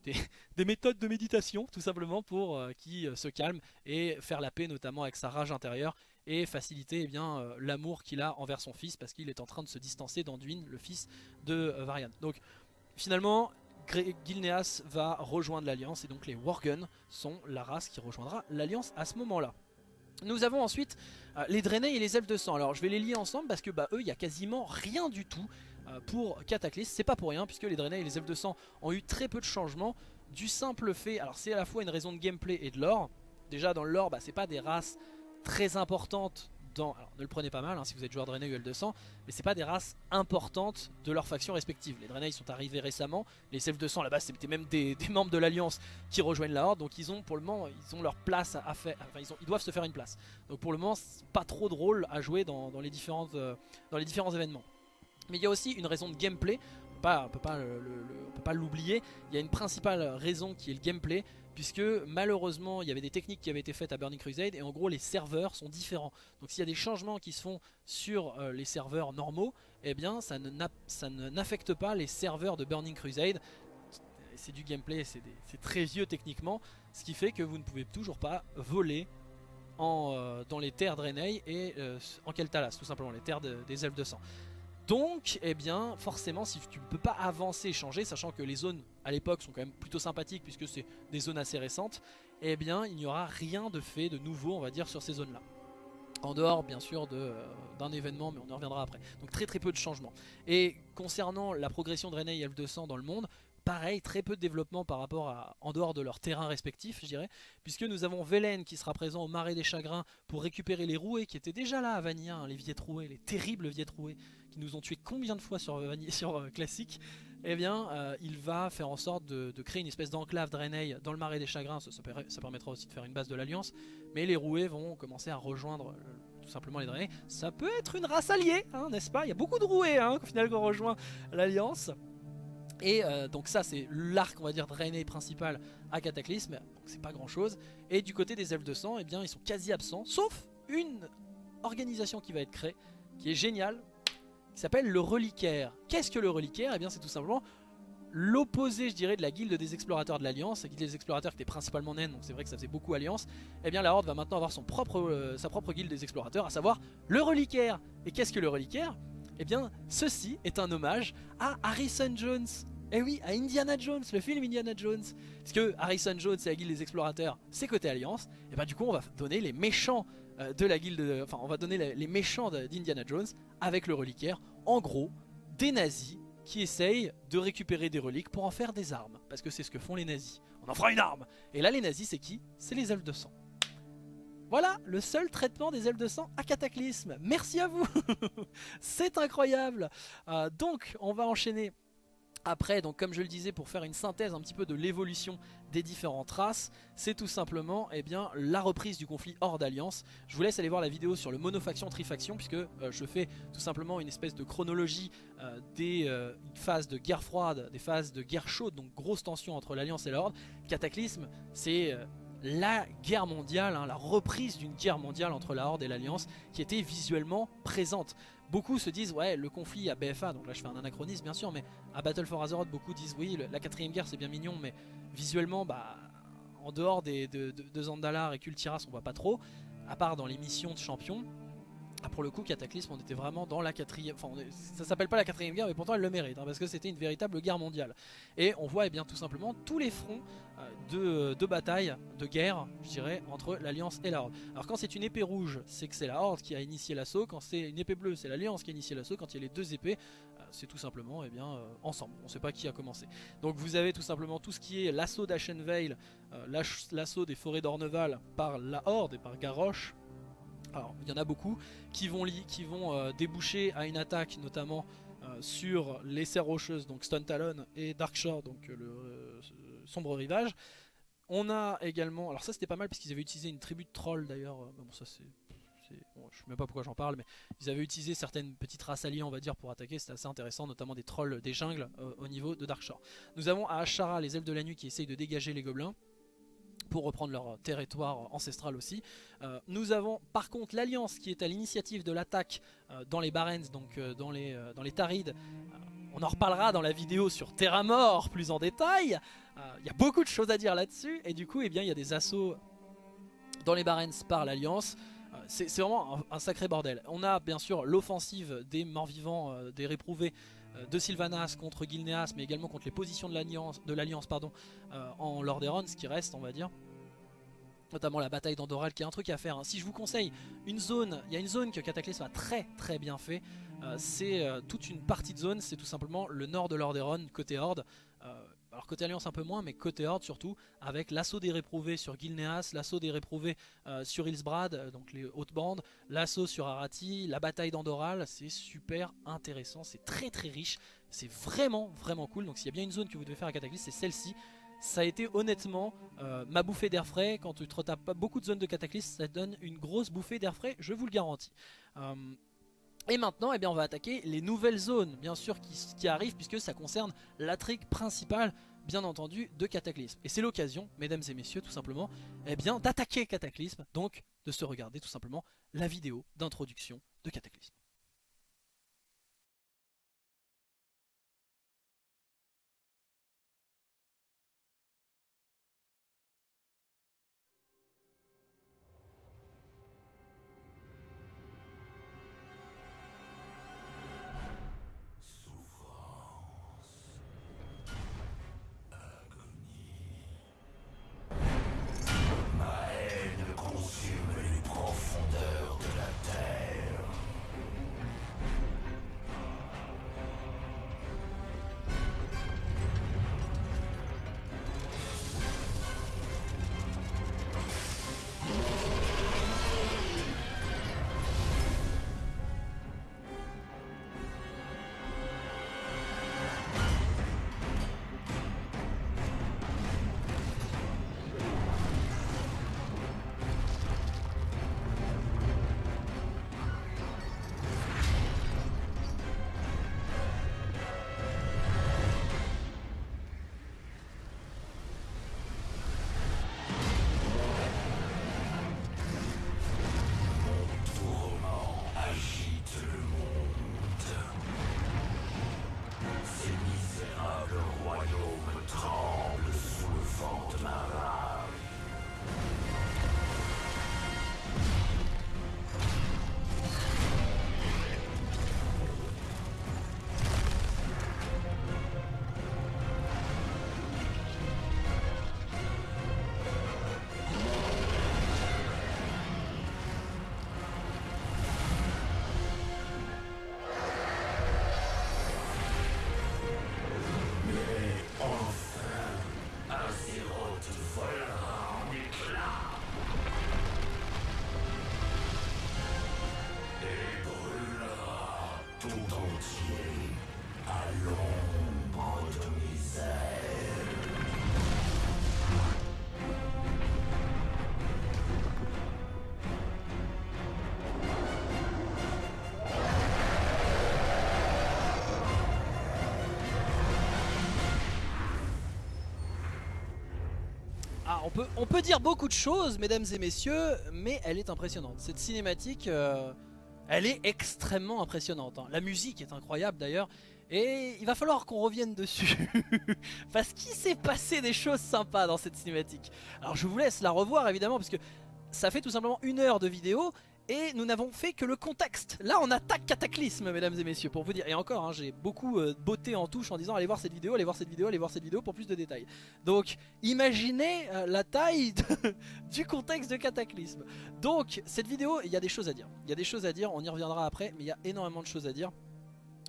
des, méthodes de méditation tout simplement pour euh, qu'il euh, se calme et faire la paix notamment avec sa rage intérieure et faciliter eh bien euh, l'amour qu'il a envers son fils parce qu'il est en train de se distancer d'Anduin, le fils de Varian. Donc finalement Gilneas va rejoindre l'Alliance et donc les Worgen sont la race qui rejoindra l'Alliance à ce moment-là. Nous avons ensuite les Draenei et les Elfes de Sang. Alors je vais les lier ensemble parce que bah, eux, il n'y a quasiment rien du tout. Euh, pour Cataclysm. C'est pas pour rien puisque les Draenei et les Elfes de Sang ont eu très peu de changements du simple fait, alors c'est à la fois une raison de gameplay et de lore. Déjà dans le lore, bah, c'est pas des races très importantes dans, ne le prenez pas mal hein, si vous êtes joueur Draenei ou de Sang, mais c'est pas des races importantes de leurs factions respectives. Les Draenei sont arrivés récemment, les Elfes de Sang là-bas c'était même des, membres de l'Alliance qui rejoignent la Horde, donc ils ont pour le moment ils ont leur place à, faire, enfin ils, doivent se faire une place. Donc pour le moment pas trop de rôle à jouer euh, dans les différents événements. Mais il y a aussi une raison de gameplay, on ne peut pas l'oublier, il y a une principale raison qui est le gameplay, puisque malheureusement il y avait des techniques qui avaient été faites à Burning Crusade et en gros les serveurs sont différents. Donc s'il y a des changements qui se font sur euh, les serveurs normaux, eh bien ça n'affecte pas les serveurs de Burning Crusade. C'est du gameplay, c'est très vieux techniquement, ce qui fait que vous ne pouvez toujours pas voler euh, dans les terres Draenei et euh, en Keltalas, tout simplement, les terres des elfes de sang. Donc, eh bien, forcément, si tu ne peux pas avancer et changer, sachant que les zones à l'époque sont quand même plutôt sympathiques puisque c'est des zones assez récentes, eh bien, il n'y aura rien de fait de nouveau, on va dire, sur ces zones-là. En dehors, bien sûr, euh, d'un événement, mais on y reviendra après. Donc très très peu de changements. Et concernant la progression de René et F200 dans le monde, pareil, très peu de développement par rapport à en dehors de leur terrain respectif, je dirais, puisque nous avons Velen qui sera présent au Marais des Chagrins pour récupérer les roués qui étaient déjà là à Vanilla, les viettes rouées, les terribles viettes rouées qui nous ont tué combien de fois sur, sur euh, classique, eh bien euh, il va faire en sorte de, créer une espèce d'enclave Draenei dans le marais des chagrins, ça, permettra aussi de faire une base de l'alliance, mais les roués vont commencer à rejoindre euh, tout simplement les Draenei. Ça peut être une race alliée, hein, n'est-ce pas? Il y a beaucoup de roués hein, au final qu'on rejoint l'alliance. Et donc ça c'est l'arc on va dire Draenei principal à Cataclysme, donc c'est pas grand chose. Et du côté des elfes de sang, eh bien ils sont quasi absents, sauf une organisation qui va être créée, qui est géniale, s'appelle le reliquaire. Qu'est-ce que le reliquaire? Eh bien c'est tout simplement l'opposé je dirais de la guilde des explorateurs de l'Alliance, la guilde des explorateurs qui était principalement naine, donc c'est vrai que ça faisait beaucoup Alliance, eh bien la Horde va maintenant avoir son propre, euh, sa propre guilde des explorateurs, à savoir le reliquaire. Et qu'est-ce que le reliquaire? Eh bien ceci est un hommage à Harrison Jones. Eh oui, à Indiana Jones, le film Indiana Jones. Parce que Harrison Jones et la guilde des explorateurs, c'est côté Alliance, et bien du coup on va donner les méchants euh, de la guilde, enfin on va donner les méchants d'Indiana Jones avec le reliquaire. En gros, des nazis qui essayent de récupérer des reliques pour en faire des armes. Parce que c'est ce que font les nazis. On en fera une arme Et là les nazis c'est qui? C'est les elfes de sang. Voilà le seul traitement des elfes de sang à Cataclysme. Merci à vous C'est incroyable euh, Donc on va enchaîner après, donc comme je le disais, pour faire une synthèse un petit peu de l'évolution des différentes races, c'est tout simplement eh bien, la reprise du conflit hors d'alliance. Je vous laisse aller voir la vidéo sur le monofaction-trifaction, puisque euh, je fais tout simplement une espèce de chronologie euh, des euh, phases de guerre froide, des phases de guerre chaude, donc grosse tension entre l'alliance et l'ordre. Cataclysme, c'est la guerre mondiale, hein, la reprise d'une guerre mondiale entre la Horde et l'Alliance qui était visuellement présente. Beaucoup se disent ouais le conflit à BFA, donc là je fais un anachronisme bien sûr, mais à Battle for Azeroth beaucoup disent oui la quatrième guerre c'est bien mignon mais visuellement bah en dehors des, de, Zandalar et Kultiras on voit pas trop, à part dans les missions de champion. Ah, pour le coup, Cataclysme, on était vraiment dans la quatrième... Enfin, ça s'appelle pas la quatrième guerre, mais pourtant elle le mérite, hein, parce que c'était une véritable guerre mondiale. Et on voit eh bien tout simplement tous les fronts euh, de, de, bataille, de guerre, je dirais, entre l'Alliance et la Horde. Alors quand c'est une épée rouge, c'est que c'est la Horde qui a initié l'assaut. Quand c'est une épée bleue, c'est l'Alliance qui a initié l'assaut. Quand il y a les deux épées, euh, c'est tout simplement eh bien, euh, ensemble. On sait pas qui a commencé. Donc vous avez tout simplement tout ce qui est l'assaut d'Ashenvale, l'assaut des forêts d'Orneval par la Horde et par Garrosh alors il y en a beaucoup qui vont, qui vont euh, déboucher à une attaque notamment euh, sur les serres rocheuses, donc Stone Talon et Darkshore, donc euh, le sombre rivage. On a également, alors ça c'était pas mal parce qu'ils avaient utilisé une tribu de trolls d'ailleurs, bon ça c'est... Sais même pas pourquoi j'en parle, mais ils avaient utilisé certaines petites races alliées, on va dire, pour attaquer. C'était assez intéressant, notamment des trolls des jungles au niveau de Darkshore. Nous avons à Ashara les elfes de la nuit qui essayent de dégager les gobelins pour reprendre leur territoire ancestral aussi. Euh, nous avons par contre l'Alliance qui est à l'initiative de l'attaque euh, dans les Barrens, donc euh, dans, les, dans les Tarides. on en reparlera dans la vidéo sur Terra Mort plus en détail. Il y a beaucoup de choses à dire là-dessus et du coup eh bien, il y a des assauts dans les Barrens par l'Alliance. C'est vraiment un, sacré bordel. On a bien sûr l'offensive des morts-vivants, des réprouvés de Sylvanas contre Gilneas, mais également contre les positions de l'Alliance pardon, euh, en Lordaeron, ce qui reste, on va dire. Notamment la bataille d'Andoral, qui est un truc à faire. Hein. Si je vous conseille une zone, il y a une zone que Cataclysm a très très bien fait. Euh, c'est toute une partie de zone, c'est tout simplement le nord de Lordaeron, côté Horde alors côté Alliance un peu moins, mais côté Horde surtout, avec l'assaut des réprouvés sur Gilneas, l'assaut des réprouvés euh, sur Hillsbrad, euh, donc les hautes bandes, l'assaut sur Arati, la bataille d'Andoral, c'est super intéressant, c'est très très riche, c'est vraiment vraiment cool, donc s'il y a bien une zone que vous devez faire à Cataclysme, c'est celle-ci. Ça a été honnêtement euh, ma bouffée d'air frais, quand tu te retapes pas beaucoup de zones de Cataclysme, ça donne une grosse bouffée d'air frais, je vous le garantis. Et maintenant, eh bien, on va attaquer les nouvelles zones, bien sûr, qui, arrivent, puisque ça concerne la trick principale, bien entendu, de Cataclysme. Et c'est l'occasion, mesdames et messieurs, tout simplement, eh bien, d'attaquer Cataclysme, donc de se regarder tout simplement la vidéo d'introduction de Cataclysme. On peut, on peut dire beaucoup de choses, mesdames et messieurs, mais elle est impressionnante. Cette cinématique, euh, elle est extrêmement impressionnante. hein. La musique est incroyable d'ailleurs, et il va falloir qu'on revienne dessus. parce qu'il s'est passé des choses sympas dans cette cinématique. Alors je vous laisse la revoir évidemment, parce que ça fait tout simplement une heure de vidéo, et nous n'avons fait que le contexte. Là on attaque Cataclysme, mesdames et messieurs, pour vous dire. Et encore, hein, j'ai beaucoup euh, botté en touche en disant allez voir cette vidéo, allez voir cette vidéo, allez voir cette vidéo pour plus de détails. Donc imaginez euh, la taille du contexte de Cataclysme. Donc cette vidéo, il y a des choses à dire. Il y a des choses à dire, on y reviendra après, mais il y a énormément de choses à dire.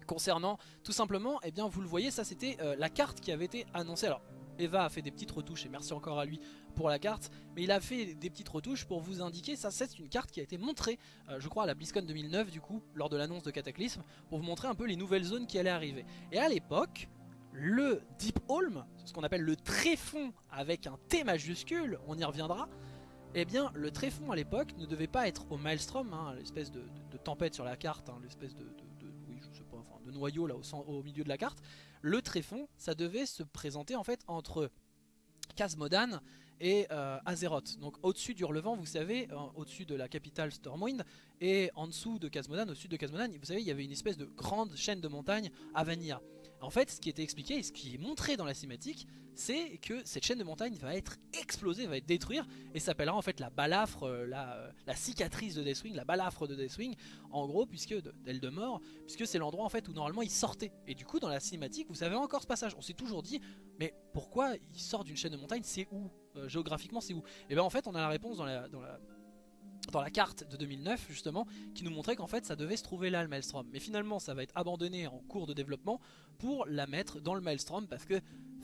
Concernant tout simplement, eh bien vous le voyez, ça c'était euh, la carte qui avait été annoncée. Alors Eva a fait des petites retouches et merci encore à lui pour la carte, mais il a fait des petites retouches pour vous indiquer, ça c'est une carte qui a été montrée, euh, je crois à la BlizzCon 2009 du coup, lors de l'annonce de Cataclysme, pour vous montrer un peu les nouvelles zones qui allaient arriver. Et à l'époque, le Deep Holm, ce qu'on appelle le tréfond avec un T majuscule, on y reviendra, eh bien le tréfond à l'époque ne devait pas être au Maelstrom, hein, l'espèce de, tempête sur la carte, hein, l'espèce de, de- de- noyau là au, au milieu de la carte. Le tréfond, ça devait se présenter en fait entre Khazmodan et euh, Azeroth. Donc au-dessus du relevant, vous savez, euh, au-dessus de la capitale Stormwind, et en dessous de Khazmodan, au sud de Khazmodan, vous savez, il y avait une espèce de grande chaîne de montagnes à Vanilla. En fait, ce qui était expliqué et ce qui est montré dans la cinématique, c'est que cette chaîne de montagnes va être explosée, va être détruite, et s'appellera en fait la balafre, euh, la, euh, la cicatrice de Deathwing, la balafre de Deathwing, en gros, puisque de- d'Eldemort, puisque c'est l'endroit en fait où normalement il sortait. Et du coup, dans la cinématique, vous savez encore ce passage. On s'est toujours dit, mais pourquoi il sort d'une chaîne de montagne C'est où? Euh, Géographiquement, c'est où? Et bien en fait, on a la réponse dans la dans la carte de 2009 justement qui nous montrait qu'en fait ça devait se trouver là le Maelstrom. Mais finalement ça va être abandonné en cours de développement pour la mettre dans le Maelstrom parce que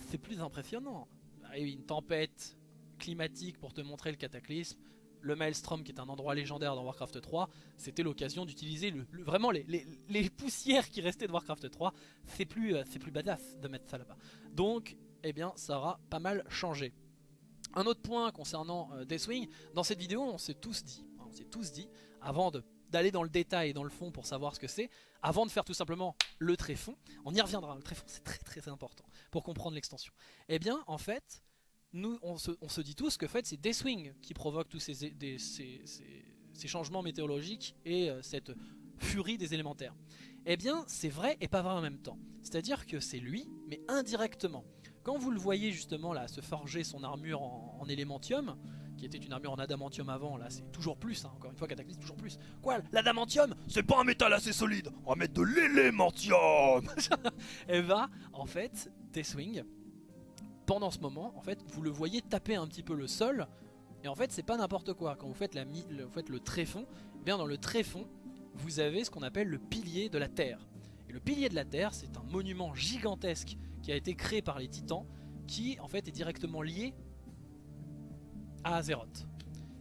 c'est plus impressionnant. Ah oui, une tempête climatique pour te montrer le cataclysme le Maelstrom qui est un endroit légendaire dans Warcraft 3 c'était l'occasion d'utiliser vraiment les, poussières qui restaient de Warcraft 3 c'est plus, euh, c'est plus badass de mettre ça là-bas. Donc eh bien ça aura pas mal changé. Un autre point concernant euh, Deathwing, dans cette vidéo on s'est tous dit, on s'est tous dit, avant d'aller dans le détail et dans le fond pour savoir ce que c'est, avant de faire tout simplement le tréfond, on y reviendra, le tréfond c'est très très important pour comprendre l'extension. Eh bien en fait, nous on se, dit tous que en fait, c'est Deathwing qui provoque tous des- ces- ces changements météorologiques et euh, cette furie des élémentaires. Eh bien c'est vrai et pas vrai en même temps. C'est-à-dire que c'est lui, mais indirectement. Quand vous le voyez justement là se forger son armure en, en élémentium, qui était une armure en adamantium avant, là c'est toujours plus, hein, encore une fois Cataclysme toujours plus. Quoi, l'adamantium C'est pas un métal assez solide, on va mettre de l'élémentium Eh ben, en fait, Deathwing, pendant ce moment, en fait, vous le voyez taper un petit peu le sol, et en fait c'est pas n'importe quoi. Quand vous faites, la le, vous faites le tréfond, eh bien dans le tréfond, vous avez ce qu'on appelle le pilier de la Terre. Et le pilier de la Terre, c'est un monument gigantesque qui a été créé par les titans, qui en fait est directement lié à Azeroth.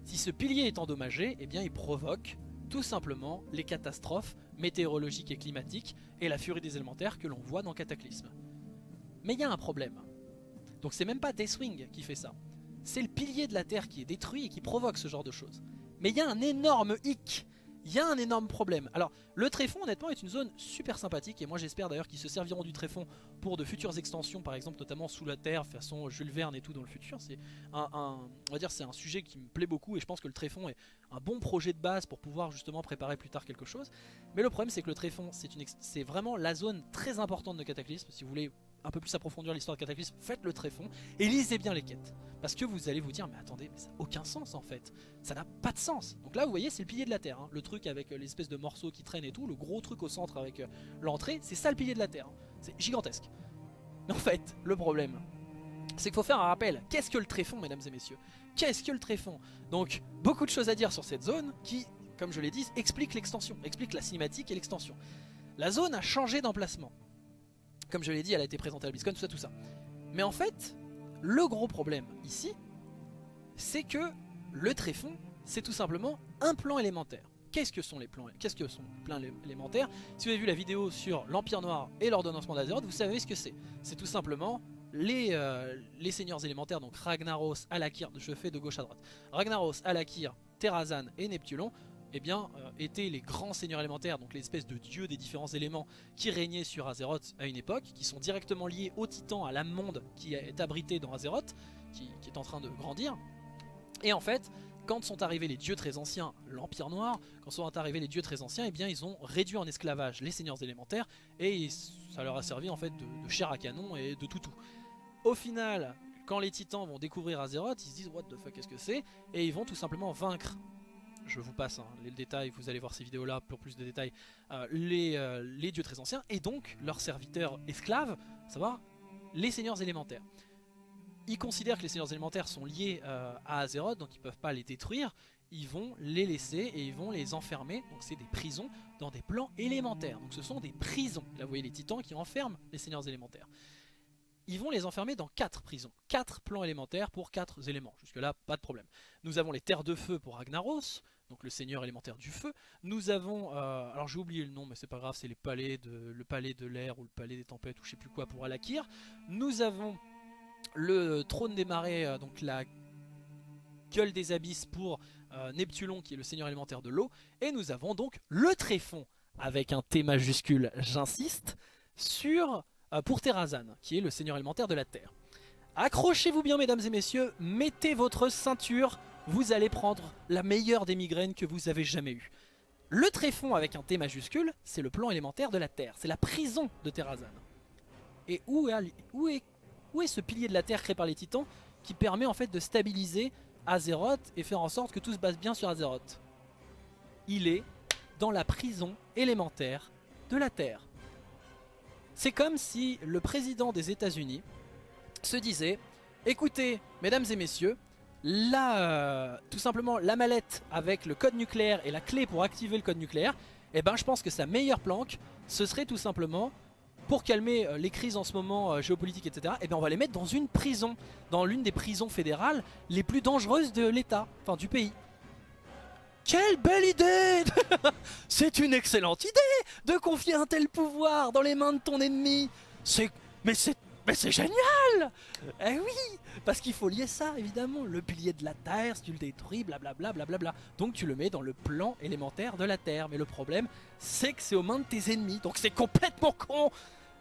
Si ce pilier est endommagé, eh bien il provoque tout simplement les catastrophes météorologiques et climatiques et la furie des élémentaires que l'on voit dans Cataclysme. Mais il y a un problème. Donc c'est même pas Deathwing qui fait ça. C'est le pilier de la Terre qui est détruit et qui provoque ce genre de choses. Mais il y a un énorme hic. Il y a un énorme problème. Alors, le tréfond, honnêtement, est une zone super sympathique. Et moi, j'espère d'ailleurs qu'ils se serviront du tréfond pour de futures extensions, par exemple, notamment sous la terre, façon Jules Verne et tout dans le futur. C'est un, on va dire, c'est un sujet qui me plaît beaucoup. Et je pense que le tréfond est un bon projet de base pour pouvoir justement préparer plus tard quelque chose. Mais le problème, c'est que le tréfond, c'est une ex- c'est vraiment la zone très importante de Cataclysme. Si vous voulez un peu plus approfondir l'histoire de Cataclysme, faites le tréfond et lisez bien les quêtes. Parce que vous allez vous dire, mais attendez, mais ça n'a aucun sens en fait. Ça n'a pas de sens. Donc là, vous voyez, c'est le pilier de la Terre. hein. Le truc avec euh, l'espèce de morceaux qui traînent et tout, le gros truc au centre avec euh, l'entrée, c'est ça le pilier de la Terre. hein. C'est gigantesque. Mais en fait, le problème, c'est qu'il faut faire un rappel. Qu'est-ce que le tréfond, mesdames et messieurs? Qu'est-ce que le tréfond Donc, beaucoup de choses à dire sur cette zone qui, comme je l'ai dit, explique l'extension, explique la cinématique et l'extension. La zone a changé d'emplacement. Comme je l'ai dit, elle a été présentée à la BlizzCon, tout ça, tout ça. Mais en fait, le gros problème ici, c'est que le tréfond, c'est tout simplement un plan élémentaire. Qu'est-ce que sont les plans que sont élémentaires Si vous avez vu la vidéo sur l'Empire Noir et l'ordonnancement d'Azeroth, vous savez ce que c'est. C'est tout simplement les, euh, les seigneurs élémentaires, donc Ragnaros, Alakir, je fais de gauche à droite. Ragnaros, Alakir, Terrazan et Neptulon, eh bien, euh, étaient les grands seigneurs élémentaires, donc l'espèce de dieux des différents éléments qui régnaient sur Azeroth à une époque, qui sont directement liés au titan, à l'âme monde qui est abrité dans Azeroth, qui, qui est en train de grandir. Et en fait, quand sont arrivés les dieux très anciens, l'Empire Noir, quand sont arrivés les dieux très anciens, eh bien ils ont réduit en esclavage les seigneurs élémentaires et ça leur a servi en fait de, de chair à canon et de toutou. Au final, quand les titans vont découvrir Azeroth, ils se disent what the fuck qu'est-ce que c'est? Et ils vont tout simplement vaincre. Je vous passe hein, les détails, vous allez voir ces vidéos là pour plus de détails. euh, les, euh, les dieux très anciens et donc leurs serviteurs esclaves, à savoir les seigneurs élémentaires. Ils considèrent que les seigneurs élémentaires sont liés euh, à Azeroth, donc ils peuvent pas les détruire. Ils vont les laisser et ils vont les enfermer. Donc c'est des prisons dans des plans élémentaires. Donc ce sont des prisons. Là vous voyez les titans qui enferment les seigneurs élémentaires. Ils vont les enfermer dans quatre prisons, quatre plans élémentaires pour quatre éléments. Jusque là pas de problème. Nous avons les terres de feu pour Ragnaros, donc le seigneur élémentaire du feu. Nous avons, euh, alors j'ai oublié le nom mais c'est pas grave, c'est les palais de, le palais de l'air ou le palais des tempêtes ou je sais plus quoi pour Alakir. Nous avons le trône des marais, euh, donc la gueule des abysses pour euh, Neptulon qui est le seigneur élémentaire de l'eau. Et nous avons donc le tréfond avec un T majuscule, j'insiste, sur pour Terrazan qui est le seigneur élémentaire de la terre. Accrochez-vous bien mesdames et messieurs, mettez votre ceinture, vous allez prendre la meilleure des migraines que vous avez jamais eues. Le tréfond avec un T majuscule, c'est le plan élémentaire de la Terre, c'est la prison de Terrazan. Et où est, où, est, où est ce pilier de la Terre créé par les titans qui permet en fait de stabiliser Azeroth et faire en sorte que tout se passe bien sur Azeroth? Il est dans la prison élémentaire de la Terre. C'est comme si le président des États-Unis se disait écoutez, mesdames et messieurs, là, euh, tout simplement la mallette avec le code nucléaire et la clé pour activer le code nucléaire, eh ben je pense que sa meilleure planque, ce serait tout simplement pour calmer euh, les crises en ce moment euh, géopolitiques, etc. Eh bien on va les mettre dans une prison, dans l'une des prisons fédérales les plus dangereuses de l'État, enfin du pays. Quelle belle idée C'est une excellente idée de confier un tel pouvoir dans les mains de ton ennemi. C'est mais c'est mais c'est génial Eh oui Parce qu'il faut lier ça, évidemment. Le pilier de la Terre, si tu le détruis, blablabla, blablabla. Donc tu le mets dans le plan élémentaire de la Terre. Mais le problème, c'est que c'est aux mains de tes ennemis. Donc c'est complètement con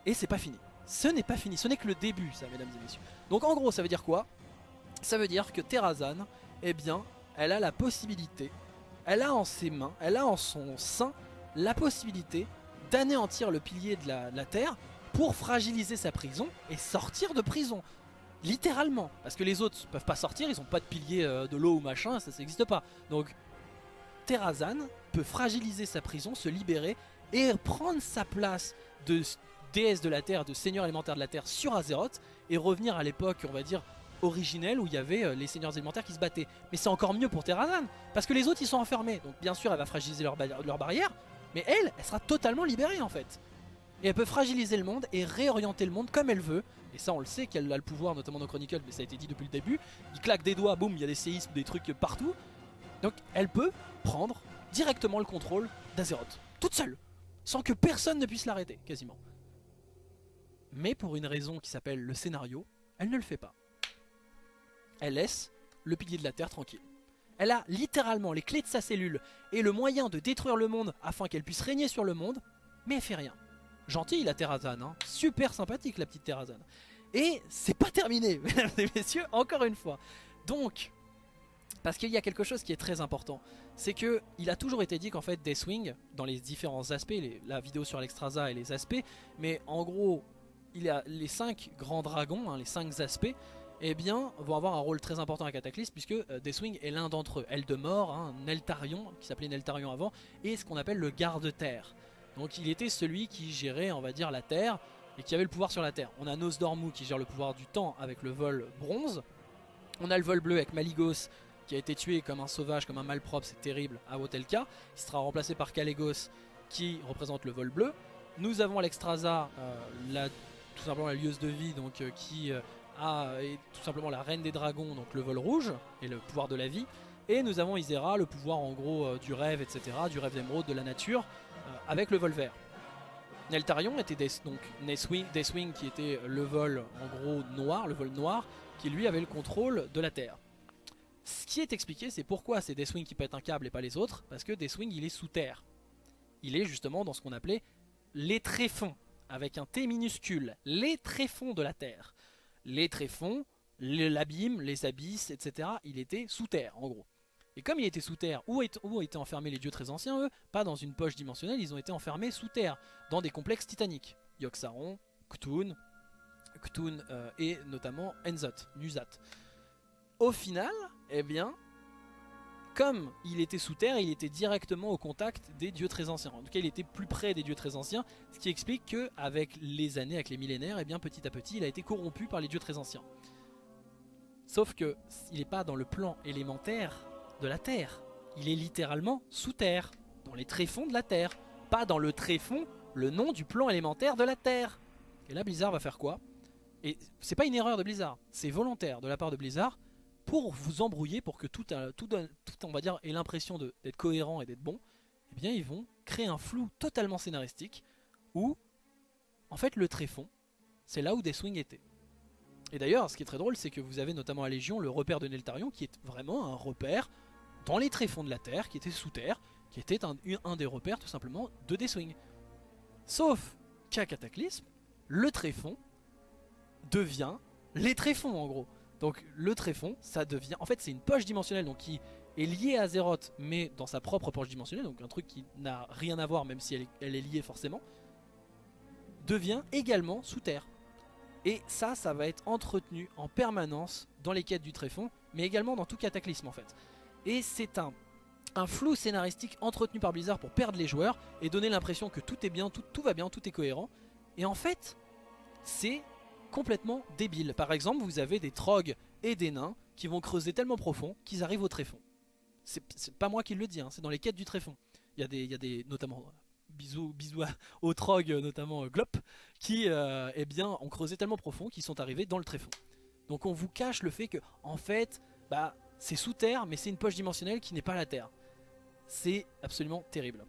Et c'est pas fini. Ce n'est pas fini. Ce n'est que le début, ça, mesdames et messieurs. Donc en gros, ça veut dire quoi? Ça veut dire que Terrazan, eh bien, elle a la possibilité, elle a en ses mains, elle a en son sein la possibilité d'anéantir le pilier de la, de la Terre pour fragiliser sa prison et sortir de prison. Littéralement. Parce que les autres peuvent pas sortir, ils ont pas de pilier euh, de l'eau ou machin, ça n'existe pas. Donc Terrazan peut fragiliser sa prison, se libérer et prendre sa place de déesse de la Terre, de seigneur élémentaire de la Terre sur Azeroth et revenir à l'époque, on va dire, originelle où il y avait euh, les seigneurs élémentaires qui se battaient. Mais c'est encore mieux pour Terrazan parce que les autres ils sont enfermés. Donc bien sûr elle va fragiliser leur barrière, mais elle, elle sera totalement libérée en fait. Et elle peut fragiliser le monde et réorienter le monde comme elle veut. Et ça on le sait qu'elle a le pouvoir, notamment dans Chronicle, mais ça a été dit depuis le début. Il claque des doigts, boum, il y a des séismes, des trucs partout. Donc elle peut prendre directement le contrôle d'Azeroth, toute seule, sans que personne ne puisse l'arrêter, quasiment. Mais pour une raison qui s'appelle le scénario, elle ne le fait pas. Elle laisse le pilier de la Terre tranquille. Elle a littéralement les clés de sa cellule et le moyen de détruire le monde afin qu'elle puisse régner sur le monde, mais elle fait rien. Gentille la Terrazan, hein. super sympathique la petite Terrazan. Et c'est pas terminé, mesdames et messieurs, encore une fois. Donc, parce qu'il y a quelque chose qui est très important, c'est que il a toujours été dit qu'en fait Deathwing, dans les différents aspects, la vidéo sur l'Extrasa et les aspects, mais en gros, il y a les cinq grands dragons, hein, les cinq aspects, eh bien, vont avoir un rôle très important à Cataclysme puisque euh, Deathwing est l'un d'entre eux. Eldemort, hein, Neltarion, qui s'appelait Neltarion avant, et ce qu'on appelle le garde-terre. Donc il était celui qui gérait, on va dire, la Terre et qui avait le pouvoir sur la Terre. On a Nosdormu qui gère le pouvoir du temps avec le vol bronze. On a le vol bleu avec Maligos qui a été tué comme un sauvage, comme un malpropre, c'est terrible, à Wotelka. Il sera remplacé par Kalégos qui représente le vol bleu. Nous avons Alexstrasza, euh, tout simplement la lieuse de vie, donc euh, qui euh, a est tout simplement la reine des dragons, donc le vol rouge et le pouvoir de la vie. Et nous avons Isera, le pouvoir en gros du rêve, etc., du rêve d'émeraude, de la nature, avec le vol vert. Neltarion était donc Deathwing, qui était le vol en gros noir, le vol noir, qui lui avait le contrôle de la Terre. Ce qui est expliqué, c'est pourquoi c'est Deathwing qui pète un câble et pas les autres, parce que Deathwing il est sous terre. Il est justement dans ce qu'on appelait les tréfonds, avec un T minuscule, les tréfonds de la Terre. Les tréfonds, l'abîme, les abysses, etc. Il était sous terre en gros. Et comme il était sous terre, où, est- où étaient enfermés les dieux très anciens, eux? Pas dans une poche dimensionnelle, ils ont été enfermés sous terre, dans des complexes titaniques. Yogg-Saron, Ktun, Ktun euh, et notamment Enzot, Nuzat. Au final, eh bien, comme il était sous terre, il était directement au contact des dieux très anciens. En tout cas, il était plus près des dieux très anciens, ce qui explique que avec les années, avec les millénaires, eh bien, petit à petit, il a été corrompu par les dieux très anciens. Sauf que il n'est pas dans le plan élémentaire de la Terre. Il est littéralement sous terre, dans les tréfonds de la Terre, pas dans le tréfond, le nom du plan élémentaire de la Terre. Et là, Blizzard va faire quoi? Et c'est pas une erreur de Blizzard, c'est volontaire de la part de Blizzard pour vous embrouiller, pour que tout, euh, tout, on va dire, ait l'impression d'être cohérent et d'être bon. Eh bien, ils vont créer un flou totalement scénaristique où, en fait, le tréfond, c'est là où Deathwing était. Et d'ailleurs, ce qui est très drôle, c'est que vous avez notamment à Légion le repère de Neltarion, qui est vraiment un repère dans les tréfonds de la Terre, qui était sous terre, qui était un, des repères tout simplement de Deathwing. Sauf qu'à Cataclysme, le tréfond devient les tréfonds en gros. Donc le tréfond, ça devient... En fait c'est une poche dimensionnelle donc qui est liée à Azeroth, mais dans sa propre poche dimensionnelle, donc un truc qui n'a rien à voir même si elle est, elle est liée forcément, devient également sous terre. Et ça, ça va être entretenu en permanence dans les quêtes du tréfond, mais également dans tout cataclysme en fait. Et c'est un, flou scénaristique entretenu par Blizzard pour perdre les joueurs et donner l'impression que tout est bien, tout, va bien, tout est cohérent. Et en fait, c'est complètement débile. Par exemple, vous avez des trogs et des nains qui vont creuser tellement profond qu'ils arrivent au tréfond. C'est pas moi qui le dis, hein, c'est dans les quêtes du tréfond. Il y a des, il notamment bisous, bisous aux trogs, notamment euh, Glop, qui euh, eh ont creusé tellement profond qu'ils sont arrivés dans le tréfond. Donc on vous cache le fait que, en fait, bah, c'est sous terre, mais c'est une poche dimensionnelle qui n'est pas la terre. C'est absolument terrible.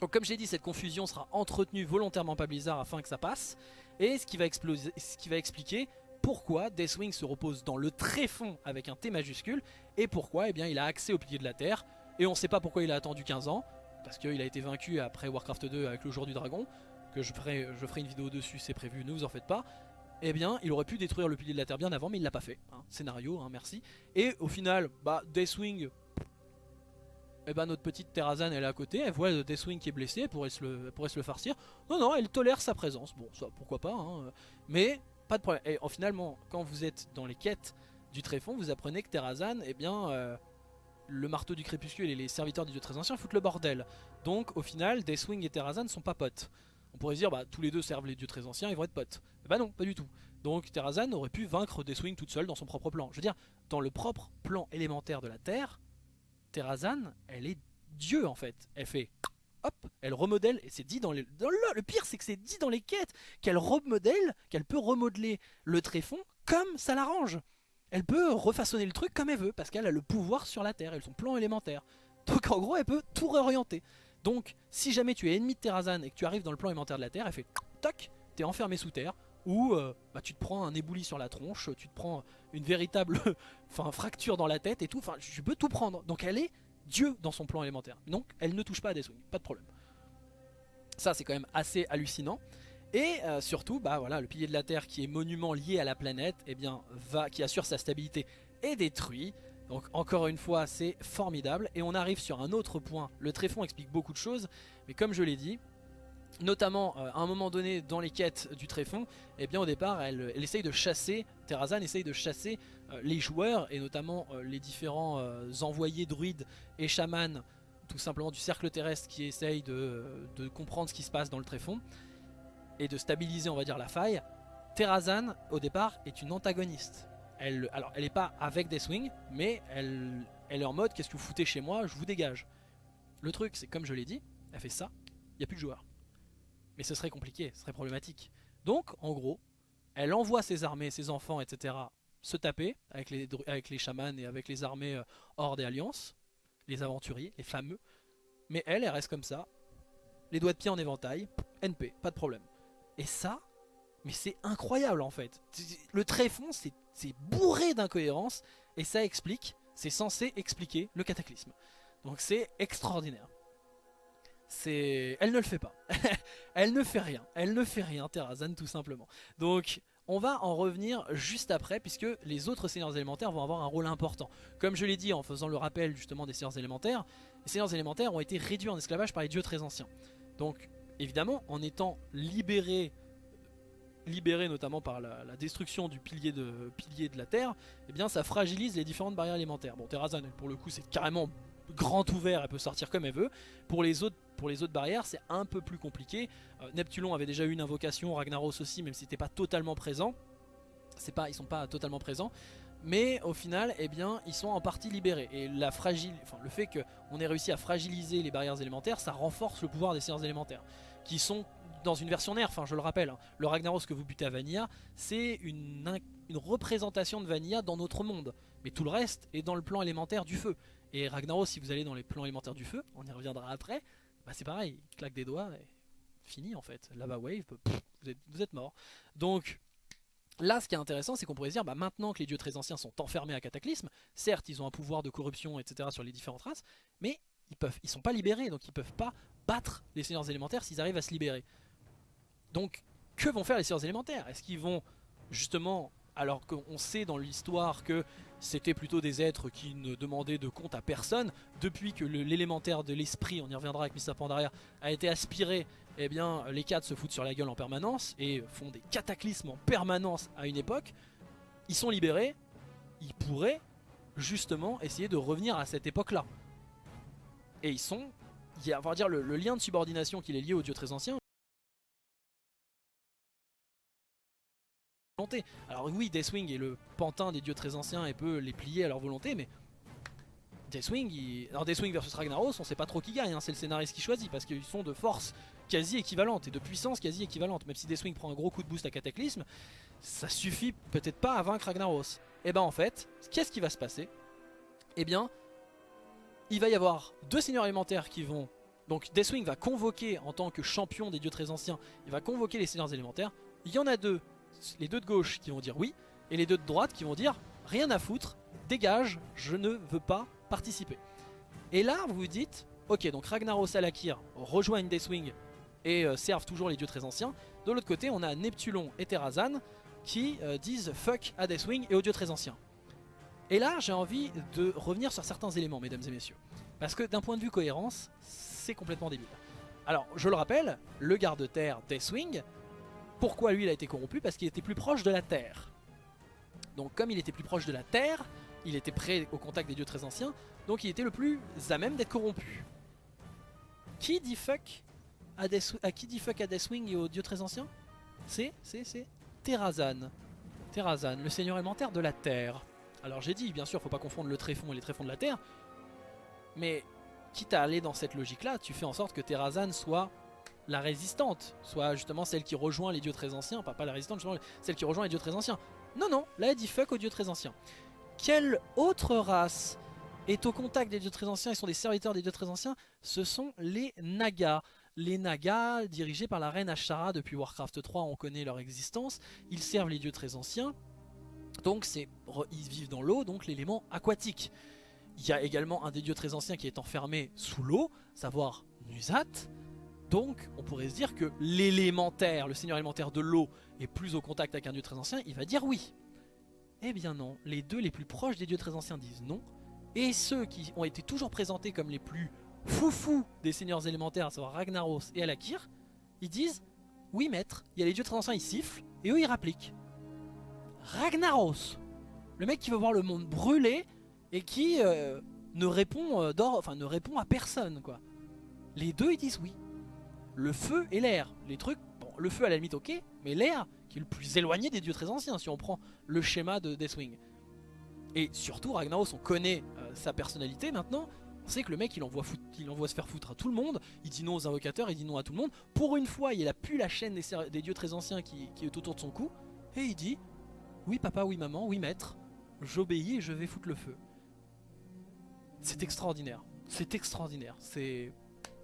Donc comme j'ai dit, cette confusion sera entretenue volontairement par Blizzard afin que ça passe. Et ce qui va, expliquer pourquoi Deathwing se repose dans le tréfond avec un T majuscule et pourquoi eh il a accès au pilier de la Terre. Et on sait pas pourquoi il a attendu 15 ans, parce qu'il a été vaincu après Warcraft 2 avec le jour du dragon, que je ferai, je ferai une vidéo dessus, c'est prévu, ne vous en faites pas. Eh bien, il aurait pu détruire le pilier de la Terre bien avant, mais il l'a pas fait. hein. Scénario, hein, merci. Et au final, bah, Deathwing, eh ben notre petite Terrazane elle est à côté, elle voit Deathwing qui est blessé, elle pourrait se le, pourrait se le farcir. Non, non, elle tolère sa présence. Bon, ça, pourquoi pas, hein. mais pas de problème. Et en, finalement, quand vous êtes dans les quêtes du tréfond, vous apprenez que Terrazane, eh bien, euh, le marteau du crépuscule et les serviteurs du dieu très ancien foutent le bordel. Donc, au final, Deathwing et Terrazane sont pas potes. On pourrait se dire, bah, tous les deux servent les dieux très anciens, ils vont être potes. Bah non, pas du tout. Donc, Terrazane aurait pu vaincre Deathwing toute seule dans son propre plan. Je veux dire, dans le propre plan élémentaire de la Terre, Terrazane, elle est Dieu en fait. Elle fait hop, elle remodèle, et c'est dit dans les. le, pire, c'est que c'est dit dans les quêtes qu'elle remodèle, qu'elle peut remodeler le tréfond comme ça l'arrange. Elle peut refaçonner le truc comme elle veut, parce qu'elle a le pouvoir sur la Terre, et son plan élémentaire. Donc en gros, elle peut tout réorienter. Donc, si jamais tu es ennemi de Terrazane et que tu arrives dans le plan élémentaire de la Terre, elle fait toc, t'es enfermé sous terre, ou euh, bah, tu te prends un éboulis sur la tronche, tu te prends une véritable fracture dans la tête et tout. Enfin, je peux tout prendre. Donc elle est Dieu dans son plan élémentaire. Donc elle ne touche pas à Deathwing, pas de problème. Ça c'est quand même assez hallucinant. Et euh, surtout, bah voilà, le pilier de la Terre qui est monument lié à la planète, eh bien, va, qui assure sa stabilité, est détruit. Donc encore une fois, c'est formidable. Et on arrive sur un autre point. Le tréfond explique beaucoup de choses, mais comme je l'ai dit, notamment euh, à un moment donné dans les quêtes du tréfond, eh bien au départ, elle, essaye de chasser, Terrazane essaye de chasser euh, les joueurs et notamment euh, les différents envoyés druides et chamans, tout simplement du cercle terrestre qui essayent de, comprendre ce qui se passe dans le tréfond et de stabiliser, on va dire, la faille. Terrazane, au départ, est une antagoniste. Elle, alors, elle n'est pas avec Deathwing, mais elle, elle est en mode qu'est-ce que vous foutez chez moi, je vous dégage. Le truc, c'est comme je l'ai dit, elle fait ça, il n'y a plus de joueurs. Mais ce serait compliqué, ce serait problématique. Donc, en gros, elle envoie ses armées, ses enfants, etc. se taper avec les, avec les chamans et avec les armées euh, hors des alliances, les aventuriers, les fameux. Mais elle, elle reste comme ça, les doigts de pied en éventail, NP, pas de problème. Et ça, mais c'est incroyable en fait. Le tréfond, c'est c'est bourré d'incohérences et ça explique, c'est censé expliquer le cataclysme. Donc c'est extraordinaire. C'est, elle ne le fait pas. elle ne fait rien. Elle ne fait rien, Terrazan tout simplement. Donc on va en revenir juste après puisque les autres seigneurs élémentaires vont avoir un rôle important. Comme je l'ai dit en faisant le rappel justement des seigneurs élémentaires, les seigneurs élémentaires ont été réduits en esclavage par les dieux très anciens. Donc évidemment en étant libérés libérés notamment par la, destruction du pilier de, pilier de la terre, eh bien ça fragilise les différentes barrières élémentaires. Bon Terrazan pour le coup c'est carrément grand ouvert, elle peut sortir comme elle veut. Pour les autres, pour les autres barrières c'est un peu plus compliqué. Euh, Neptulon avait déjà eu une invocation, Ragnaros aussi même si c'était pas totalement présent. Pas, ils sont pas totalement présents. Mais au final, eh bien, ils sont en partie libérés. Et la fragile, enfin, le fait qu'on ait réussi à fragiliser les barrières élémentaires, ça renforce le pouvoir des seigneurs élémentaires. Qui sont dans une version nerf, enfin je le rappelle, hein, le Ragnaros que vous butez à Vanilla, c'est une, une représentation de Vanilla dans notre monde. Mais tout le reste est dans le plan élémentaire du feu. Et Ragnaros, si vous allez dans les plans élémentaires du feu, on y reviendra après, bah c'est pareil, il claque des doigts et fini en fait. Lava Wave, vous êtes, vous êtes mort. Donc là, ce qui est intéressant, c'est qu'on pourrait se dire, bah, maintenant que les dieux très anciens sont enfermés à Cataclysme, certes, ils ont un pouvoir de corruption, etc. sur les différentes races, mais ils peuvent, ils sont pas libérés, donc ils peuvent pas battre les seigneurs élémentaires s'ils arrivent à se libérer. Donc, que vont faire les seigneurs élémentaires? Est-ce qu'ils vont justement, alors qu'on sait dans l'histoire que c'était plutôt des êtres qui ne demandaient de compte à personne, depuis que l'élémentaire de l'esprit, on y reviendra avec Mr. Pandaria, a été aspiré, eh bien les cadres se foutent sur la gueule en permanence et font des cataclysmes en permanence à une époque, ils sont libérés, ils pourraient justement essayer de revenir à cette époque-là. Et ils sont, il y a, va dire le, le lien de subordination qui est lié aux dieux très anciens, Alors oui, Deathwing est le pantin des dieux très anciens et peut les plier à leur volonté, mais Deathwing, alors versus Ragnaros, on sait pas trop qui gagne, hein, c'est le scénariste qui choisit parce qu'ils sont de force quasi équivalente et de puissance quasi équivalente. Même si Deathwing prend un gros coup de boost à Cataclysme, ça suffit peut-être pas à vaincre Ragnaros. Et ben en fait, qu'est-ce qui va se passer? Eh bien, il va y avoir deux seigneurs élémentaires qui vont. Donc Deathwing va convoquer en tant que champion des dieux très anciens, il va convoquer les seigneurs élémentaires. Il y en a deux, les deux de gauche qui vont dire oui, et les deux de droite qui vont dire rien à foutre, dégage, je ne veux pas participer. Et là, vous vous dites, ok, donc Ragnaros Alakir rejoignent Deathwing et euh, servent toujours les dieux très anciens. De l'autre côté, on a Neptulon et Terrazan qui euh, disent fuck à Deathwing et aux dieux très anciens. Et là, j'ai envie de revenir sur certains éléments, mesdames et messieurs. Parce que d'un point de vue cohérence, c'est complètement débile. Alors, je le rappelle, le garde-terre Deathwing, pourquoi lui il a été corrompu Parce qu'il était plus proche de la Terre. Donc comme il était plus proche de la Terre, il était près au contact des dieux très anciens, donc il était le plus à même d'être corrompu. Qui dit fuck à, Deathwing et aux dieux très anciens? C'est, c'est, c'est Terrazan. Terrazan, le seigneur élémentaire de la Terre. Alors j'ai dit, bien sûr, faut pas confondre le tréfond et les tréfonds de la Terre, mais quitte à aller dans cette logique-là, tu fais en sorte que Terrazan soit la résistante, soit justement celle qui rejoint les dieux très anciens, pas, pas la résistante, justement celle qui rejoint les dieux très anciens. Non, non, là elle dit fuck aux dieux très anciens. Quelle autre race est au contact des dieux très anciens et sont des serviteurs des dieux très anciens? Ce sont les Nagas. Les Nagas, dirigés par la reine Ashara depuis Warcraft 3, on connaît leur existence. Ils servent les dieux très anciens. Donc ils vivent dans l'eau, donc l'élément aquatique. Il y a également un des dieux très anciens qui est enfermé sous l'eau, savoir Nuzat. Donc on pourrait se dire que l'élémentaire, le seigneur élémentaire de l'eau, est plus au contact avec un dieu très ancien, il va dire oui. Eh bien non, les deux les plus proches des dieux très anciens disent non. Et ceux qui ont été toujours présentés comme les plus foufous des seigneurs élémentaires, à savoir Ragnaros et Alakir, ils disent oui maître, il y a les dieux très anciens, ils sifflent, et eux ils rappliquent. Ragnaros, le mec qui veut voir le monde brûler et qui euh, ne répond euh, ne répond à personne quoi. Les deux ils disent oui. Le feu et l'air, les trucs, bon le feu à la limite ok, mais l'air qui est le plus éloigné des dieux très anciens si on prend le schéma de Deathwing. Et surtout Ragnaros on connaît euh, sa personnalité maintenant, on sait que le mec il envoie, il envoie se faire foutre à tout le monde, il dit non aux invocateurs, il dit non à tout le monde. Pour une fois il a pu la chaîne des, dieux très anciens qui est autour de son cou, et il dit oui papa, oui maman, oui maître, j'obéis et je vais foutre le feu. C'est extraordinaire, c'est extraordinaire, c'est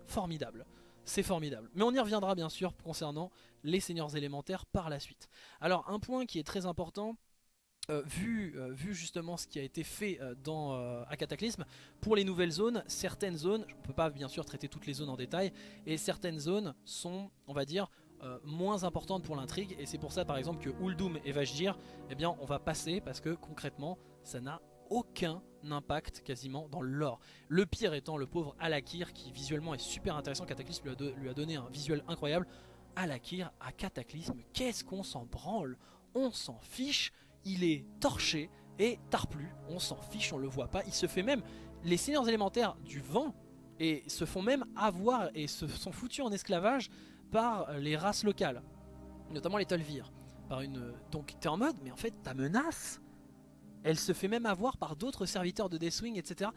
formidable. C'est formidable. Mais on y reviendra bien sûr concernant les seigneurs élémentaires par la suite. Alors un point qui est très important, euh, vu, euh, vu, justement ce qui a été fait euh, dans, à Cataclysme, pour les nouvelles zones, certaines zones, je ne peux pas bien sûr traiter toutes les zones en détail, et certaines zones sont, on va dire, moins importantes pour l'intrigue, et c'est pour ça par exemple que Uldum et Vajdir, eh bien on va passer parce que concrètement ça n'a aucun impact quasiment dans l'or. Le pire étant le pauvre Alakir qui visuellement est super intéressant, Cataclysme lui a, donné un visuel incroyable. Alakir à Cataclysme, qu'est-ce qu'on s'en branle? On s'en fiche. Il est torché et tarplu, on s'en fiche, on le voit pas, il se fait même, les seigneurs élémentaires du vent et se font même avoir et se sont foutus en esclavage par les races locales, notamment les Tolvir. Par une... Donc t'es en mode, mais en fait ta menace, elle se fait même avoir par d'autres serviteurs de Deathwing, etc.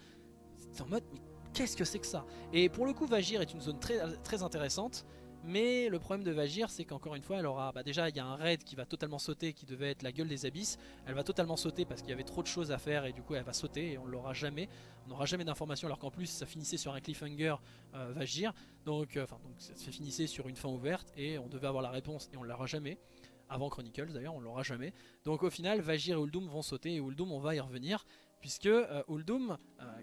T'es en mode, mais qu'est-ce que c'est que ça? Et pour le coup, Vagir est une zone très, très intéressante. Mais le problème de Vagir, c'est qu'encore une fois, elle aura. Bah déjà, il y a un raid qui va totalement sauter, qui devait être la gueule des abysses. Elle va totalement sauter parce qu'il y avait trop de choses à faire et du coup, elle va sauter et on l'aura jamais. On n'aura jamais d'informations alors qu'en plus, ça finissait sur un cliffhanger euh, Vagir. Donc, euh, donc ça se finissait sur une fin ouverte et on devait avoir la réponse et on l'aura jamais. Avant Chronicles d'ailleurs, on l'aura jamais. Donc au final, Vagir et Uldum vont sauter et Uldum, on va y revenir. Puisque euh, Uldum,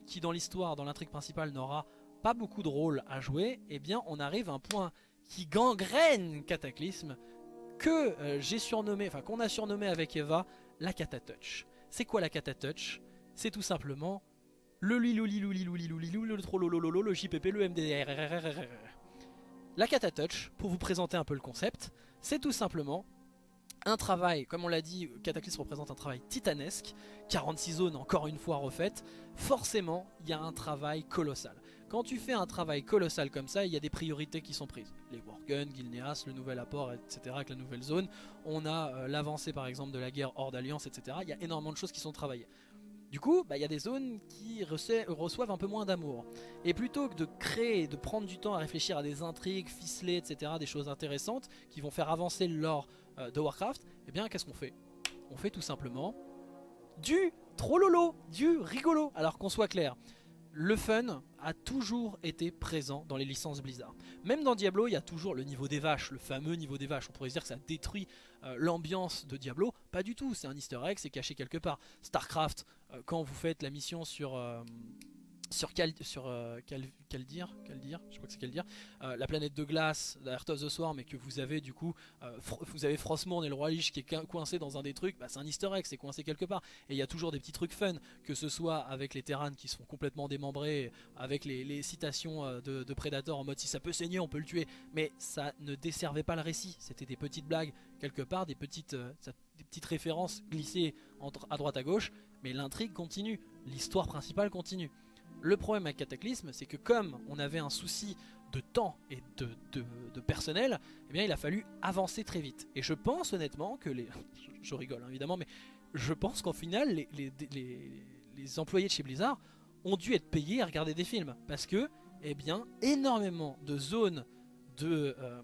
qui dans l'histoire, dans l'intrigue principale, n'aura pas beaucoup de rôle à jouer, eh bien on arrive à un point qui gangrène Cataclysme que euh, j'ai surnommé, enfin qu'on a surnommé avec Eva la Catatouch. C'est quoi la Catatouch C'est tout simplement le lilou-lilou-lilou-lilou-lilou, le le JPP, le MDR. La Catatouch, pour vous présenter un peu le concept, c'est tout simplement un travail, comme on l'a dit, Cataclysme représente un travail titanesque, 46 zones encore une fois refaites, forcément il y a un travail colossal. Quand tu fais un travail colossal comme ça, il y a des priorités qui sont prises. Les Worgen, Gilneas, le nouvel apport, etc. avec la nouvelle zone. On a euh, l'avancée par exemple de la guerre hors d'alliance, etc. Il y a énormément de choses qui sont travaillées. Du coup, bah, il y a des zones qui reçoivent un peu moins d'amour. Et plutôt que de créer, de prendre du temps à réfléchir à des intrigues ficelées, etc., des choses intéressantes qui vont faire avancer euh, de Warcraft, eh bien qu'est-ce qu'on fait? On fait tout simplement du trop lolo, du rigolo. Alors qu'on soit clair, le fun a toujours été présent dans les licences Blizzard. Même dans Diablo, il y a toujours le niveau des vaches, le fameux niveau des vaches. On pourrait se dire que ça détruit euh, l'ambiance de Diablo. Pas du tout, c'est un easter egg, c'est caché quelque part. StarCraft, euh, quand vous faites la mission sur... Euh, sur, quel sur euh, quel, dire, dire, je crois que c'est dire, euh, la planète de glace, la of the Swarm, et que vous avez du coup, euh, vous avez Frostmourne et le roi Lich qui est coincé dans un des trucs, bah, c'est un easter egg, c'est coincé quelque part. Et il y a toujours des petits trucs fun, que ce soit avec les Terrans qui sont complètement démembrés, avec les, citations de, de, Predator en mode si ça peut saigner, on peut le tuer, mais ça ne desservait pas le récit, c'était des petites blagues quelque part, des petites, des petites références glissées entre, à droite à gauche, mais l'intrigue continue, l'histoire principale continue. Le problème avec Cataclysme, c'est que comme on avait un souci de temps et de, personnel, eh bien il a fallu avancer très vite. Et je pense honnêtement que les... je rigole hein, évidemment, mais je pense qu'en final, les, les, employés de chez Blizzard ont dû être payés à regarder des films. Parce que, eh bien, énormément de zones de euh,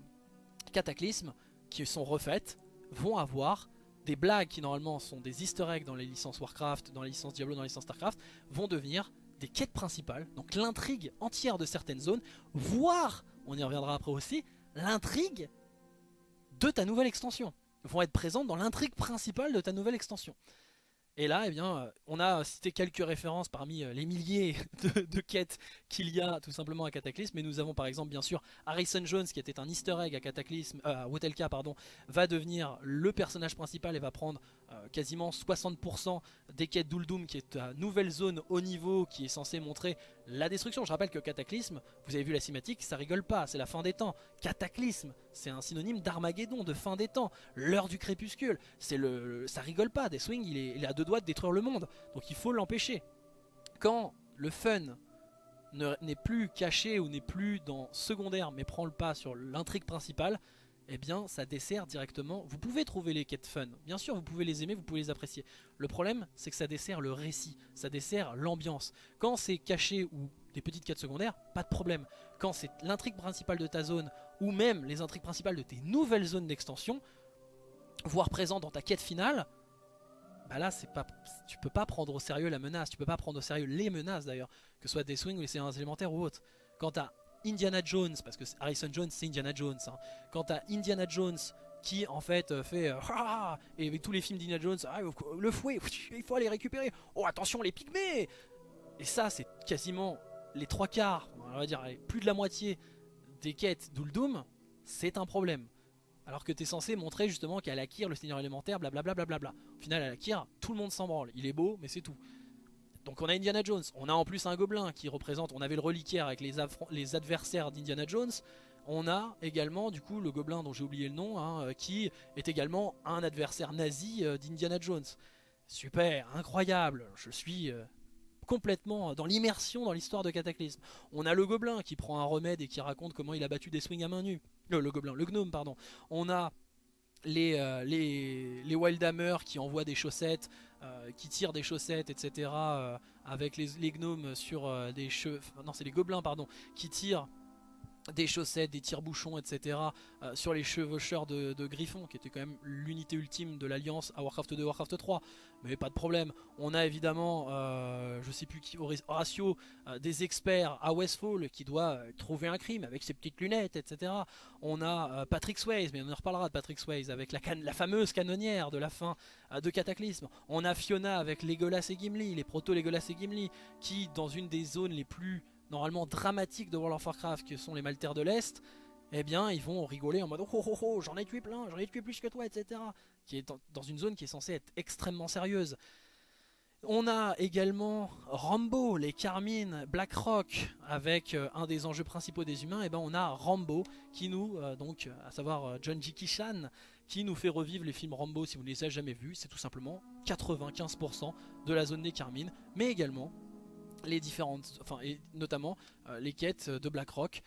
Cataclysme qui sont refaites vont avoir des blagues qui normalement sont des easter eggs dans les licences Warcraft, dans les licences Diablo, dans les licences Starcraft, vont devenir des quêtes principales, donc l'intrigue entière de certaines zones, voire, on y reviendra après aussi, l'intrigue de ta nouvelle extension, vont être présentes dans l'intrigue principale de ta nouvelle extension. Et là, eh bien, euh, on a cité quelques références parmi euh, les milliers de, quêtes qu'il y a tout simplement à Cataclysme. Mais nous avons par exemple, bien sûr, Harrison Jones qui était un easter egg à Cataclysme, euh, à Wotelka, pardon, va devenir le personnage principal et va prendre quasiment 60% des quêtes d'Uldum, qui est ta nouvelle zone haut niveau qui est censée montrer la destruction. Je rappelle que Cataclysme, vous avez vu la cinématique, ça rigole pas, c'est la fin des temps. Cataclysme, c'est un synonyme d'Armageddon, de fin des temps. L'heure du crépuscule, c'est le, ça rigole pas. Deathwing, il est, il est deux doigts de détruire le monde, donc il faut l'empêcher. Quand le fun n'est plus caché ou n'est plus dans secondaire mais prend le pas sur l'intrigue principale, eh bien ça dessert directement. Vous pouvez trouver les quêtes fun, bien sûr vous pouvez les aimer, vous pouvez les apprécier. Le problème c'est que ça dessert le récit, ça dessert l'ambiance. Quand c'est caché ou des petites quêtes secondaires, pas de problème. Quand c'est l'intrigue principale de ta zone ou même les intrigues principales de tes nouvelles zones d'extension, voire présentes dans ta quête finale, bah là c'est pas, tu peux pas prendre au sérieux la menace, tu peux pas prendre au sérieux les menaces d'ailleurs, que ce soit des swings ou les séances élémentaires ou autres. Quant à Indiana Jones, parce que Harrison Jones c'est Indiana Jones, hein. quant à Indiana Jones qui en fait euh, fait euh, et avec tous les films d'Indiana Jones, ah, le fouet, il faut aller récupérer, oh attention les pygmées Et ça c'est quasiment les trois quarts, on va dire plus de la moitié des quêtes d'Uldum, c'est un problème. Alors que tu es censé montrer justement qu'à Akir, le seigneur élémentaire, blablabla. Bla bla bla Au final, à Akir, tout le monde s'en branle. Il est beau, mais c'est tout. Donc on a Indiana Jones, on a en plus un gobelin qui représente, on avait le reliquaire avec les, adversaires d'Indiana Jones, on a également du coup le gobelin dont j'ai oublié le nom, hein, euh, qui est également un adversaire nazi euh, d'Indiana Jones. Super, incroyable, je suis euh, complètement dans l'immersion dans l'histoire de Cataclysme. On a le gobelin qui prend un remède et qui raconte comment il a battu des swings à main nue. le gobelin, le gnome pardon. On a les, euh, les, les Wildhammer qui envoient des chaussettes, euh, qui tirent des chaussettes, etc. Euh, avec les, les, gnomes sur des cheveux. Non, c'est les gobelins, pardon, qui tirent des chaussettes, des tire-bouchons, etc. Euh, sur les chevaucheurs de, Griffon, qui était quand même l'unité ultime de l'Alliance à Warcraft 2, Warcraft 3. Mais pas de problème. On a évidemment, euh, je sais plus qui, Horatio, euh, des experts à Westfall qui doit trouver un crime avec ses petites lunettes, etc. On a Patrick Swayze, mais on en reparlera de Patrick Swayze, avec la, fameuse canonnière de la fin de Cataclysme. On a Fiona avec Legolas et Gimli, les proto-Legolas et Gimli, qui dans une des zones les plus normalement dramatiques de World of Warcraft, qui sont les Maltaires de l'Est, eh bien ils vont rigoler en mode oh oh oh, j'en ai tué plein, j'en ai tué plus que toi, etc. Qui est dans une zone qui est censée être extrêmement sérieuse. On a également Rambo, les Carmine, Blackrock, avec euh, un des enjeux principaux des humains, et eh ben on a Rambo, qui nous, euh, donc, à savoir euh, John J. Kishan, qui nous fait revivre les films Rambo si vous ne les avez jamais vus, c'est tout simplement 95% de la zone des Carmine, mais également les différentes, enfin et notamment euh, les quêtes de Blackrock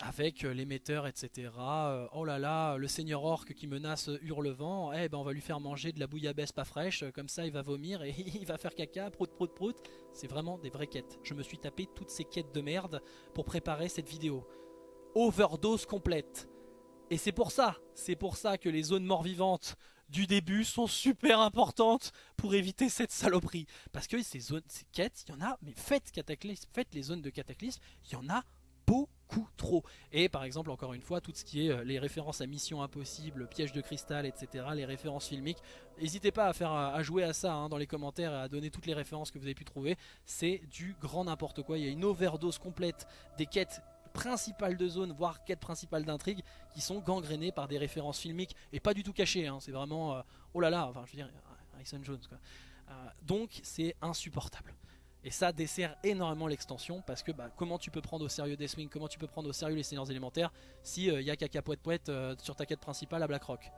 avec euh, l'émetteur, etc. Euh, oh là là, le seigneur orc qui menace Hurlevent, eh ben on va lui faire manger de la bouillabaisse pas fraîche, comme ça il va vomir et il va faire caca, prout prout prout. C'est vraiment des vraies quêtes. Je me suis tapé toutes ces quêtes de merde pour préparer cette vidéo. Overdose complète. Et c'est pour ça, c'est pour ça que les zones mort-vivantes du début sont super importantes pour éviter cette saloperie. Parce que ces zones, ces quêtes, il y en a, mais faites, cataclysme, faites les zones de cataclysme, il y en a beaucoup trop. Et par exemple, encore une fois, tout ce qui est euh, les références à Mission Impossible, Piège de Cristal, etc., les références filmiques, n'hésitez pas à, faire, à jouer à ça hein, dans les commentaires et à donner toutes les références que vous avez pu trouver. C'est du grand n'importe quoi. Il y a une overdose complète des quêtes principales de zone, voire quêtes principales d'intrigue, qui sont gangrénées par des références filmiques et pas du tout cachées. Hein. c'est vraiment, euh, oh là là, enfin je veux dire, Harrison Jones quoi. Euh, donc c'est insupportable. Et ça dessert énormément l'extension parce que bah, comment tu peux prendre au sérieux Deathwing, comment tu peux prendre au sérieux les seigneurs élémentaires si il euh, y a caca poète poète sur ta quête principale à Blackrock.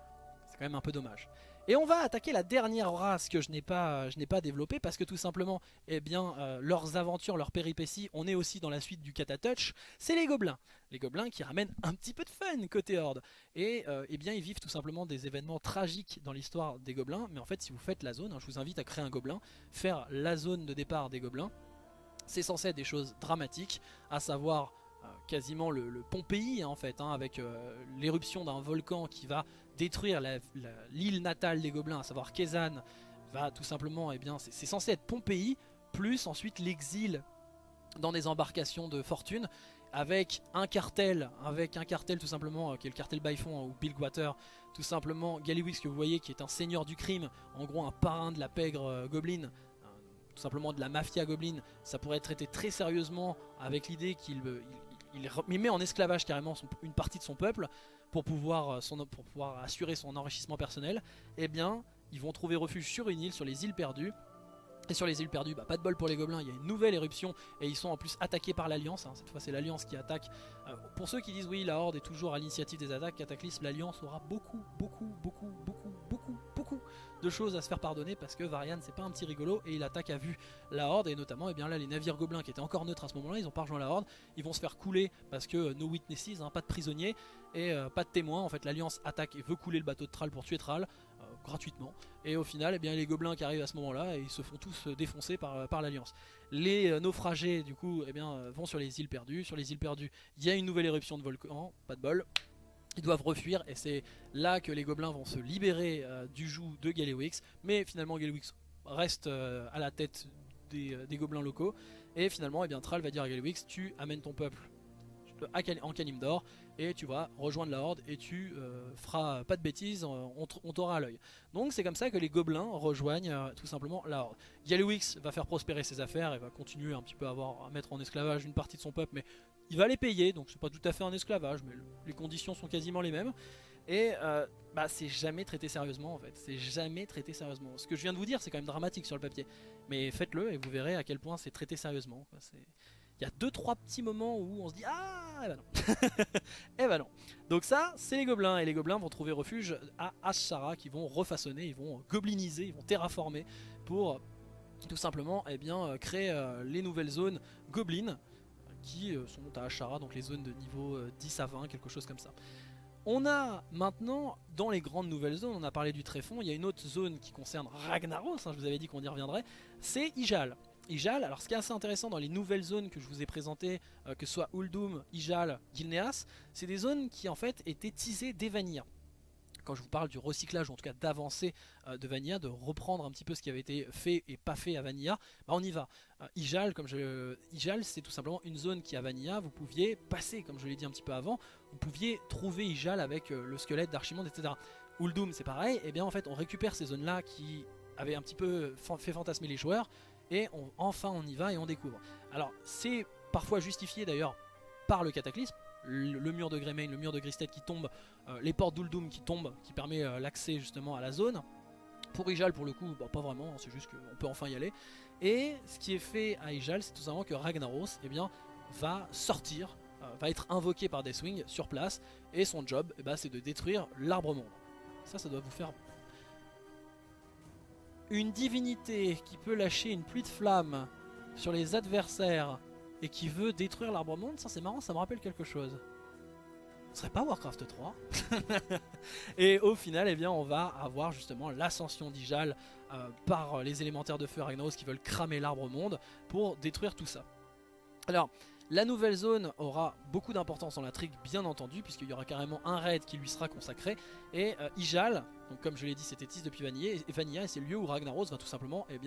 C'est quand même un peu dommage. Et on va attaquer la dernière race que je n'ai pas, pas développée parce que tout simplement, eh euh, leurs aventures, leurs péripéties, on est aussi dans la suite du Katatouch, c'est les gobelins. Les gobelins qui ramènent un petit peu de fun côté Horde. Et euh, eh bien, ils vivent tout simplement des événements tragiques dans l'histoire des gobelins. Mais en fait, si vous faites la zone, hein, je vous invite à créer un gobelin, faire la zone de départ des gobelins. C'est censé être des choses dramatiques, à savoir euh, quasiment le, Pompéi en fait, hein, avec l'éruption d'un volcan qui va détruire l'île natale des gobelins, à savoir Kezan, va tout simplement, et eh bien, c'est censé être Pompéi, plus ensuite l'exil dans des embarcations de fortune, avec un cartel, avec un cartel tout simplement, euh, qui est le cartel Byfon ou Billwater, tout simplement Gallywix que vous voyez qui est un seigneur du crime, en gros un parrain de la pègre euh, goblin, euh, tout simplement de la mafia goblin, ça pourrait être traité très sérieusement avec l'idée qu'il il, met en esclavage carrément une partie de son peuple, pour pouvoir, euh, pour pouvoir assurer son enrichissement personnel, eh bien, ils vont trouver refuge sur une île, sur les îles perdues. Et sur les îles perdues, bah, pas de bol pour les gobelins, il y a une nouvelle éruption et ils sont en plus attaqués par l'Alliance. Hein. Cette fois c'est l'Alliance qui attaque. Euh, pour ceux qui disent oui, la Horde est toujours à l'initiative des attaques, Cataclysme, l'Alliance aura beaucoup, beaucoup, beaucoup, beaucoup, beaucoup, beaucoup de choses à se faire pardonner parce que Varian c'est pas un petit rigolo et il attaque à vue la Horde et notamment eh bien là les navires gobelins qui étaient encore neutres à ce moment là ils ont pas rejoint la Horde ils vont se faire couler parce que euh, no witnesses, hein, pas de prisonniers et euh, pas de témoins en fait l'Alliance attaque et veut couler le bateau de Thrall pour tuer Thrall euh, gratuitement. Et au final eh bien les gobelins qui arrivent à ce moment là ils se font tous défoncer par, l'Alliance. Les naufragés du coup eh bien, vont sur les îles perdues. Sur les îles perdues il y a une nouvelle éruption de volcan pas de bol. Ils doivent refuir et c'est là que les gobelins vont se libérer euh, du joug de Galewix. Mais finalement Galewix reste euh, à la tête des, euh, gobelins locaux. Et finalement eh bien, Thrall va dire à Galewix tu amènes ton peuple en Kalimdor et tu vas rejoindre la horde et tu euh, feras pas de bêtises, on, on t'aura à l'œil. Donc c'est comme ça que les gobelins rejoignent euh, tout simplement la horde. Va faire prospérer ses affaires et va continuer un petit peu à, avoir, à mettre en esclavage une partie de son peuple, mais il va les payer, donc c'est pas tout à fait un esclavage, mais le- les conditions sont quasiment les mêmes. Et euh, bah, c'est jamais traité sérieusement en fait, c'est jamais traité sérieusement. Ce que je viens de vous dire, c'est quand même dramatique sur le papier, mais faites-le et vous verrez à quel point c'est traité sérieusement. Il y a deux trois petits moments où on se dit ah, eh ben non, eh ben non. Donc ça, c'est les gobelins et les gobelins vont trouver refuge à Ashara, qui vont refaçonner, ils vont gobliniser, ils vont terraformer pour tout simplement eh bien, euh, créer euh, les nouvelles zones goblins qui euh, sont à Ashara, donc les zones de niveau euh, 10 à 20, quelque chose comme ça. On a maintenant, dans les grandes nouvelles zones, on a parlé du Tréfond, il y a une autre zone qui concerne Ragnaros, hein, je vous avais dit qu'on y reviendrait, c'est Ijal. Ijal, alors ce qui est assez intéressant dans les nouvelles zones que je vous ai présentées, euh, que ce soit Uldum, Ijal, Gilneas, c'est des zones qui en fait étaient teasées dès Vanilla. Quand je vous parle du recyclage, ou en tout cas d'avancée euh, de Vanilla, de reprendre un petit peu ce qui avait été fait et pas fait à Vanilla, bah on y va. Euh, Ijal, comme je, Ijal, c'est tout simplement une zone qui à Vanilla, vous pouviez passer, comme je l'ai dit un petit peu avant, vous pouviez trouver Ijal avec le squelette d'Archimonde, etc. Uldum, c'est pareil, et bien en fait on récupère ces zones-là qui avaient un petit peu fait fantasmer les joueurs, et enfin on y va et on découvre. Alors c'est parfois justifié d'ailleurs par le cataclysme, le, mur de Greymane, le mur de Gristed qui tombe, euh, les portes d'Uldum qui tombent, qui permet euh, l'accès justement à la zone. Pour Ijal pour le coup, bah, pas vraiment, c'est juste qu'on peut enfin y aller. Et ce qui est fait à Ijal, c'est tout simplement que Ragnaros eh bien, va sortir, euh, va être invoqué par Deathwing sur place, et son job, eh ben, c'est de détruire l'arbre monde. Ça, ça doit vous faire une divinité qui peut lâcher une pluie de flammes sur les adversaires et qui veut détruire l'arbre monde, ça c'est marrant, ça me rappelle quelque chose. Ce serait pas Warcraft 3 Et au final, eh bien, on va avoir justement l'ascension d'Ijal euh, par les élémentaires de feu Ragnaros qui veulent cramer l'arbre monde pour détruire tout ça. Alors, la nouvelle zone aura beaucoup d'importance dans l'intrigue, bien entendu, puisqu'il y aura carrément un raid qui lui sera consacré. Et euh, Ijal, donc comme je l'ai dit, c'était tease depuis Vanilla, et c'est le lieu où Ragnaros va tout simplement eh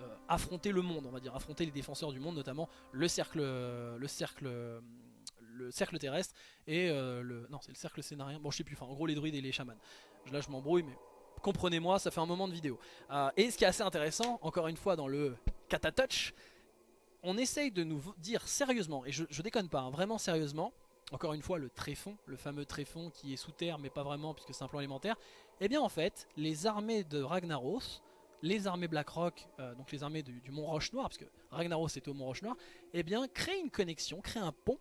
euh, affronter le monde, on va dire, affronter les défenseurs du monde, notamment le cercle, euh, euh, terrestre et le, non, c'est le cercle scénarien. Bon, je sais plus. En gros, les druides et les chamans. Là, je m'embrouille, mais comprenez-moi, ça fait un moment de vidéo. Et ce qui est assez intéressant, encore une fois, dans le Katatouch, on essaye de nous dire sérieusement, et je, déconne pas, hein, vraiment sérieusement. Encore une fois, le tréfond, le fameux tréfond qui est sous terre, mais pas vraiment puisque c'est un plan élémentaire. Eh bien, en fait, les armées de Ragnaros, les armées Blackrock, euh, donc les armées du, Mont Roche Noir, parce que Ragnaros était au Mont Roche Noir, eh bien, créent une connexion, créent un pont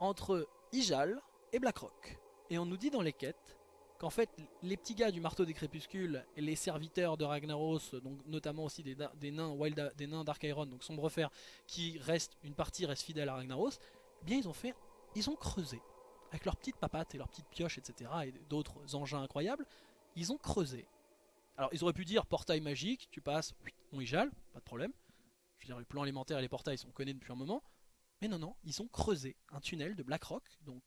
entre Ijal et Blackrock. Et on nous dit dans les quêtes qu'en fait, les petits gars du marteau des crépuscules et les serviteurs de Ragnaros, donc notamment aussi des, nains Wild, des nains Dark Iron, donc Sombrefer, qui restent, une partie reste fidèle à Ragnaros, eh bien ils ont fait, ils ont creusé avec leurs petites papates et leurs petites pioches, etc. et d'autres engins incroyables, ils ont creusé. Alors ils auraient pu dire portail magique, tu passes, on Ijal, pas de problème. Je veux dire, les plans élémentaires et les portails, on connaît depuis un moment. Mais non, non, ils ont creusé un tunnel de Blackrock, donc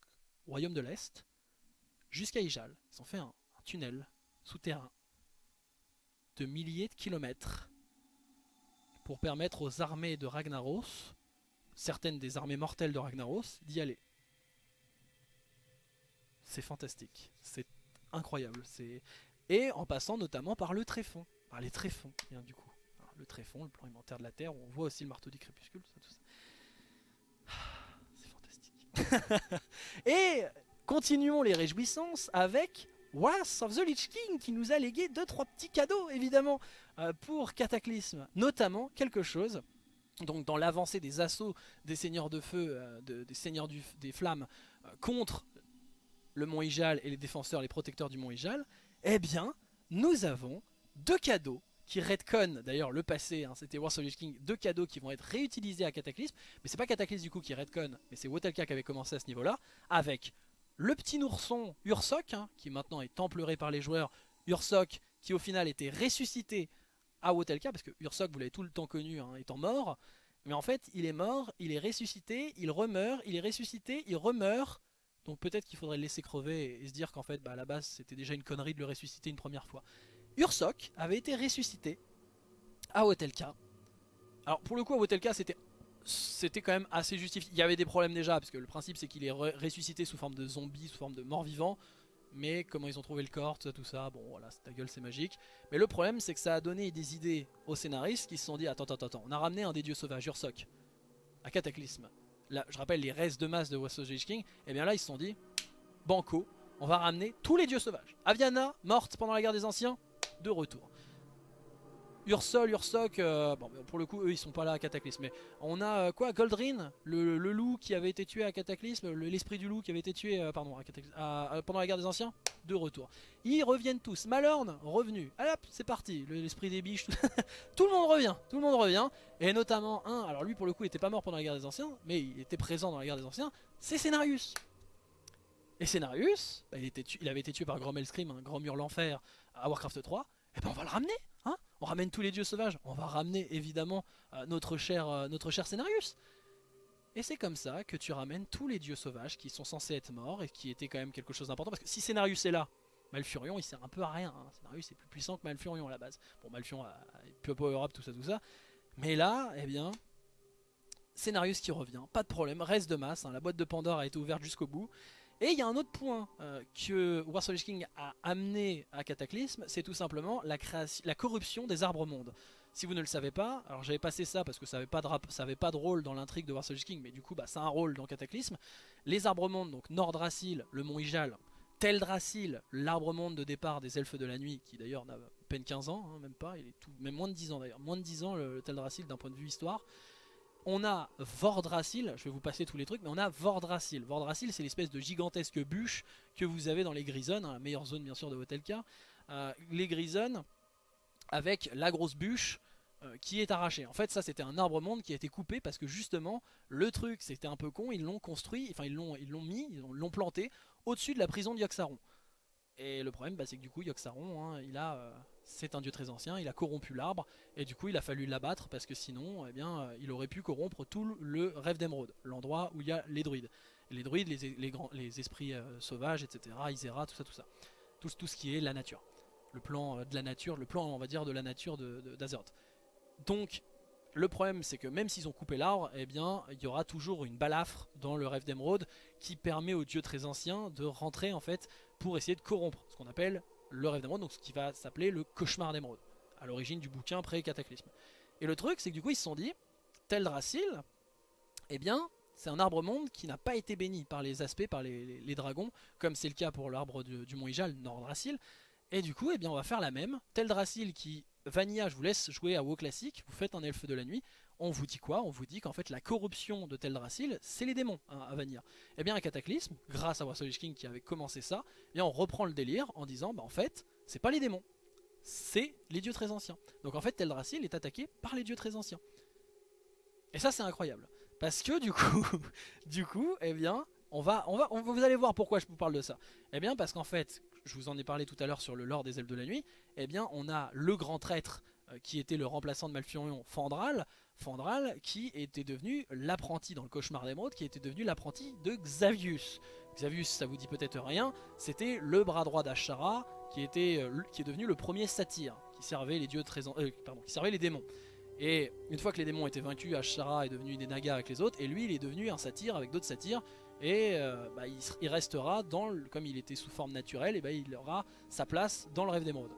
royaume de l'Est, jusqu'à Ijal. Ils ont fait un, un tunnel souterrain de milliers de kilomètres pour permettre aux armées de Ragnaros, certaines des armées mortelles de Ragnaros, d'y aller. C'est fantastique, c'est incroyable. Et en passant notamment par le tréfond, par les tréfonds, bien du coup. Le tréfond, le plan alimentaire de la Terre, où on voit aussi le marteau du crépuscule, ça, tout ça. Ah, C'est fantastique. et continuons les réjouissances avec Wrath of the Lich King qui nous a légué deux trois petits cadeaux évidemment euh, pour Cataclysme, notamment quelque chose. Donc dans l'avancée des assauts des seigneurs de feu, euh, de- des seigneurs des flammes euh, contre le mont Ijal et les défenseurs, les protecteurs du mont Ijal, eh bien nous avons deux cadeaux qui retconnent d'ailleurs le passé, hein, c'était the Lich King, deux cadeaux qui vont être réutilisés à Cataclysme, mais c'est pas Cataclysme du coup qui retconne, mais c'est Wotelka qui avait commencé à ce niveau-là, avec le petit ourson Ursok, hein, qui maintenant est templeuré par les joueurs, Ursok qui au final était ressuscité à Wotelka, parce que Ursok vous l'avez tout le temps connu hein, étant mort, mais en fait il est mort, il est ressuscité, il remeurt, il est ressuscité, il remeurt, Donc peut-être qu'il faudrait le laisser crever et, se dire qu'en fait, bah, à la base, c'était déjà une connerie de le ressusciter une première fois. Ursok avait été ressuscité à Hotelka. Alors pour le coup, à Hotelka, c'était c'était quand même assez justifié. Il y avait des problèmes déjà, parce que le principe c'est qu'il est re- ressuscité sous forme de zombie, sous forme de mort-vivant. Mais comment ils ont trouvé le corps, tout ça, tout ça, bon voilà, ta gueule, c'est magique. Mais le problème c'est que ça a donné des idées aux scénaristes qui se sont dit attends, attends, attends, on a ramené un des dieux sauvages, Ursok, à Cataclysme. Je rappelle les restes de masse de Wassail King, et bien là ils se sont dit Banco, on va ramener tous les dieux sauvages. Aviana, morte pendant la guerre des anciens, de retour. Ursol, Ursok, euh, pour le coup, eux ils sont pas là à Cataclysme. Mais on a euh, quoi Goldrin, le, loup qui avait été tué à Cataclysme, le- l'esprit du loup qui avait été tué euh, pendant la guerre des anciens, de retour. Ils reviennent tous. Malorn, revenu. Allez hop, c'est parti. Le- L'esprit des biches, tout... le monde revient. Tout le monde revient. Et notamment un, alors lui pour le coup il était pas mort pendant la guerre des anciens, mais il était présent dans la guerre des anciens, c'est Scénarius. Et Scénarius, bah, il, avait été tué par Grommel Scream, un grand mur l'enfer à Warcraft 3. Et ben on va le ramener, hein On ramène tous les dieux sauvages. On va ramener évidemment euh, notre cher, euh, notre cher Scénarius. Et c'est comme ça que tu ramènes tous les dieux sauvages qui sont censés être morts et qui étaient quand même quelque chose d'important. Parce que si Scénarius est là, Malfurion il sert un peu à rien. hein. Scénarius est plus puissant que Malfurion à la base. Bon, Malfurion a peu power up, tout ça, tout ça. Mais là, eh bien, Scénarius qui revient, pas de problème, reste de masse. hein. La boîte de Pandore a été ouverte jusqu'au bout. Et il y a un autre point euh, que Warsaw King a amené à Cataclysme, c'est tout simplement la, corruption des arbres mondes. Si vous ne le savez pas, alors j'avais passé ça parce que ça n'avait pas, pas de rôle dans l'intrigue de Warsaw King, mais du coup bah, ça a un rôle dans Cataclysme. Les arbres mondes, donc Nordrassil, le mont Ijal, Teldrassil, l'arbre monde de départ des elfes de la nuit, qui d'ailleurs n'a peine 15 ans, hein, même pas, il est tout, même moins de 10 ans d'ailleurs, moins de 10 ans le, le Teldrassil d'un point de vue histoire. On a Vordrassil, je vais vous passer tous les trucs, mais on a Vordrassil. Vordrassil, c'est l'espèce de gigantesque bûche que vous avez dans les Grisonnes, hein, la meilleure zone bien sûr de Hotelka. Euh, les Grisonnes, avec la grosse bûche euh, qui est arrachée. En fait, ça c'était un arbre monde qui a été coupé parce que justement, le truc c'était un peu con, ils l'ont construit, enfin ils l'ont mis, ils l'ont- planté au-dessus de la prison de Yogg-Saron. Et le problème, bah, c'est que du coup, Yogg-Saron, hein, il a, euh, c'est un dieu très ancien, il a corrompu l'arbre, et du coup, il a fallu l'abattre parce que sinon, eh bien, euh, il aurait pu corrompre tout le rêve d'émeraude, l'endroit où il y a les druides. Les druides, les, grands, les esprits euh, sauvages, etc., Isera, tout ça, tout ça. Tout, ce qui est la nature. Le plan euh, de la nature, le plan, on va dire, de la nature de, de- d'Azeroth. Donc, le problème, c'est que même s'ils ont coupé l'arbre, eh bien, il y aura toujours une balafre dans le rêve d'émeraude qui permet aux dieux très anciens de rentrer, en fait, pour essayer de corrompre ce qu'on appelle le rêve d'émeraude, donc ce qui va s'appeler le cauchemar d'émeraude, à l'origine du bouquin pré-cataclysme. Et le truc, c'est que du coup, ils se sont dit, Teldrassil, eh bien, c'est un arbre monde qui n'a pas été béni par les aspects, par les, les- dragons, comme c'est le cas pour l'arbre du, du mont Ijal, Nordrassil. Et du coup, eh bien, on va faire la même. Teldrassil qui, Vanilla, je vous laisse jouer à WoW classique, vous faites un elfe de la nuit. On vous dit quoi? On vous dit qu'en fait la corruption de Teldrassil, c'est les démons hein, à Vanilla. Et bien, un cataclysme, grâce à Warsaw King qui avait commencé ça, eh bien, on reprend le délire en disant, bah en fait, c'est pas les démons, c'est les dieux très anciens. Donc en fait, Teldrassil est attaqué par les dieux très anciens. Et ça, c'est incroyable. Parce que du coup, du coup, eh bien, on va, on va, vous allez voir pourquoi je vous parle de ça. Eh bien, parce qu'en fait, je vous en ai parlé tout à l'heure sur le lore des elfes de la nuit. Eh bien, on a le grand traître euh, qui était le remplaçant de Malfurion, Fandral, Fandral, qui était devenu l'apprenti dans le cauchemar d'émeraude, qui était devenu l'apprenti de Xavius. Xavius, ça vous dit peut-être rien, c'était le bras droit d'Ashara, qui était, euh, qui est devenu le premier satyre, qui servait les dieux très, en- euh, pardon, qui servait les démons. Et une fois que les démons étaient vaincus, Ashara est devenu des nagas avec les autres, et lui, il est devenu un satyre avec d'autres satyres. Et euh, bah, il restera dans, le- comme il était sous forme naturelle, et bah, il aura sa place dans le rêve d'émeraude.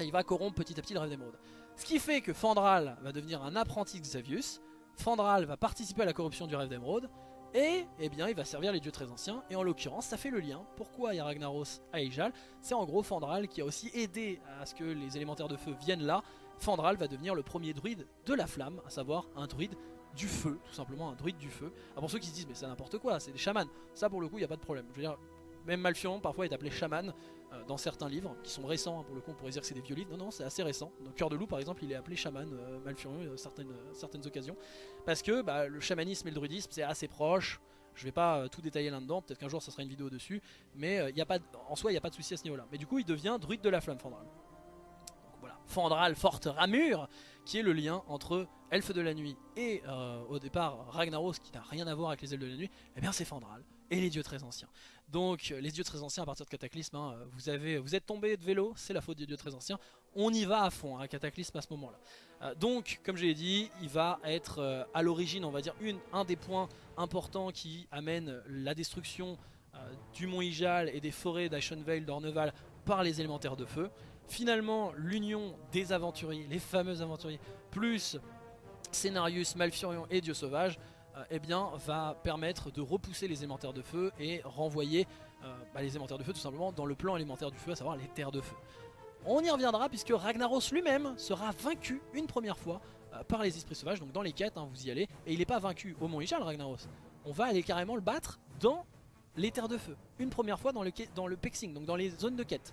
Et il va corrompre petit à petit le rêve d'émeraude. Ce qui fait que Fandral va devenir un apprenti Xavius. Fandral va participer à la corruption du rêve d'émeraude. Et eh bien, il va servir les dieux très anciens. Et en l'occurrence, ça fait le lien. Pourquoi il y a Ragnaros à Ejal C'est en gros Fandral qui a aussi aidé à ce que les élémentaires de feu viennent là. Fandral va devenir le premier druide de la flamme, à savoir un druide du feu, tout simplement un druide du feu. Alors pour ceux qui se disent, mais c'est n'importe quoi, c'est des chamans. Ça, pour le coup, il n'y a pas de problème. Je veux dire, même Malfurion parfois est appelé chaman dans certains livres qui sont récents. hein, pour le coup, on pourrait dire que c'est des vieux livres. Non, non, c'est assez récent. Dans Cœur de loup, par exemple, il est appelé chaman euh, Malfurion à certaines, euh, certaines occasions. Parce que bah, le chamanisme et le druidisme, c'est assez proche. Je vais pas euh, tout détailler là-dedans, peut-être qu'un jour ça sera une vidéo dessus, mais euh, a pas en soi il n'y a pas de souci à ce niveau-là. Mais du coup il devient druide de la flamme Fandral. Donc voilà, Fandral, forte ramure, qui est le lien entre Elfe de la Nuit et euh, au départ Ragnaros, qui n'a rien à voir avec les Elfes de la Nuit, et bien c'est Fandral. Et les dieux très anciens. Donc les dieux très anciens à partir de Cataclysme, hein, vous, avez, vous êtes tombé de vélo, c'est la faute des dieux très anciens. On y va à fond, à hein, Cataclysme à ce moment-là. Euh, donc comme je l'ai dit, il va être euh, à l'origine, on va dire, un des points importants qui amène la destruction euh, du mont Ijal et des forêts d'Aishonvale, d'Orneval par les élémentaires de feu. Finalement, l'union des aventuriers, les fameux aventuriers, plus Scénarius, Malfurion et Dieu Sauvage, euh, eh bien, va permettre de repousser les élémentaires de feu et renvoyer euh, bah, les élémentaires de feu tout simplement dans le plan élémentaire du feu, à savoir les terres de feu. On y reviendra puisque Ragnaros lui-même sera vaincu une première fois euh, par les esprits sauvages, donc dans les quêtes, hein, vous y allez, et il n'est pas vaincu au Mont Ijal Ragnaros. On va aller carrément le battre dans les terres de feu, une première fois dans le, dans le Pexing, donc dans les zones de quête.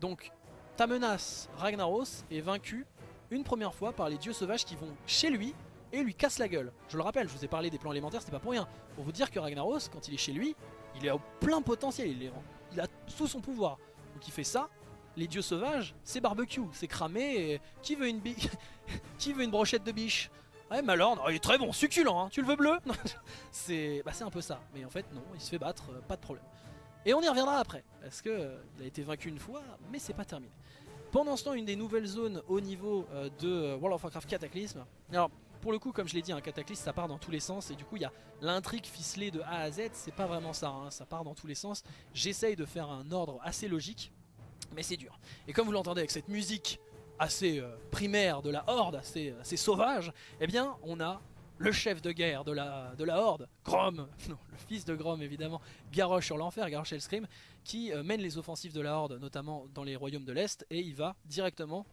Donc ta menace Ragnaros est vaincue une première fois par les dieux sauvages qui vont chez lui lui cassent la gueule. Je le rappelle, je vous ai parlé des plans élémentaires, c'était pas pour rien. Pour vous dire que Ragnaros, quand il est chez lui, il est au plein potentiel, il, est, il a tout son pouvoir. Donc il fait ça, les dieux sauvages, c'est barbecue, c'est cramé, qui veut une qui veut une brochette de biche? Ouais, Malorn, oh, il est très bon, succulent, hein. tu le veux bleu? Bah, C'est un peu ça, mais en fait non, il se fait battre, euh, pas de problème. Et on y reviendra après, parce que euh, il a été vaincu une fois, mais c'est pas terminé. Pendant ce temps, une des nouvelles zones au niveau euh, de World of Warcraft Cataclysme. Alors, pour le coup, comme je l'ai dit, un Cataclysme, ça part dans tous les sens, et du coup, il y a l'intrigue ficelée de A à Z, c'est pas vraiment ça, hein. ça part dans tous les sens. J'essaye de faire un ordre assez logique, mais c'est dur. Et comme vous l'entendez avec cette musique assez euh, primaire de la Horde, assez, sauvage, eh bien, on a le chef de guerre de la, de la Horde, Grom, le fils de Grom évidemment, Garrosh sur l'enfer, Garrosh Hellscream, qui euh, mène les offensives de la Horde, notamment dans les royaumes de l'Est, et il va directement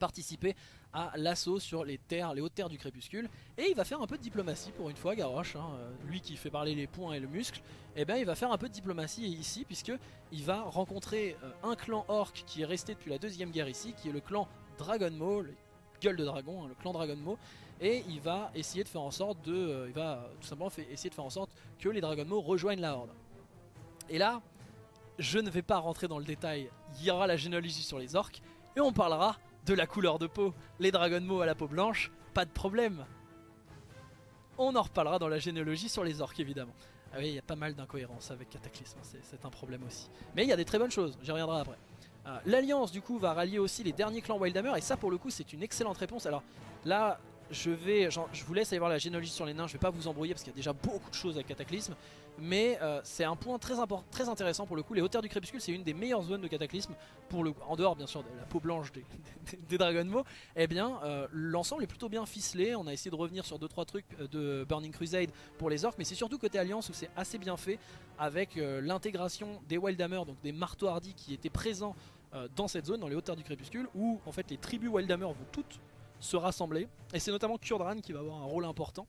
participer à l'assaut sur les terres, les hautes terres du crépuscule. Et il va faire un peu de diplomatie pour une fois Garrosh, hein, euh, lui qui fait parler les poings et le muscle et eh bien il va faire un peu de diplomatie ici puisque il va rencontrer euh, un clan orc qui est resté depuis la deuxième guerre ici qui est le clan Dragon Maul, gueule de dragon, hein, le clan Dragon Maul. Et il va essayer de faire en sorte de, euh, il va tout simplement essayer de faire en sorte que les Dragon Maul rejoignent la Horde. Et là, je ne vais pas rentrer dans le détail, il y aura la généalogie sur les orques et on parlera de la couleur de peau, les Dragon à la peau blanche, pas de problème. On en reparlera dans la généalogie sur les orques évidemment. Ah oui, il y a pas mal d'incohérences avec Cataclysme, c'est un problème aussi. Mais il y a des très bonnes choses, j'y reviendrai après. Euh, l'Alliance du coup va rallier aussi les derniers clans Wildhammer et ça pour le coup c'est une excellente réponse. Alors là je vais, je vous laisse aller voir la généalogie sur les nains, je vais pas vous embrouiller parce qu'il y a déjà beaucoup de choses à Cataclysme. Mais euh, c'est un point très, très intéressant pour le coup, les hauteurs du crépuscule c'est une des meilleures zones de Cataclysme, en dehors bien sûr de la peau blanche des, des, Dragon Ball. Eh bien euh, l'ensemble est plutôt bien ficelé, on a essayé de revenir sur 2-3 trucs euh, de Burning Crusade pour les orques, mais c'est surtout côté Alliance où c'est assez bien fait avec l'intégration des Wildhammer, donc des marteaux hardis qui étaient présents dans cette zone, dans les hauteurs du crépuscule, où en fait les tribus Wildhammer vont toutes se rassembler. Et c'est notamment Kurdran qui va avoir un rôle important.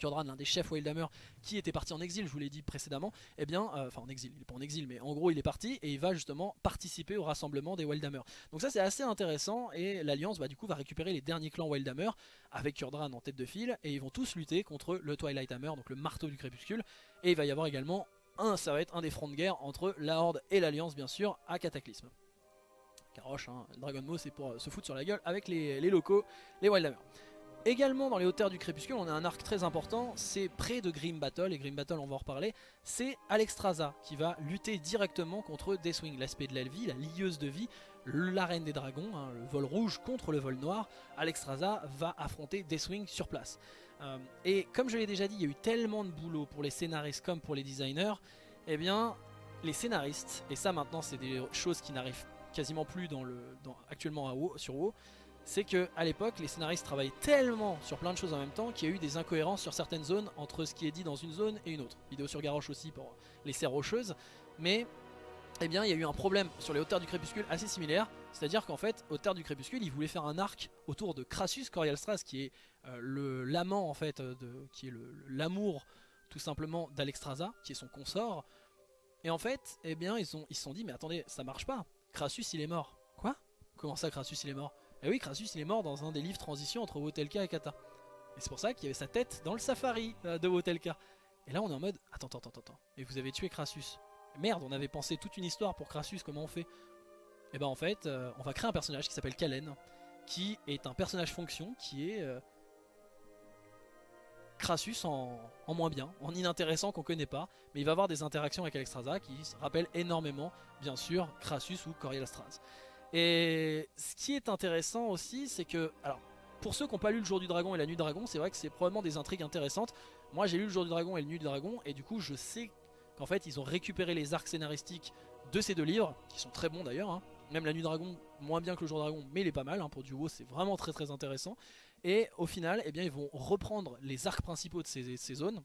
Kurdran, l'un des chefs Wildhammer qui était parti en exil, je vous l'ai dit précédemment, eh bien, euh, enfin en exil, il n'est pas en exil, mais en gros il est parti et il va justement participer au rassemblement des Wildhammer. Donc ça c'est assez intéressant et l'Alliance bah, du coup va récupérer les derniers clans Wildhammer avec Kurdran en tête de file et ils vont tous lutter contre le Twilight Hammer, donc le marteau du crépuscule, et il va y avoir également un, ça va être un des fronts de guerre entre la Horde et l'Alliance bien sûr à Cataclysme. Caroche, hein, Dragon Ball c'est pour euh, se foutre sur la gueule avec les, locaux, les Wildhammer. Également dans les hauteurs du crépuscule, on a un arc très important, c'est près de Grim Battle, et Grim Battle on va en reparler, c'est Alexstrasza qui va lutter directement contre Deathwing, l'aspect de la vie, la lieuse de vie, l'arène des dragons, hein, le vol rouge contre le vol noir, Alexstrasza va affronter Deathwing sur place. Euh, et comme je l'ai déjà dit, il y a eu tellement de boulot pour les scénaristes comme pour les designers, eh bien les scénaristes, et ça maintenant c'est des choses qui n'arrivent quasiment plus dans le, actuellement à sur WoW, c'est que à l'époque les scénaristes travaillaient tellement sur plein de choses en même temps qu'il y a eu des incohérences sur certaines zones entre ce qui est dit dans une zone et une autre. Vidéo sur Garrosh aussi pour les serres rocheuses, mais eh bien il y a eu un problème sur les hauteurs du crépuscule assez similaire, c'est-à-dire qu'en fait, hauteurs du crépuscule, ils voulaient faire un arc autour de Crassus Corialstras qui est euh, l'amant en fait, de, qui est l'amour tout simplement d'Alexstrasza, qui est son consort. Et en fait, eh bien ils se sont dit mais attendez, ça marche pas. Crassus il est mort. Quoi? Comment ça Crassus il est mort? Eh oui, Crassus il est mort dans un des livres transition entre Wotelka et Kata. Et c'est pour ça qu'il y avait sa tête dans le safari euh, de Wotelka. Et là on est en mode, attends, attends, attends, attends. Et vous avez tué Crassus. Merde, on avait pensé toute une histoire pour Crassus, comment on fait? Et eh ben en fait, euh, on va créer un personnage qui s'appelle Kalen, qui est un personnage fonction qui est... Euh, Crassus en, moins bien, en inintéressant qu'on connaît pas, mais il va avoir des interactions avec Alexstrasza qui rappellent énormément, bien sûr, Crassus ou Coriel Straz. Et ce qui est intéressant aussi, c'est que, alors, pour ceux qui n'ont pas lu Le Jour du Dragon et La Nuit du Dragon, c'est vrai que c'est probablement des intrigues intéressantes. Moi, j'ai lu Le Jour du Dragon et La Nuit du Dragon, et du coup, je sais qu'en fait, ils ont récupéré les arcs scénaristiques de ces deux livres, qui sont très bons d'ailleurs. hein. Même La Nuit du Dragon, moins bien que Le Jour du Dragon, mais il est pas mal. hein, pour du WoW, c'est vraiment très très intéressant. Et au final, eh bien, ils vont reprendre les arcs principaux de ces, zones,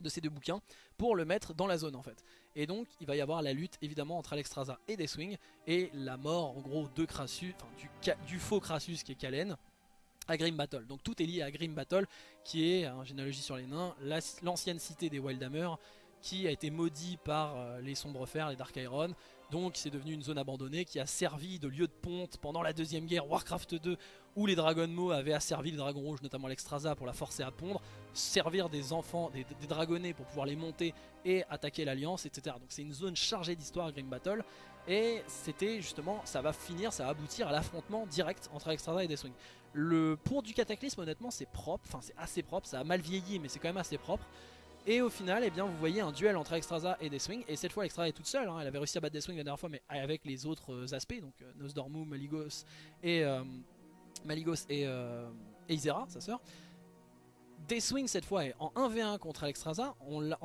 de ces deux bouquins, pour le mettre dans la zone en fait. Et donc, il va y avoir la lutte évidemment entre Alexstrasza et Deathwing, et la mort en gros de Crassus, enfin du, faux Crassus qui est Kalen, à Grim Battle. Donc tout est lié à Grim Battle, qui est, en généalogie sur les nains, la- l'ancienne cité des Wildhammer, qui a été maudit par euh, les Sombres Fers, les Dark Iron. Donc c'est devenu une zone abandonnée qui a servi de lieu de ponte pendant la deuxième guerre Warcraft 2 où les Dragonmo avaient asservi les dragons rouges, notamment l'Exstrasza pour la forcer à pondre, servir des enfants, des, dragonnets pour pouvoir les monter et attaquer l'Alliance, etc. Donc c'est une zone chargée d'histoire Grim Battle et c'était justement, ça va finir, ça va aboutir à l'affrontement direct entre Alexstrasza et Deathwing. Le pour du cataclysme honnêtement c'est propre, enfin c'est assez propre, ça a mal vieilli mais c'est quand même assez propre. Et au final, eh bien, vous voyez un duel entre Alexstrasza et Deathwing. Et cette fois, Alexstrasza est toute seule. hein. Elle avait réussi à battre Deathwing la dernière fois, mais avec les autres euh, aspects, donc euh, Nosdormu, Maligos et euh, Maligos et, Isera, sa sœur. Deathwing cette fois est en 1v1 contre Alexstrasza.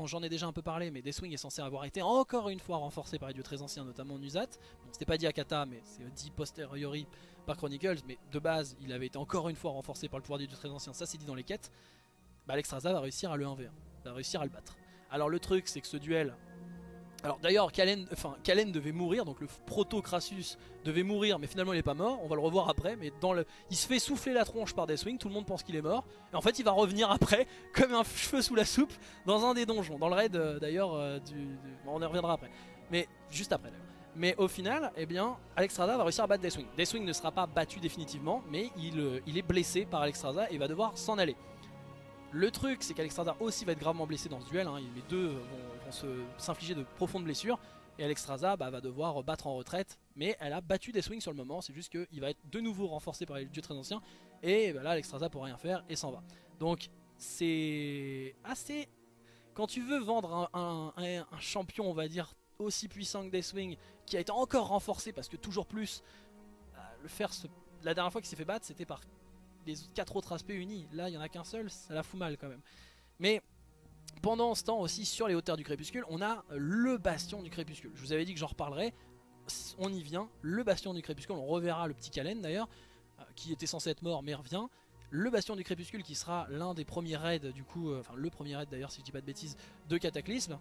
J'en ai déjà un peu parlé, mais Deathwing est censé avoir été encore une fois renforcé par les dieux très anciens, notamment Nuzat. C'était pas dit à Kata, mais c'est dit posteriori par Chronicles. Mais de base, il avait été encore une fois renforcé par le pouvoir des dieux très anciens. Ça, c'est dit dans les quêtes. Bah, Alexstrasza va réussir à le 1v1 va réussir à le battre. Alors le truc c'est que ce duel... Alors d'ailleurs Kalen, Kalen devait mourir, donc le proto Crassus devait mourir mais finalement il est pas mort, on va le revoir après, mais dans le... il se fait souffler la tronche par Deathwing, tout le monde pense qu'il est mort, et en fait il va revenir après comme un cheveu sous la soupe dans un des donjons, dans le raid euh, d'ailleurs euh, du, on y reviendra après, mais juste après d'ailleurs. Mais au final, eh bien, Alexstrasza va réussir à battre Deathwing. Deathwing ne sera pas battu définitivement, mais il, euh, il est blessé par Alexstrasza et va devoir s'en aller. Le truc, c'est qu'Alexstrasza aussi va être gravement blessé dans ce duel. hein. Les deux vont, s'infliger de profondes blessures. Et Alexstrasza bah, va devoir battre en retraite. Mais elle a battu des swings sur le moment. C'est juste qu'il va être de nouveau renforcé par les dieux très anciens. Et bah, là, Alexstrasza pourra rien faire et s'en va. Donc, c'est assez. Quand tu veux vendre un, champion, on va dire, aussi puissant que Deathwing, qui a été encore renforcé parce que toujours plus, se- la dernière fois qu'il s'est fait battre, c'était par les quatre autres aspects unis. Là, il y en a qu'un seul, ça la fout mal quand même. Mais pendant ce temps aussi, sur les hauteurs du crépuscule, on a le bastion du crépuscule. Je vous avais dit que j'en reparlerai. On y vient. Le bastion du crépuscule, on reverra le petit Kalen d'ailleurs, euh, qui était censé être mort mais revient. Le bastion du crépuscule qui sera l'un des premiers raids, du coup, euh, enfin le premier raid d'ailleurs, si je dis pas de bêtises, de Cataclysme.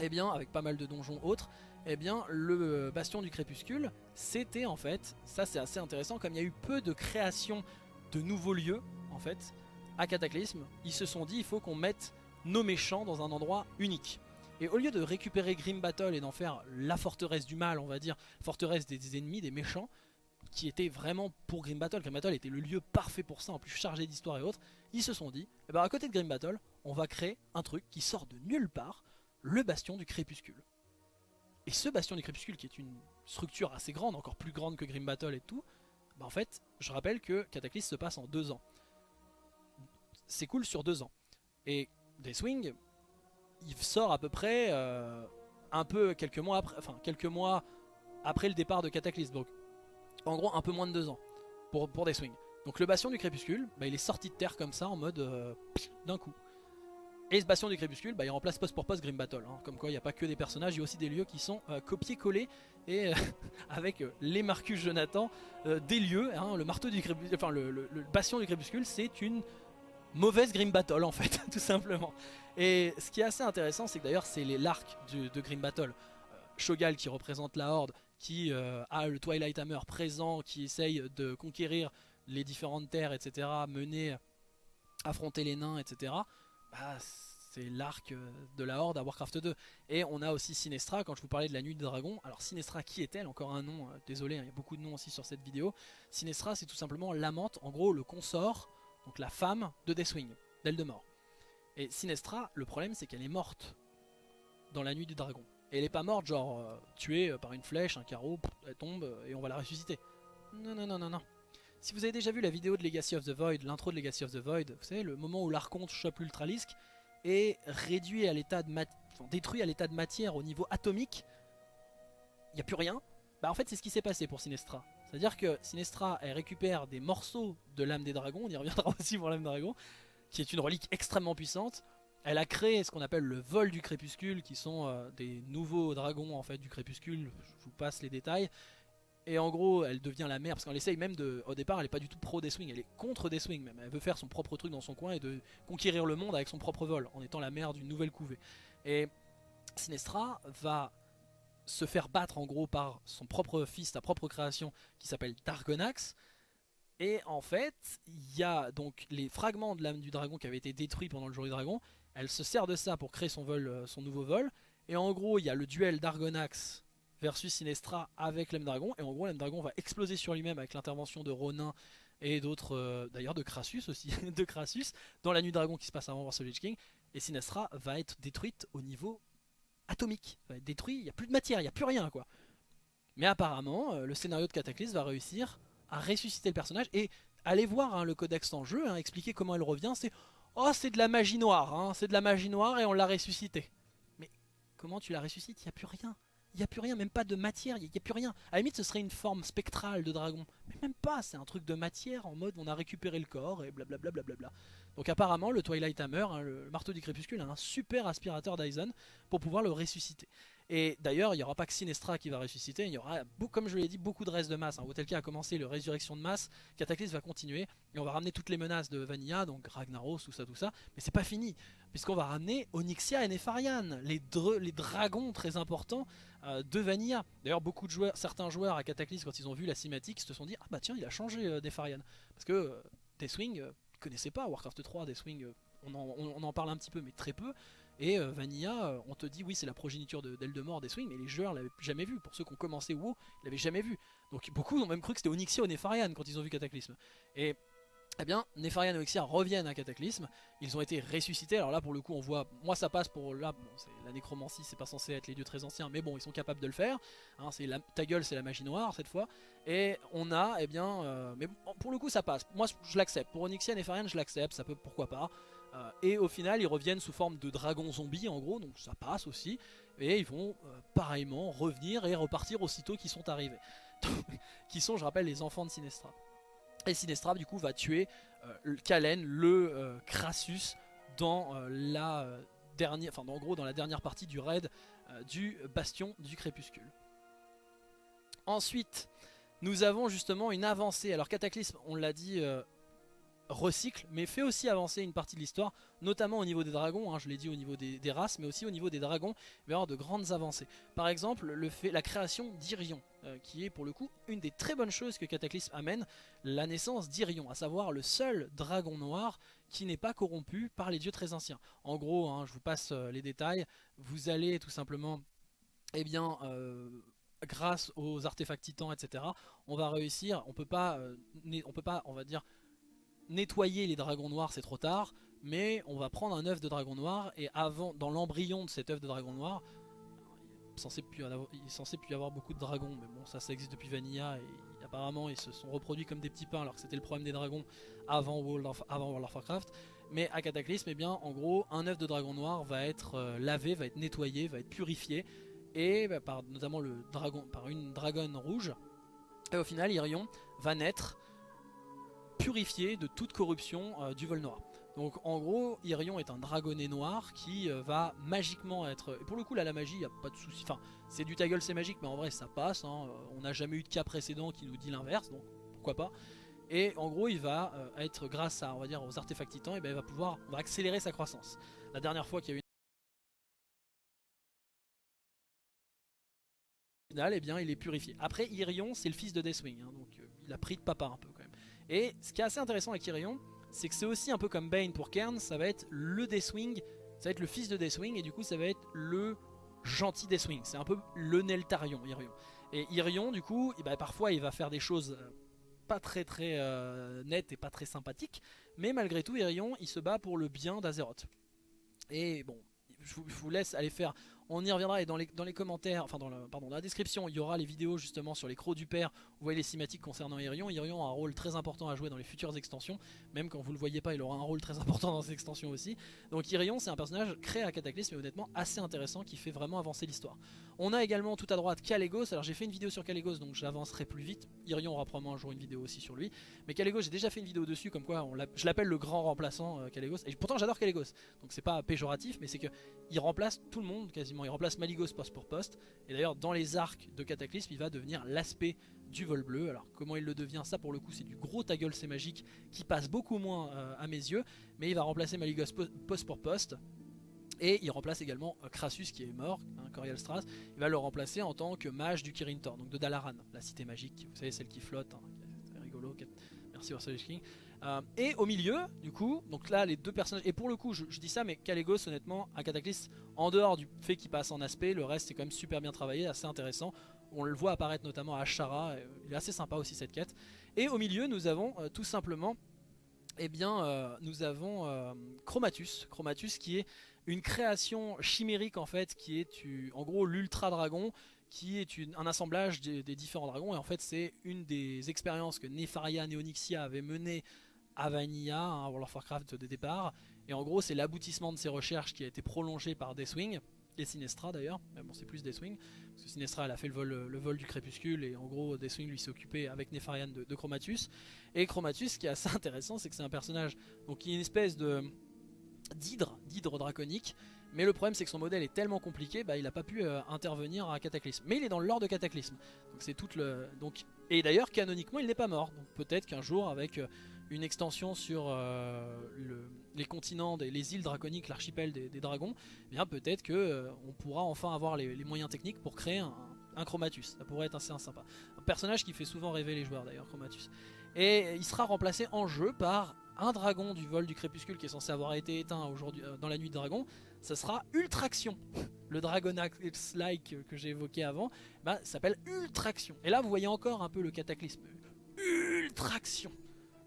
Et bien, avec pas mal de donjons autres, eh bien, le bastion du crépuscule, c'était en fait, ça c'est assez intéressant, comme il y a eu peu de création de nouveaux lieux, en fait, à Cataclysme, ils se sont dit il faut qu'on mette nos méchants dans un endroit unique. Et au lieu de récupérer Grim Battle et d'en faire la forteresse du mal, on va dire, forteresse des, ennemis, des méchants, qui était vraiment pour Grim Battle, Grim Battle était le lieu parfait pour ça, en plus chargé d'histoire et autres, ils se sont dit, eh ben à côté de Grim Battle, on va créer un truc qui sort de nulle part, le bastion du crépuscule. Et ce bastion du crépuscule, qui est une structure assez grande, encore plus grande que Grim Battle et tout, bah en fait, je rappelle que Cataclysme se passe en deux ans. C'est cool sur deux ans. Et Deathwing, il sort à peu près euh, un peu quelques mois après, quelques mois après le départ de Cataclysme. En gros, un peu moins de deux ans pour, pour Deathwing. Donc le bastion du crépuscule, bah, il est sorti de terre comme ça en mode euh, d'un coup. Et ce bastion du crépuscule, bah, il remplace poste pour Grim Battle. hein. Comme quoi, il n'y a pas que des personnages, il y a aussi des lieux qui sont euh, copiés-collés et euh, avec euh, les Marcus Jonathan des lieux. hein. le marteau du crépuscule, enfin le, le- bastion du crépuscule, c'est une mauvaise Grim Battle en fait, tout simplement. Et ce qui est assez intéressant, c'est que d'ailleurs, c'est l'arc de Grim Battle. Shogal qui représente la Horde, qui a le Twilight Hammer présent, qui essaye de conquérir les différentes terres, etc., mener, affronter les nains, etc. Bah, c'est l'arc euh, de la Horde à Warcraft 2. Et on a aussi Sinestra, quand je vous parlais de la nuit des dragons. Alors Sinestra, qui est-elle? Encore un nom, euh, désolé, hein, il y a beaucoup de noms aussi sur cette vidéo. Sinestra, c'est tout simplement l'amante, en gros le consort, donc la femme de Deathwing, d'Eldemort. Et Sinestra, le problème c'est qu'elle est morte dans la nuit du dragon. Et elle est pas morte genre euh, tuée par une flèche, un carreau, elle tombe et on va la ressusciter. Non, non, non, non, non. Si vous avez déjà vu la vidéo de Legacy of the Void, l'intro de Legacy of the Void, vous savez, le moment où l'Archonte chope l'Ultralisk est réduit à l'état de détruit à l'état de matière au niveau atomique, il n'y a plus rien. Bah en fait c'est ce qui s'est passé pour Sinestra. C'est-à-dire que Sinestra elle récupère des morceaux de l'âme des dragons, on y reviendra aussi pour l'âme des dragons, qui est une relique extrêmement puissante. Elle a créé ce qu'on appelle le vol du crépuscule, qui sont euh, des nouveaux dragons en fait du crépuscule. Je vous passe les détails. Et en gros, elle devient la mère parce qu'elle essaye même de. Au départ, elle est pas du tout pro Deathwing, elle est contre Deathwing même. Elle veut faire son propre truc dans son coin et de conquérir le monde avec son propre vol, en étant la mère d'une nouvelle couvée. Et Sinestra va se faire battre en gros par son propre fils, sa propre création, qui s'appelle Dargonax. Et en fait, il y a donc les fragments de l'âme du dragon qui avaient été détruits pendant le jour du dragon. Elle se sert de ça pour créer son vol, euh, son nouveau vol. Et en gros, il y a le duel d'Argonax versus Sinestra avec l'âme dragon. Et en gros, l'âme dragon va exploser sur lui-même avec l'intervention de Ronin et d'autres, euh, d'ailleurs de Crassus aussi, de Crassus, dans la nuit dragon qui se passe avant Warsaw Lich King. Et Sinestra va être détruite au niveau atomique. Va être détruit, il n'y a plus de matière, il n'y a plus rien quoi. Mais apparemment, euh, le scénario de Cataclysme va réussir à ressusciter le personnage. Et allez voir hein, le codex en jeu, hein, expliquer comment elle revient. C'est Oh, c'est de la magie noire, hein, c'est de la magie noire et on l'a ressuscité. Mais comment tu la ressuscites? Il n'y a plus rien. Il n'y a plus rien, même pas de matière, il n'y a plus rien. À la limite, ce serait une forme spectrale de dragon. Mais même pas, c'est un truc de matière en mode on a récupéré le corps et blablabla. Donc apparemment, le Twilight Hammer, hein, le marteau du crépuscule, a un super aspirateur Dyson pour pouvoir le ressusciter. Et d'ailleurs, il n'y aura pas que Sinestra qui va ressusciter, il y aura, comme je l'ai dit, beaucoup de restes de masse. Hein. Wotelka a commencé le résurrection de masse, Cataclysme va continuer, et on va ramener toutes les menaces de Vanilla, donc Ragnaros, tout ça, tout ça. Mais c'est pas fini, puisqu'on va ramener Onyxia et Nefarian, les, les dragons très importants euh, de Vanilla. D'ailleurs, beaucoup de joueurs, certains joueurs à Cataclysme, quand ils ont vu la cinématique, se sont dit Ah bah tiens, il a changé euh, Nefarian. Parce que euh, Deathwing, euh, ils connaissaient pas Warcraft 3, Deathwing, euh, on- on en parle un petit peu, mais très peu. Et euh, Vanilla, euh, on te dit oui, c'est la progéniture de d'Eldemort, Deathwing, mais les joueurs l'avaient jamais vu. Pour ceux qui ont commencé WoW, ils l'avaient jamais vu. Donc beaucoup ont même cru que c'était Onyxia ou Nefarian quand ils ont vu Cataclysme. Et eh bien, Nefarian et Onyxia reviennent à Cataclysme. Ils ont été ressuscités. Alors là, pour le coup, on voit. Moi, ça passe pour. Là, bon, la nécromancie, c'est pas censé être les dieux très anciens, mais bon, ils sont capables de le faire. Hein, la, ta gueule, c'est la magie noire cette fois. Et on a, eh bien. euh, mais pour le coup, ça passe. Moi, je l'accepte. Pour Onyxia et Nefarian, je l'accepte. Ça peut. Pourquoi pas. Euh, et au final, ils reviennent sous forme de dragons zombies, en gros. Donc ça passe aussi. Et ils vont euh, pareillement revenir et repartir aussitôt qu'ils sont arrivés. qui sont, je rappelle, les enfants de Sinestra. Et Sinestra, du coup, va tuer euh, le- Kalen, le Crassus, dans la dernière, enfin, en gros, dans la dernière partie du raid du Bastion du Crépuscule. Ensuite, nous avons justement une avancée. Alors, Cataclysme, on l'a dit, recycle, mais fait aussi avancer une partie de l'histoire, notamment au niveau des dragons. hein, je l'ai dit au niveau des, races, mais aussi au niveau des dragons. Il de grandes avancées. Par exemple, le fait, la création d'Irion, euh, qui est pour le coup une des très bonnes choses que Cataclysme amène, la naissance d'Irion, à savoir le seul dragon noir qui n'est pas corrompu par les dieux très anciens. En gros, hein, je vous passe euh, les détails, vous allez tout simplement, eh bien, euh, grâce aux artefacts titans, etc., on va réussir, on peut on peut pas, on va dire, nettoyer les dragons noirs, c'est trop tard, mais on va prendre un œuf de dragon noir et avant, dans l'embryon de cet œuf de dragon noir, il est censé plus avoir- beaucoup de dragons, mais bon, ça, ça existe depuis Vanilla et apparemment ils se sont reproduits comme des petits pains alors que c'était le problème des dragons avant World of, avant World of Warcraft. Mais à Cataclysme, eh bien, en gros, un œuf de dragon noir va être euh, lavé, va être nettoyé, va être purifié, et bah, par notamment le dragon, par une dragonne rouge. Et au final, Irion va naître purifié de toute corruption euh, du vol noir. Donc en gros, Irion est un dragonnet noir qui euh, va magiquement être... Et pour le coup, là, la magie, il a pas de souci. Enfin, c'est du ta gueule, c'est magique, mais en vrai, ça passe. hein. Euh, On n'a jamais eu de cas précédent qui nous dit l'inverse, donc pourquoi pas. Et en gros, il va être, grâce à, on va dire, aux artefacts titans, et ben, il va pouvoir, accélérer sa croissance. La dernière fois qu'il y a eu une finale, eh bien, il est purifié. Après, Irion, c'est le fils de Deathwing, hein, donc il a pris de papa un peu quand même. Et ce qui est assez intéressant avec Irion, c'est que c'est aussi un peu comme Bane pour Kern, ça va être le Deathwing, ça va être le fils de Deathwing, et du coup ça va être le gentil Deathwing, c'est un peu le Neltarion, Irion. Et Irion, du coup, eh ben, parfois il va faire des choses euh, pas très très euh, nettes et pas très sympathiques, mais malgré tout, Irion, il se bat pour le bien d'Azeroth. Et bon, je vous laisse aller faire On y reviendra et dans les, commentaires, enfin dans, la description, il y aura les vidéos justement sur les crocs du père. Vous voyez les cinématiques concernant Irion. Irion a un rôle très important à jouer dans les futures extensions. Même quand vous le voyez pas, il aura un rôle très important dans ces extensions aussi. Donc Irion, c'est un personnage créé à Cataclysme et honnêtement assez intéressant qui fait vraiment avancer l'histoire. On a également tout à droite Calegos. Alors j'ai fait une vidéo sur Calegos donc j'avancerai plus vite. Irion aura probablement un jour une vidéo aussi sur lui. Mais Calegos, j'ai déjà fait une vidéo dessus comme quoi je l'appelle le grand remplaçant euh. Et pourtant j'adore Calegos. Donc c'est pas péjoratif, mais c'est que il remplace tout le monde quasiment. Il remplace Maligos poste pour poste. Et d'ailleurs, dans les arcs de Cataclysme, il va devenir l'aspect du vol bleu. Alors, comment il le devient? Ça, pour le coup, c'est du gros ta gueule, c'est magique qui passe beaucoup moins euh, à mes yeux. Mais il va remplacer Maligos poste pour poste. Et il remplace également euh, Crassus qui est mort, hein, Corial Strass. Il va le remplacer en tant que mage du Kirin Tor, donc de Dalaran, la cité magique. Vous savez, celle qui flotte. Hein, c'est rigolo. Merci Ursula King. Euh, et au milieu, du coup, donc là les deux personnages, et pour le coup je, dis ça, mais Calegos honnêtement, un Cataclysme, en dehors du fait qu'il passe en aspect, le reste c'est quand même super bien travaillé, assez intéressant. On le voit apparaître notamment à Ashara, euh, il est assez sympa aussi cette quête. Et au milieu nous avons euh, tout simplement, eh bien nous avons Chromatus, Chromatus qui est une création chimérique en fait, qui est en gros l'ultra dragon, qui est un assemblage des, différents dragons et en fait c'est une des expériences que Nefaria Neonyxia avait menées à Vanilla, hein, World of Warcraft de départ. Et en gros, c'est l'aboutissement de ses recherches qui a été prolongé par Deathwing, et Sinestra d'ailleurs, mais bon c'est plus Deathwing, parce que Sinestra elle a fait le vol, du crépuscule, et en gros Deathwing lui s'est occupé avec Nefarian de, Chromatus. Et Chromatus, ce qui est assez intéressant, c'est que c'est un personnage donc, qui est une espèce de d'hydre, d'hydre draconique, mais le problème c'est que son modèle est tellement compliqué, bah, il n'a pas pu euh, intervenir à Cataclysme. Mais il est dans le lore de Cataclysme. Donc c'est tout le. Donc... Et d'ailleurs canoniquement il n'est pas mort. Donc peut-être qu'un jour avec euh, une extension sur euh, les continents, les îles draconiques, l'archipel des, dragons, eh bien peut-être que euh, on pourra enfin avoir les, moyens techniques pour créer un, Chromatus. Ça pourrait être assez sympa. Un personnage qui fait souvent rêver les joueurs d'ailleurs, Chromatus. Et il sera remplacé en jeu par un dragon du vol du crépuscule qui est censé avoir été éteint aujourd'hui euh, dans la nuit de dragon. Ça sera Ultraction. Le Dragonax-like que j'ai évoqué avant, bah, s'appelle Ultraction. Et là vous voyez encore un peu le cataclysme. Ultraction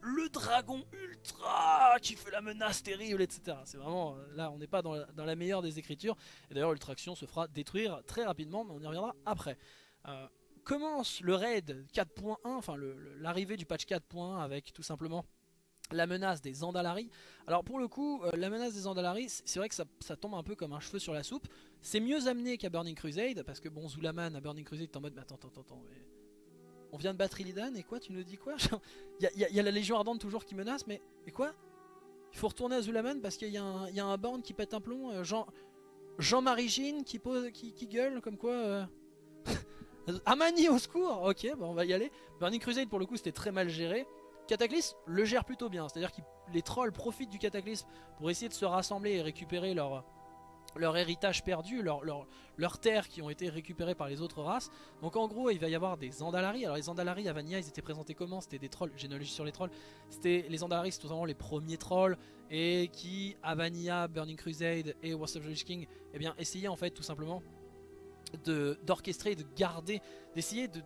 le dragon ultra qui fait la menace terrible, etc. C'est vraiment, euh, là on n'est pas dans la, meilleure des écritures. Et d'ailleurs l'ultraction se fera détruire très rapidement, mais on y reviendra après. Euh, commence le raid 4.1, enfin l'arrivée du patch 4.1 avec tout simplement la menace des Andalari. Alors pour le coup, euh, la menace des Andalari, c'est vrai que ça, tombe un peu comme un cheveu sur la soupe. C'est mieux amené qu'à Burning Crusade, parce que bon, Zulaman à Burning Crusade, t'es en mode, mais attends, attends, attends, on vient de battre Illidan et quoi Tu nous dis quoi? Il y, a la Légion Ardente toujours qui menace, mais quoi? Il faut retourner à Zulaman parce qu'il y, a un borne qui pète un plomb. Euh, Jean, Jean-Marie Gine qui, pose, qui, gueule comme quoi. Euh... Amani au secours Ok, bon, on va y aller. Burning Crusade pour le coup c'était très mal géré. Cataclysme le gère plutôt bien, c'est-à-dire que les trolls profitent du Cataclysme pour essayer de se rassembler et récupérer leur leur héritage perdu, leurs leur, terres qui ont été récupérées par les autres races. Donc en gros, il va y avoir des Andalari. Alors les Andalari à Vanilla, ils étaient présentés comment? C'était des trolls, généalogie sur les trolls. C'était les Andalari, c'est tout simplement les premiers trolls et qui à Vanilla, Burning Crusade et Wars of the King, eh bien essayaient en fait tout simplement d'orchestrer, de, garder, d'essayer de,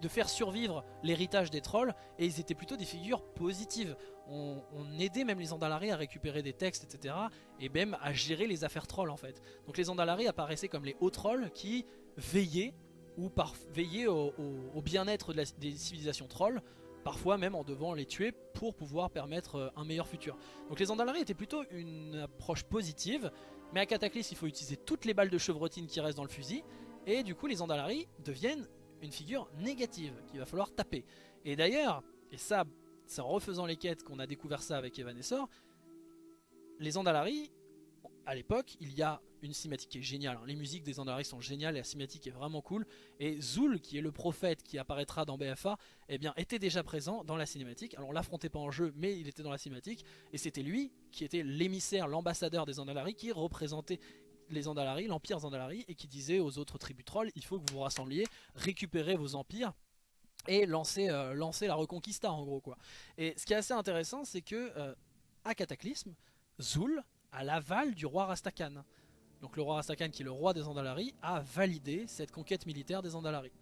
de, faire survivre l'héritage des trolls et ils étaient plutôt des figures positives on, aidait même les Andalari à récupérer des textes, etc. Et même à gérer les affaires trolls en fait. Donc les Andalari apparaissaient comme les hauts trolls qui veillaient ou par, veillaient au, bien-être des civilisations trolls, parfois même en devant les tuer pour pouvoir permettre euh, un meilleur futur. Donc les Andalari étaient plutôt une approche positive, mais à Cataclysme il faut utiliser toutes les balles de chevrotine qui restent dans le fusil, et du coup les Andalari deviennent une figure négative qu'il va falloir taper. Et d'ailleurs, et ça c'est en refaisant les quêtes qu'on a découvert ça avec Evanessor. Les Andalari, à l'époque, il y a une cinématique qui est géniale. Hein. Les musiques des Andalari sont géniales la cinématique est vraiment cool. Et Zul, qui est le prophète qui apparaîtra dans BFA, eh bien, était déjà présent dans la cinématique. Alors on l'affrontait pas en jeu, mais il était dans la cinématique. Et c'était lui qui était l'émissaire, l'ambassadeur des Andalari, qui représentait les Andalari, l'empire Zandalari, et qui disait aux autres tribus trolls, il faut que vous vous rassembliez, récupérez vos empires et lancer, euh, lancer la Reconquista en gros quoi. Et ce qui est assez intéressant c'est que euh, à Cataclysme, Zul a l'aval du roi Rastakhan. Donc le roi Rastakhan qui est le roi des Andalari a validé cette conquête militaire des Andalari.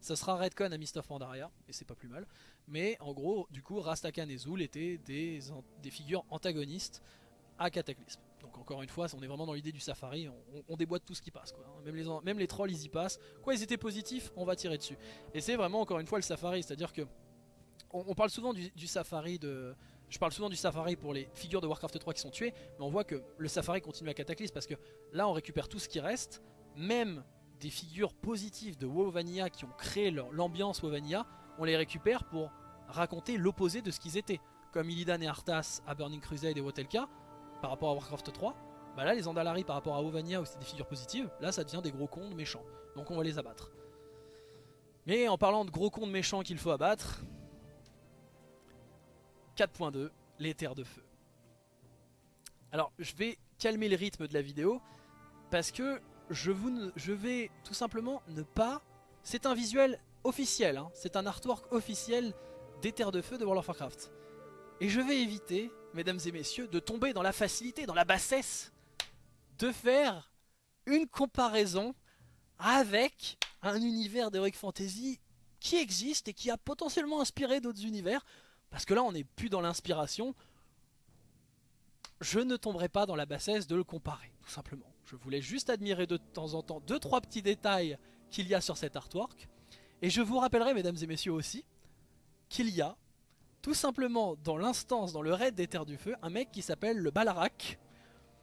Ça sera Redcon à Mist of Pandaria, et c'est pas plus mal. Mais en gros, du coup, Rastakhan et Zul étaient des figures antagonistes à Cataclysme. Donc encore une fois, on est vraiment dans l'idée du safari, on, déboîte tout ce qui passe. Quoi. hein. Même, les, trolls, ils y passent. Quoi, ils étaient positifs, on va tirer dessus. Et c'est vraiment encore une fois le safari, c'est-à-dire que on, parle souvent du, safari de... Je parle souvent du safari pour les figures de Warcraft 3 qui sont tuées, mais on voit que le safari continue à Cataclysme parce que là on récupère tout ce qui reste, même des figures positives de WoW Vanilla qui ont créé l'ambiance WoW Vanilla, on les récupère pour raconter l'opposé de ce qu'ils étaient. Comme Illidan et Arthas à Burning Crusade et Wotelka, par rapport à Warcraft 3, bah là les Andalari par rapport à WoW Vanilla où c'est des figures positives, là ça devient des gros cons méchants. Donc on va les abattre. Mais en parlant de gros cons méchants qu'il faut abattre, 4.2, les terres de feu. Alors je vais calmer le rythme de la vidéo parce que je vais tout simplement ne pas... C'est un visuel officiel, hein, c'est un artwork officiel des terres de feu de World of Warcraft. Et je vais éviter, mesdames et messieurs, de tomber dans la facilité, dans la bassesse, de faire une comparaison avec un univers d'Heroic Fantasy qui existe et qui a potentiellement inspiré d'autres univers. Parce que là, on n'est plus dans l'inspiration. Je ne tomberai pas dans la bassesse de le comparer, tout simplement. Je voulais juste admirer de temps en temps deux trois petits détails qu'il y a sur cet artwork. Et je vous rappellerai, mesdames et messieurs aussi, qu'il y a tout simplement dans l'instance, dans le raid des Terres du Feu, un mec qui s'appelle le Balarak,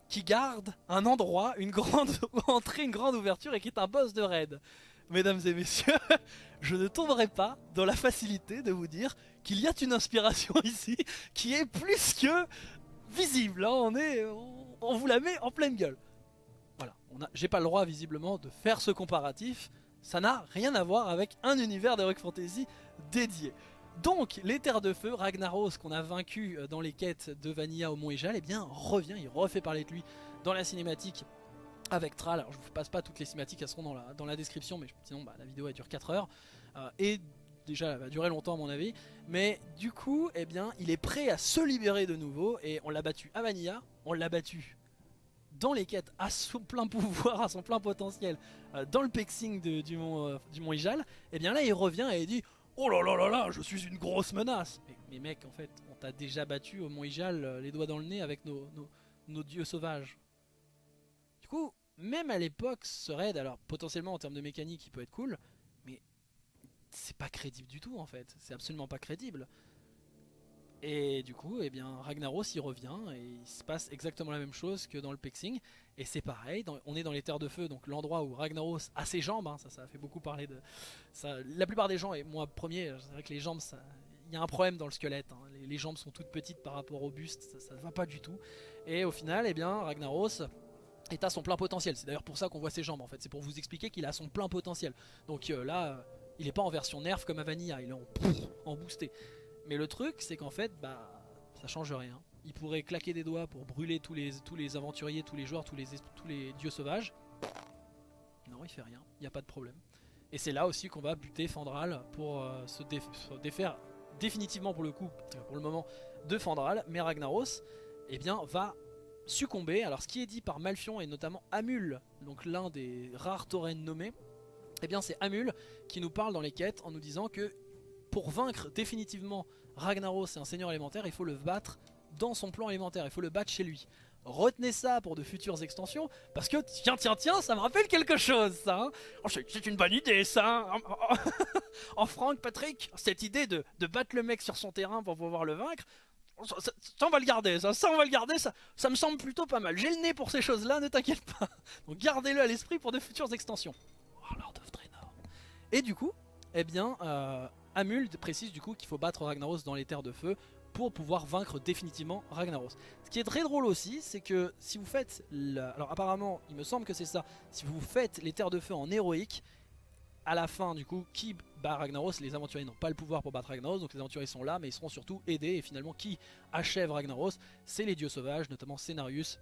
qui garde un endroit, une grande entrée, une grande ouverture et qui est un boss de raid. Mesdames et messieurs, je ne tomberai pas dans la facilité de vous dire qu'il y a une inspiration ici qui est plus que visible. hein. On, est, on, vous la met en pleine gueule. Voilà, j'ai pas le droit visiblement de faire ce comparatif. Ça n'a rien à voir avec un univers d'Heroic Fantasy dédié. Donc, les Terres de Feu, Ragnaros, qu'on a vaincu euh, dans les quêtes de Vanilla au Mont Ejal, eh bien, revient, il refait parler de lui dans la cinématique avec Thrall. Alors, je vous passe pas toutes les cinématiques, elles seront dans la, description, mais sinon, bah, la vidéo elle dure 4 heures. Euh, et déjà, elle va durer longtemps, à mon avis. Mais du coup, eh bien, il est prêt à se libérer de nouveau, et on l'a battu à Vanilla, on l'a battu dans les quêtes à son plein pouvoir, à son plein potentiel, euh, dans le pexing du Mont, euh, du Mont Ijal, et bien là, il revient et il dit Oh là là là là, je suis une grosse menace Mais, mec, en fait, on t'a déjà battu au Mont Ijal, euh, les doigts dans le nez avec nos, nos, nos dieux sauvages. Du coup, même à l'époque, ce raid, alors potentiellement en termes de mécanique, il peut être cool, mais c'est pas crédible du tout en fait. C'est absolument pas crédible. Et du coup, eh bien, Ragnaros il revient et il se passe exactement la même chose que dans le Pexing. Et c'est pareil, on est dans les terres de feu, donc l'endroit où Ragnaros a ses jambes, hein, ça, ça a fait beaucoup parler de ça. La plupart des gens, et moi premier, c'est vrai que les jambes, il y a un problème dans le squelette. hein. Les, jambes sont toutes petites par rapport au buste, ça, ça va pas du tout. Et au final, eh bien, Ragnaros est à son plein potentiel. C'est d'ailleurs pour ça qu'on voit ses jambes en fait. C'est pour vous expliquer qu'il a son plein potentiel. Donc euh, là, euh, il est pas en version nerf comme à Vanilla, il est en, en boosté. Mais le truc, c'est qu'en fait, bah, ça change rien. Il pourrait claquer des doigts pour brûler tous les, tous les aventuriers, tous les joueurs, tous les, es- tous les dieux sauvages. Non, il fait rien, il n'y a pas de problème. Et c'est là aussi qu'on va buter Fandral pour euh, se défaire définitivement pour le coup, pour le moment, de Fandral. Mais Ragnaros, eh bien, va succomber. Alors, ce qui est dit par Malfion et notamment Amul, donc l'un des rares taurennes nommés, eh bien, c'est Amul qui nous parle dans les quêtes en nous disant que pour vaincre définitivement Ragnaros et un seigneur élémentaire, il faut le battre dans son plan élémentaire, il faut le battre chez lui. Retenez ça pour de futures extensions, parce que tiens, tiens, tiens, ça me rappelle quelque chose, ça. hein. Oh, c'est c'est une bonne idée, ça. hein. Oh, oh, oh. oh, Franck, Patrick, cette idée de, battre le mec sur son terrain pour pouvoir le vaincre, ça, ça- on va le garder, ça, ça on va le garder, ça, ça me semble plutôt pas mal. J'ai le nez pour ces choses-là, ne t'inquiète pas. Donc gardez-le à l'esprit pour de futures extensions. Warlord of Draenor. Et du coup, eh bien, euh, Amul précise du coup qu'il faut battre Ragnaros dans les terres de feu pour pouvoir vaincre définitivement Ragnaros. Ce qui est très drôle aussi, c'est que si vous faites, alors apparemment, il me semble que c'est ça, si vous faites les terres de feu en héroïque, à la fin du coup, qui bat Ragnaros? Les aventuriers n'ont pas le pouvoir pour battre Ragnaros, donc les aventuriers sont là, mais ils seront surtout aidés, et finalement, qui achève Ragnaros? C'est les dieux sauvages, notamment Cenarius,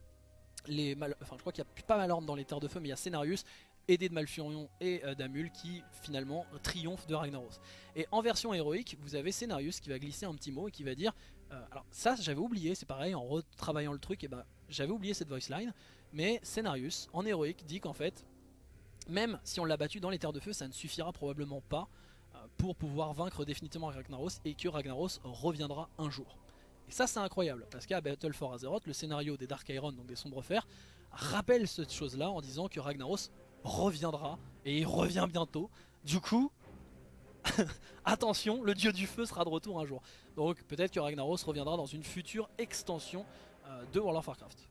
les enfin je crois qu'il y a pas Malorne dans les terres de feu, mais il y a Cenarius, aidé de Malfurion et euh, d'Amul qui finalement triomphe de Ragnaros. Et en version héroïque, vous avez Cenarius qui va glisser un petit mot et qui va dire euh, alors ça j'avais oublié, c'est pareil en retravaillant le truc, et ben j'avais oublié cette voice line, mais Cenarius en héroïque dit qu'en fait même si on l'a battu dans les terres de feu, ça ne suffira probablement pas euh, pour pouvoir vaincre définitivement Ragnaros et que Ragnaros reviendra un jour. Et ça c'est incroyable, parce qu'à Battle for Azeroth, le scénario des Dark Iron, donc des Sombres Fers, rappelle cette chose-là en disant que Ragnaros reviendra, et il revient bientôt. Du coup, attention, le dieu du feu sera de retour un jour. Donc peut-être que Ragnaros reviendra dans une future extension euh, de World of Warcraft.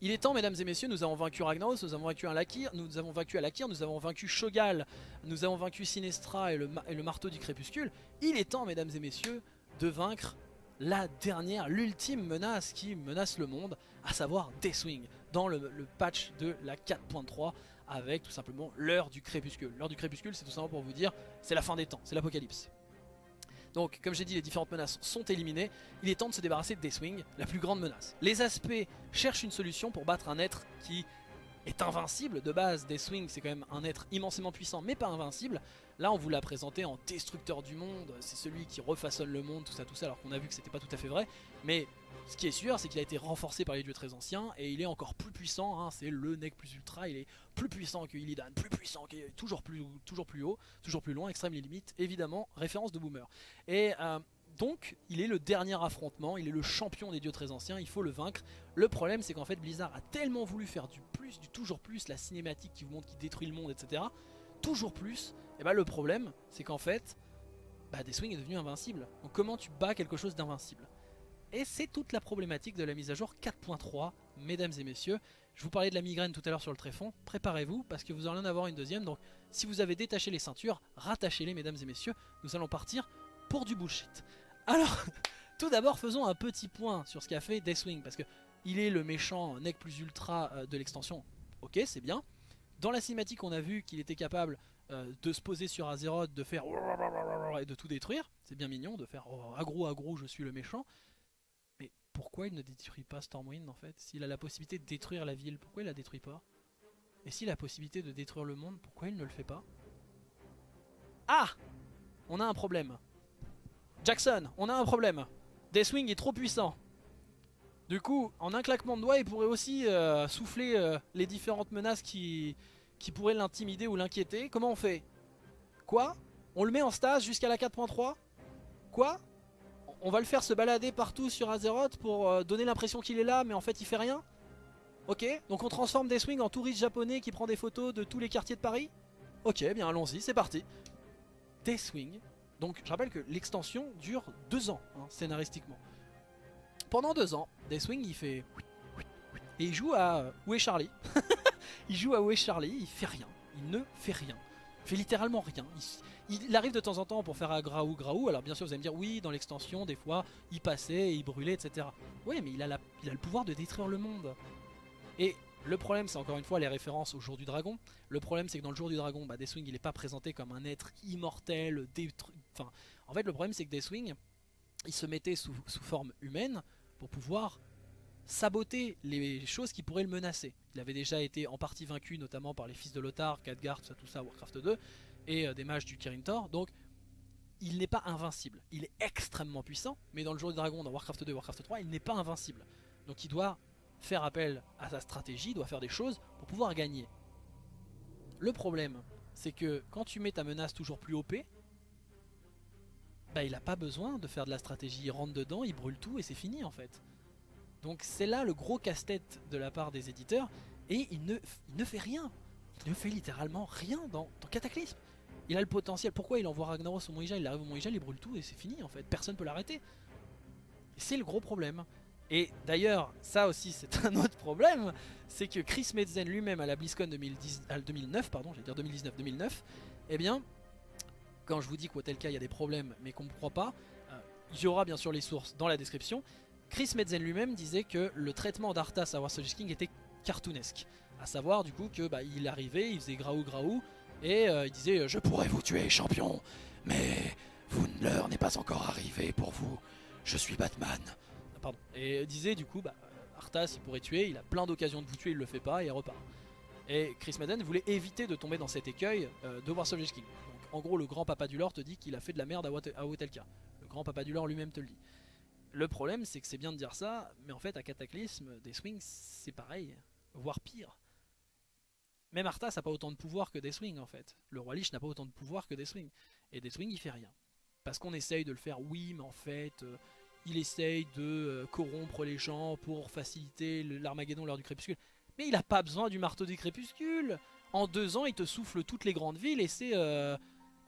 Il est temps, mesdames et messieurs, nous avons vaincu Ragnaros, nous avons vaincu Alakir, nous avons vaincu Alakir, nous avons vaincu Shogal, nous avons vaincu Sinestra et le, et le marteau du crépuscule. Il est temps, mesdames et messieurs, de vaincre la dernière, l'ultime menace qui menace le monde, à savoir Deathwing, dans le, patch de la 4.3 avec tout simplement l'heure du crépuscule. L'heure du crépuscule, c'est tout simplement pour vous dire, c'est la fin des temps, c'est l'apocalypse. Donc, comme j'ai dit, les différentes menaces sont éliminées. Il est temps de se débarrasser de Deathwing, la plus grande menace. Les aspects cherchent une solution pour battre un être qui invincible. De base, Deathwing, c'est quand même un être immensément puissant, mais pas invincible. Là, on vous l'a présenté en destructeur du monde. C'est celui qui refaçonne le monde, tout ça, tout ça, alors qu'on a vu que c'était pas tout à fait vrai. Mais ce qui est sûr, c'est qu'il a été renforcé par les dieux très anciens et il est encore plus puissant. Hein. c'est le Nec plus ultra. Il est plus puissant que Illidan, plus puissant, que, toujours plus, toujours plus haut, toujours plus loin, extrême limite. Évidemment, référence de Boomer. Et euh, donc, il est le dernier affrontement. Il est le champion des dieux très anciens. Il faut le vaincre. Le problème, c'est qu'en fait, Blizzard a tellement voulu faire du plus, du toujours plus, la cinématique qui vous montre qu'il détruit le monde, etc. Toujours plus. Et bah, le problème, c'est qu'en fait, bah, est devenu invincible. Donc, comment tu bats quelque chose d'invincible? Et c'est toute la problématique de la mise à jour 4.3, mesdames et messieurs. Je vous parlais de la migraine tout à l'heure sur le tréfonds, préparez-vous parce que vous allez en avoir une deuxième. Donc si vous avez détaché les ceintures, rattachez-les mesdames et messieurs. Nous allons partir pour du bullshit. Alors, tout d'abord faisons un petit point sur ce qu'a fait Deathwing parce que il est le méchant Nec plus ultra euh, de l'extension. Ok, c'est bien. Dans la cinématique, on a vu qu'il était capable euh, de se poser sur Azeroth, de faire et de tout détruire. C'est bien mignon de faire oh, agro agro, je suis le méchant pourquoi il ne détruit pas Stormwind en fait? S'il a la possibilité de détruire la ville, pourquoi il la détruit pas? Et s'il a la possibilité de détruire le monde, pourquoi il ne le fait pas? Ah On a un problème. Jackson, on a un problème. Deathwing est trop puissant. Du coup, en un claquement de doigts, il pourrait aussi euh, souffler euh, les différentes menaces qui, qui pourraient l'intimider ou l'inquiéter. Comment on fait? Quoi? On le met en stase jusqu'à la 4.3 Quoi? On va le faire se balader partout sur Azeroth pour euh, donner l'impression qu'il est là, mais en fait il fait rien? Ok, donc on transforme Deathwing en touriste japonais qui prend des photos de tous les quartiers de Paris? Ok, bien allons-y, c'est parti. Deathwing, donc je rappelle que l'extension dure deux ans, hein, scénaristiquement. Pendant deux ans, Deathwing il fait... Et il joue à... Euh, où est Charlie? Il joue à Où est Charlie, il fait rien. Il ne fait rien. Il fait littéralement rien. Il, arrive de temps en temps pour faire un graou graou. Alors bien sûr vous allez me dire oui dans l'extension des fois il passait, il brûlait etc. Oui mais il a, il a le pouvoir de détruire le monde. Et le problème c'est encore une fois les références au jour du dragon. Le problème c'est que dans le jour du dragon bah, Deathwing il n'est pas présenté comme un être immortel, en fait le problème c'est que Deathwing il se mettait sous, forme humaine pour pouvoir saboter les choses qui pourraient le menacer. Il avait déjà été en partie vaincu notamment par les fils de Lothar, Khadgar, tout ça, tout ça, Warcraft 2 et euh, des mages du Kirin Tor. Donc il n'est pas invincible. Il est extrêmement puissant, mais dans le jour du dragon, dans Warcraft 2 et Warcraft 3, il n'est pas invincible. Donc il doit faire appel à sa stratégie, doit faire des choses pour pouvoir gagner. Le problème, c'est que quand tu mets ta menace toujours plus OP, bah il n'a pas besoin de faire de la stratégie, il rentre dedans, il brûle tout et c'est fini en fait. Donc c'est là le gros casse-tête de la part des éditeurs, et il ne, ne fait rien. Il ne fait littéralement rien dans, dans Cataclysme. Il a le potentiel. Pourquoi il envoie Ragnaros au Mont il arrive au Mont il brûle tout et c'est fini en fait. Personne peut l'arrêter. C'est le gros problème. Et d'ailleurs, ça aussi c'est un autre problème, c'est que Chris Metzen lui-même à la BlizzCon 2010, 2009, pardon, j'allais dire 2019-2009, eh bien, quand je vous dis qu'au tel cas il y a des problèmes mais qu'on ne croit pas, euh, il y aura bien sûr les sources dans la description. Chris Metzen lui-même disait que le traitement d'Arthas à Warsaw King était cartoonesque. À savoir du coup que bah, il arrivait, il faisait graou graou, et euh, il disait Je pourrais vous tuer, champion, mais vous, l'heure n'est pas encore arrivée pour vous. Je suis Batman. Et disait du coup bah, Arthas il pourrait tuer, il a plein d'occasions de vous tuer, il le fait pas et repart. Et Chris Madden voulait éviter de tomber dans cet écueil euh, de Warsaw King. Donc en gros le grand papa du lore te dit qu'il a fait de la merde à, Wotelka. Le grand papa du lore lui-même te le dit. Le problème c'est que c'est bien de dire ça, mais en fait à Cataclysme, des swings c'est pareil, voire pire. Même Arthas n'a pas autant de pouvoir que Deathwing en fait. Le roi Lich n'a pas autant de pouvoir que Deathwing. Et Deathwing il fait rien. Parce qu'on essaye de le faire, oui, mais en fait, euh, il essaye de euh, corrompre les gens pour faciliter l'Armageddon lors du crépuscule. Mais il a pas besoin du marteau du crépuscule. En deux ans, il te souffle toutes les grandes villes et c'est euh,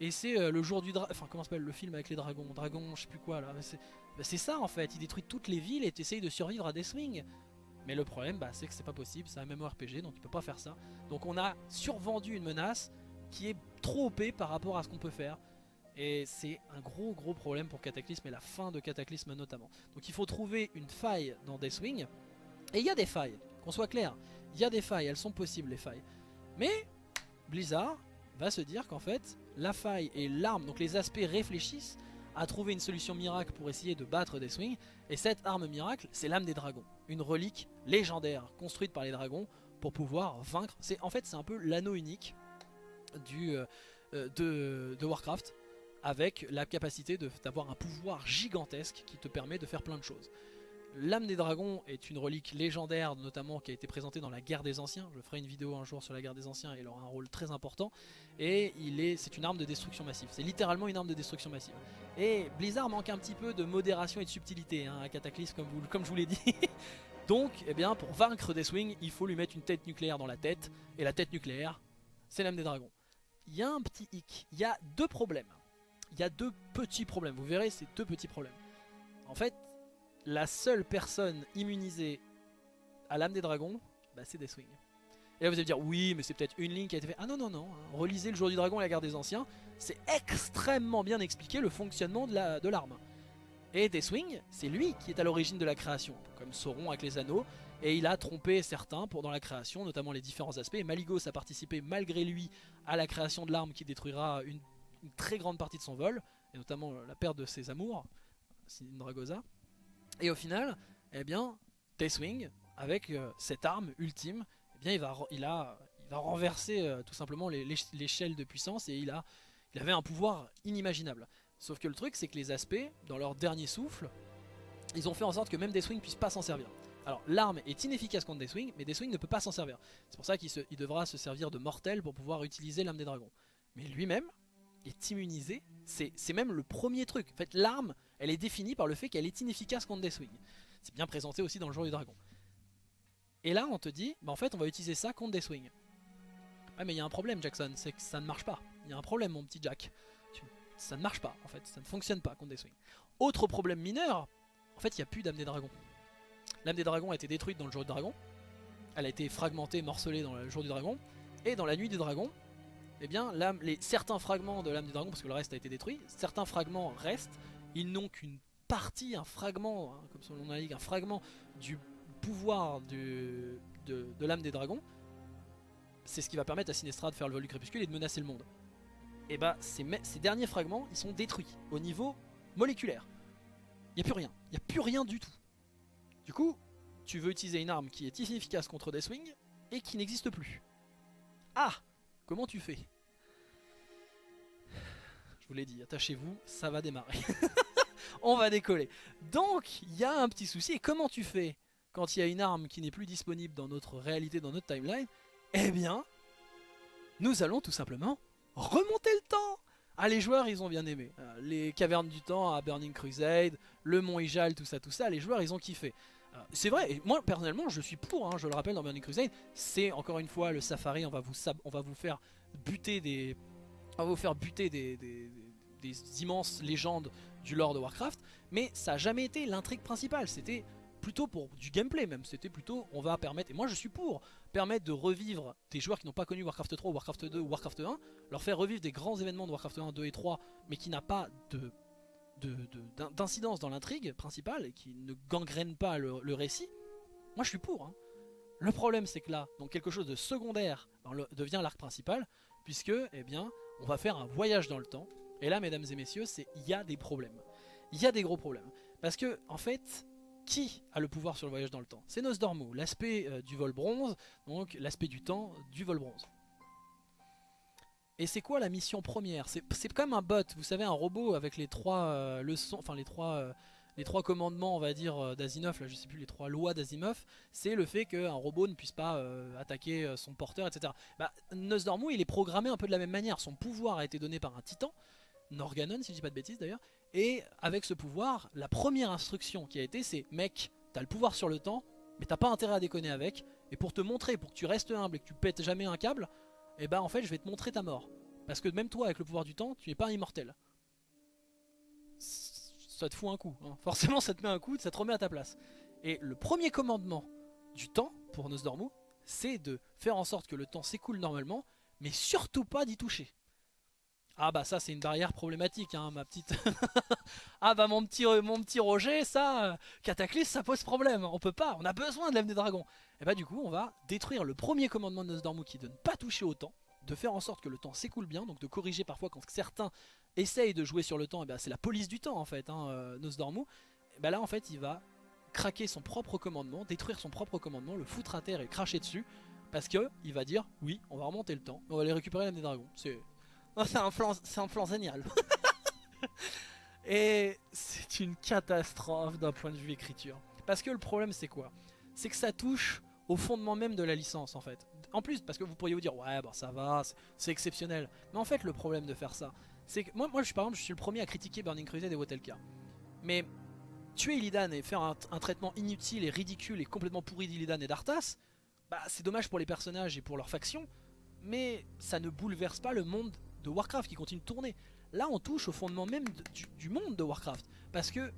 euh, le jour du dragon. Enfin, comment s'appelle le film avec les dragons Dragon, je sais plus quoi là. Bah, c'est ça en fait. Il détruit toutes les villes et t'essayes de survivre à Deathwing. Mais le problème, bah, c'est que c'est pas possible. C'est un MMORPG, donc il peut pas faire ça. Donc on a survendu une menace qui est trop OP par rapport à ce qu'on peut faire. Et c'est un gros gros problème pour Cataclysme et la fin de Cataclysme notamment. Donc il faut trouver une faille dans Deathwing. Et il y a des failles, qu'on soit clair. Il y a des failles, elles sont possibles les failles. Mais Blizzard va se dire qu'en fait, la faille et l'arme, donc les aspects réfléchissent à trouver une solution miracle pour essayer de battre Deathwing. Et cette arme miracle, c'est l'âme des dragons. Une relique légendaire construite par les dragons pour pouvoir vaincre. En fait, c'est un peu l'anneau unique du, euh, euh, de Warcraft avec la capacité d'avoir un pouvoir gigantesque qui te permet de faire plein de choses. L'âme des dragons est une relique légendaire, notamment qui a été présentée dans la guerre des anciens. Je ferai une vidéo un jour sur la guerre des anciens, il aura un rôle très important. Et c'est une arme de destruction massive. C'est littéralement une arme de destruction massive. Et Blizzard manque un petit peu de modération et de subtilité hein, à Cataclysme, comme, comme je vous l'ai dit. Donc, eh bien, pour vaincre Deathwing, il faut lui mettre une tête nucléaire dans la tête. Et la tête nucléaire, c'est l'âme des dragons. Il y a un petit hic. Il y a deux problèmes. Il y a deux petits problèmes. Vous verrez, c'est deux petits problèmes. En fait, la seule personne immunisée à l'âme des dragons, bah, c'est Deathwing. Et là vous allez me dire, oui, mais c'est peut-être une ligne qui a été faite. Ah non, non, non. hein. Relisez le jour du dragon et la guerre des anciens. C'est extrêmement bien expliqué le fonctionnement de la- de l'arme. et Deathwing, c'est lui qui est à l'origine de la création, comme Sauron avec les anneaux. Et il a trompé certains pour dans la création, notamment les différents aspects. Maligos a participé malgré lui à la création de l'arme qui détruira une, une très grande partie de son vol, et notamment euh, la perte de ses amours, Sindragosa. Et au final, eh bien, Deathwing, avec euh, cette arme ultime, eh bien, il va, il a, il va renverser euh, tout simplement l'échelle de puissance et il, a, il avait un pouvoir inimaginable. Sauf que le truc, c'est que les aspects, dans leur dernier souffle, ils ont fait en sorte que même Deathwing puisse pas s'en servir. Alors l'arme est inefficace contre Deathwing, mais Deathwing ne peut pas s'en servir. C'est pour ça qu'il devra se servir de mortel pour pouvoir utiliser l'âme des dragons. Mais lui-même est immunisé, c'est même le premier truc. En fait, l'arme, elle est définie par le fait qu'elle est inefficace contre Deathwing. C'est bien présenté aussi dans le jour du dragon. Et là, on te dit, bah en fait, on va utiliser ça contre Deathwing. Ah mais il y a un problème, Jackson, c'est que ça ne marche pas. Il y a un problème, mon petit Jack. Ça ne marche pas, en fait, ça ne fonctionne pas contre Deathwing. Autre problème mineur, en fait, il n'y a plus d'âme des dragons. L'âme des dragons a été détruite dans le jour du dragon. Elle a été fragmentée, morcelée dans le jour du dragon. Et dans la nuit du dragon, eh bien, les, certains fragments de l'âme du dragon, parce que le reste a été détruit, certains fragments restent. Ils n'ont qu'une partie, un fragment, hein, comme son nom l'indique, un fragment du pouvoir de, l'âme des dragons. C'est ce qui va permettre à Sinestra de faire le vol du crépuscule et de menacer le monde. Et bah, ces, me- ces derniers fragments, ils sont détruits au niveau moléculaire. Il n'y a plus rien. Il n'y a plus rien du tout. Du coup, tu veux utiliser une arme qui est inefficace contre Deathwing et qui n'existe plus. Ah Comment tu fais? Vous l'ai dit, attachez-vous, ça va démarrer. On va décoller. Donc, il y a un petit souci. Et comment tu fais quand il y a une arme qui n'est plus disponible dans notre réalité, dans notre timeline? Eh bien, nous allons tout simplement remonter le temps ah les joueurs ils ont bien aimé, Euh, les cavernes du temps à Burning Crusade, le mont Ijal, tout ça, tout ça, les joueurs ils ont kiffé. Euh, c'est vrai, et moi personnellement je suis pour, hein, je le rappelle dans Burning Crusade, c'est encore une fois le safari, on va vous, faire buter des... On va vous faire buter des- des- immenses légendes du lore de Warcraft, mais ça n'a jamais été l'intrigue principale, c'était plutôt pour du gameplay même, c'était plutôt on va permettre, et moi je suis pour, permettre de revivre des joueurs qui n'ont pas connu Warcraft 3, Warcraft 2 ou Warcraft 1, leur faire revivre des grands événements de Warcraft 1, 2 et 3, mais qui n'a pas de de- de- d'in- d'incidence dans l'intrigue principale et qui ne gangrène pas le, récit, moi je suis pour. hein. Le problème c'est que là, donc quelque chose de secondaire le- devient l'arc principal, puisque eh bien, on va faire un voyage dans le temps. Et là, mesdames et messieurs, c'est il y a des problèmes. Il y a des gros problèmes. Parce que, en fait, qui a le pouvoir sur le voyage dans le temps? C'est Nosdormu, l'aspect euh, du vol bronze, donc l'aspect du temps du vol bronze. Et c'est quoi la mission première? C'est comme un bot, vous savez, un robot avec les trois euh, leçons, enfin les trois, euh, les trois commandements, on va dire, d'Asimov, là je sais plus, les trois lois d'Asimov, c'est le fait qu'un robot ne puisse pas attaquer son porteur, etc. Bah, Nosdormu, il est programmé un peu de la même manière, son pouvoir a été donné par un titan, Norganon si je dis pas de bêtises d'ailleurs. Et avec ce pouvoir, la première instruction qui a été c'est mec, t'as le pouvoir sur le temps, mais t'as pas intérêt à déconner avec. Et pour te montrer, pour que tu restes humble et que tu pètes jamais un câble, et bah en fait je vais te montrer ta mort. Parce que même toi avec le pouvoir du temps, tu n'es pas immortel. Ça te fout un coup, hein. forcément ça te met un coup, ça te remet à ta place. Et le premier commandement du temps pour Nosdormu, c'est de faire en sorte que le temps s'écoule normalement, mais surtout pas d'y toucher. Ah bah ça c'est une barrière problématique hein, ma petite... ah bah mon petit, mon petit Roger, ça, euh, Cataclysme ça pose problème, on peut pas, on a besoin de l'âme des dragons. Et bah du coup on va détruire le premier commandement de Nosdormu qui est de ne pas toucher au temps, de faire en sorte que le temps s'écoule bien, donc de corriger parfois quand certains essayent de jouer sur le temps, et bah c'est la police du temps en fait, hein, euh, Nosdormu. Et bah là en fait il va craquer son propre commandement, détruire son propre commandement, le foutre à terre et cracher dessus, parce que il va dire oui on va remonter le temps, on va aller récupérer l'âme des dragons. C'est C'est un plan, c'est un génial. Et c'est une catastrophe d'un point de vue écriture. Parce que le problème c'est quoi? C'est que ça touche au fondement même de la licence en fait. En plus, parce que vous pourriez vous dire ouais bon ça va, c'est exceptionnel. Mais en fait le problème de faire ça, c'est que moi, moi je suis par exemple je suis le premier à critiquer Burning Crusade et Wotelka. Mais tuer Illidan et faire un, un, traitement inutile et ridicule et complètement pourri d'Illidan et d'Arthas, bah c'est dommage pour les personnages et pour leur faction, mais ça ne bouleverse pas le monde de Warcraft qui continue de tourner. Là on touche au fondement même du, monde de Warcraft. Parce que,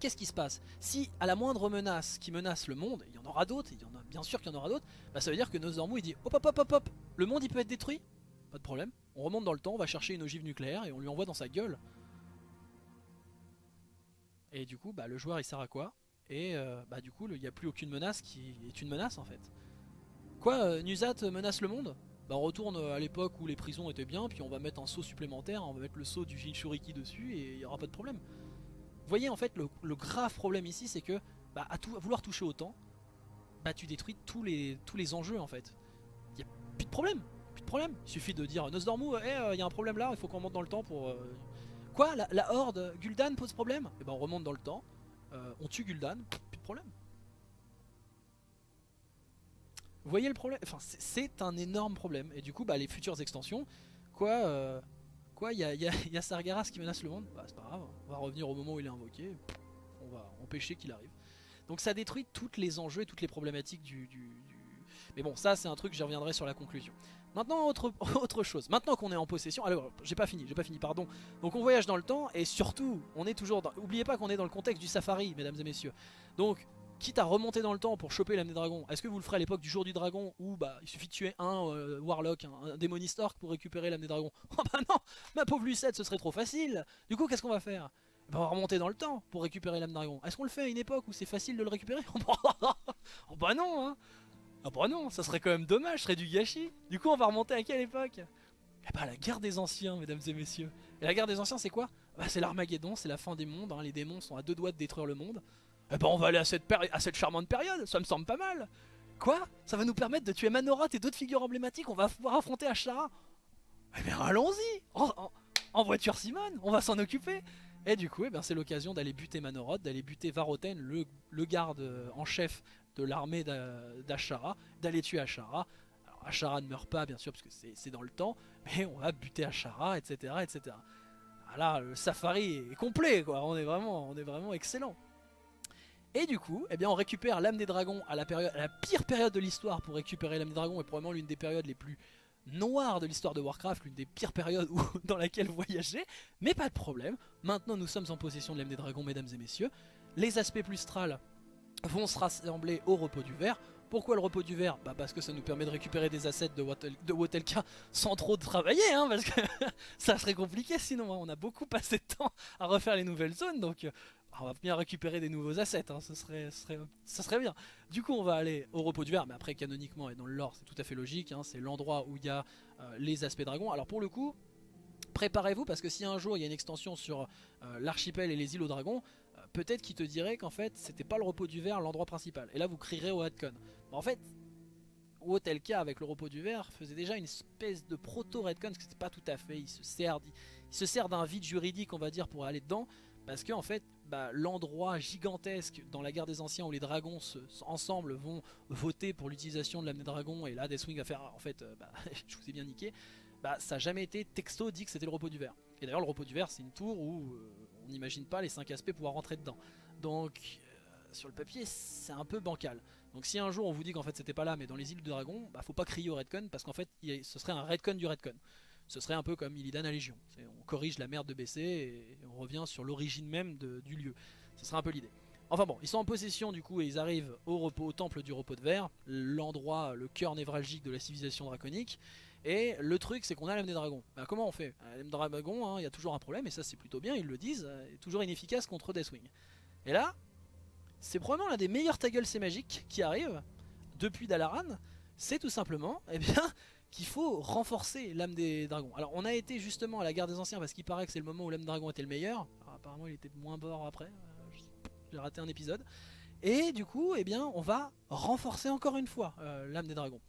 qu'est-ce qui se passe? Si à la moindre menace qui menace le monde, il y en aura d'autres, il y en a bien sûr qu'il y en aura d'autres, bah ça veut dire que Nosdormu il dit hop hop hop hop hop, le monde il peut être détruit? Pas de problème, on remonte dans le temps, on va chercher une ogive nucléaire et on lui envoie dans sa gueule. Et du coup bah le joueur il sert à quoi? Et euh, bah du coup il n'y a plus aucune menace qui est une menace en fait. Quoi, euh, Nuzat menace le monde? Bah on retourne à l'époque où les prisons étaient bien, puis on va mettre un saut supplémentaire, on va mettre le saut du Jinchuriki dessus et il n'y aura pas de problème. Vous voyez en fait le, grave problème ici c'est que bah, à, vouloir toucher autant, bah tu détruis tous les, tous les enjeux en fait. Il n'y a plus de problème, plus de problème. Il suffit de dire Nosdormu, il eh, y a un problème là, il faut qu'on remonte dans le temps pour... Euh, quoi? La, horde Gul'dan pose problème? Et eh ben on remonte dans le temps, euh, on tue Gul'dan, plus de problème. Vous voyez le problème? Enfin, c'est un énorme problème. Et du coup, bah, les futures extensions, quoi, euh, quoi, il y a, y, Sargeras qui menace le monde? Bah, c'est pas grave, on va revenir au moment où il est invoqué. On va empêcher qu'il arrive. Donc ça détruit tous les enjeux et toutes les problématiques du... Mais bon, ça c'est un truc, j'y reviendrai sur la conclusion. Maintenant, autre, autre chose. Maintenant qu'on est en possession... Alors, j'ai pas fini, j'ai pas fini, pardon. Donc on voyage dans le temps et surtout, on est toujours dans... Oubliez pas qu'on est dans le contexte du safari, mesdames et messieurs. Donc, quitte à remonter dans le temps pour choper l'âme des dragons, est-ce que vous le ferez à l'époque du jour du dragon où bah, il suffit de tuer un euh, Warlock, un, orc pour récupérer l'âme des dragons? Oh bah non Ma pauvre Lucette, ce serait trop facile Du coup, qu'est-ce qu'on va faire? Bah, On va remonter dans le temps pour récupérer l'âme dragon. Est-ce qu'on le fait à une époque où c'est facile de le récupérer? Oh bah non hein Ah bah non, ça serait quand même dommage, ce serait du gâchis. Du coup, on va remonter à quelle époque? Eh bah la guerre des anciens, mesdames et messieurs. Et la guerre des anciens, c'est quoi? Bah c'est l'Armageddon, c'est la fin des mondes, hein. les démons sont à deux doigts de détruire le monde. Eh ben on va aller à cette, à cette charmante période, ça me semble pas mal. Quoi? Ça va nous permettre de tuer Manoroth et d'autres figures emblématiques, on va pouvoir affronter Ashara? Eh bien allons-y en, voiture Simone, on va s'en occuper Et du coup, eh ben, c'est l'occasion d'aller buter Manoroth, d'aller buter Varoten, le, garde euh, en chef de l'armée d'Ashara, d'aller tuer Ashara. Alors Ashara ne meurt pas bien sûr parce que c'est dans le temps, mais on va buter Ashara, etc. etc. Voilà, le safari est complet quoi, on est vraiment, on est vraiment excellent. Et du coup, eh bien, on récupère l'âme des dragons à la, période, la pire période de l'histoire pour récupérer l'âme des dragons et probablement l'une des périodes les plus noires de l'histoire de Warcraft, l'une des pires périodes où, dans laquelle voyager. Mais pas de problème, maintenant nous sommes en possession de l'âme des dragons, mesdames et messieurs. Les aspects plus strals vont se rassembler au repos du verre. Pourquoi le repos du verre? Bah parce que ça nous permet de récupérer des assets de, Wotelka sans trop travailler, hein, parce que ça serait compliqué sinon, hein. on a beaucoup passé de temps à refaire les nouvelles zones, donc on va bien récupérer des nouveaux assets, hein, serait, ça serait bien. Du coup on va aller au repos du verre, mais après canoniquement et dans le lore c'est tout à fait logique, hein, c'est l'endroit où il y a euh, les aspects dragons. Alors pour le coup, préparez-vous parce que si un jour il y a une extension sur euh, l'archipel et les îles aux dragons, euh, peut-être qu'il te dirait qu'en fait c'était pas le repos du verre l'endroit principal. Et là vous crierez au Hadcon. en fait, Wotelka avec le repos du verre faisait déjà une espèce de proto-Redcon, parce que c'était pas tout à fait, il se sert, d'un vide juridique on va dire pour aller dedans, parce qu'en en fait bah, l'endroit gigantesque dans la guerre des anciens où les dragons ensemble vont voter pour l'utilisation de l'âme des dragons et là Deathwing va faire en fait euh, bah, je vous ai bien niqué bah, ça n'a jamais été texto dit que c'était le repos du verre Et d'ailleurs le repos du verre c'est une tour où euh, on n'imagine pas les 5 aspects pouvoir rentrer dedans. Donc euh, sur le papier c'est un peu bancal. Donc si un jour on vous dit qu'en fait c'était pas là mais dans les îles de dragon, bah faut pas crier au redcon parce qu'en fait ce serait un redcon du redcon. Ce serait un peu comme Illidan à Légion. On corrige la merde de BC et on revient sur l'origine même du lieu. Ce serait un peu l'idée. Enfin bon, ils sont en possession du coup et ils arrivent au repos, au temple du repos de verre, l'endroit, le cœur névralgique de la civilisation draconique. Et le truc c'est qu'on a l'âme des dragons. Bah, comment on fait? Euh, L'âme des dragons, hein, il y a toujours un problème et ça c'est plutôt bien, ils le disent, euh, toujours inefficace contre Deathwing. Et là, c'est probablement l'un des meilleurs ta gueule c'est magique qui arrive depuis Dalaran, c'est tout simplement eh bien, qu'il faut renforcer l'âme des dragons. Alors on a été justement à la guerre des anciens parce qu'il paraît que c'est le moment où l'âme des dragons était le meilleur. Apparemment il était moins bord après, euh, j'ai raté un épisode. Et du coup, eh bien, on va renforcer encore une fois euh, l'âme des dragons.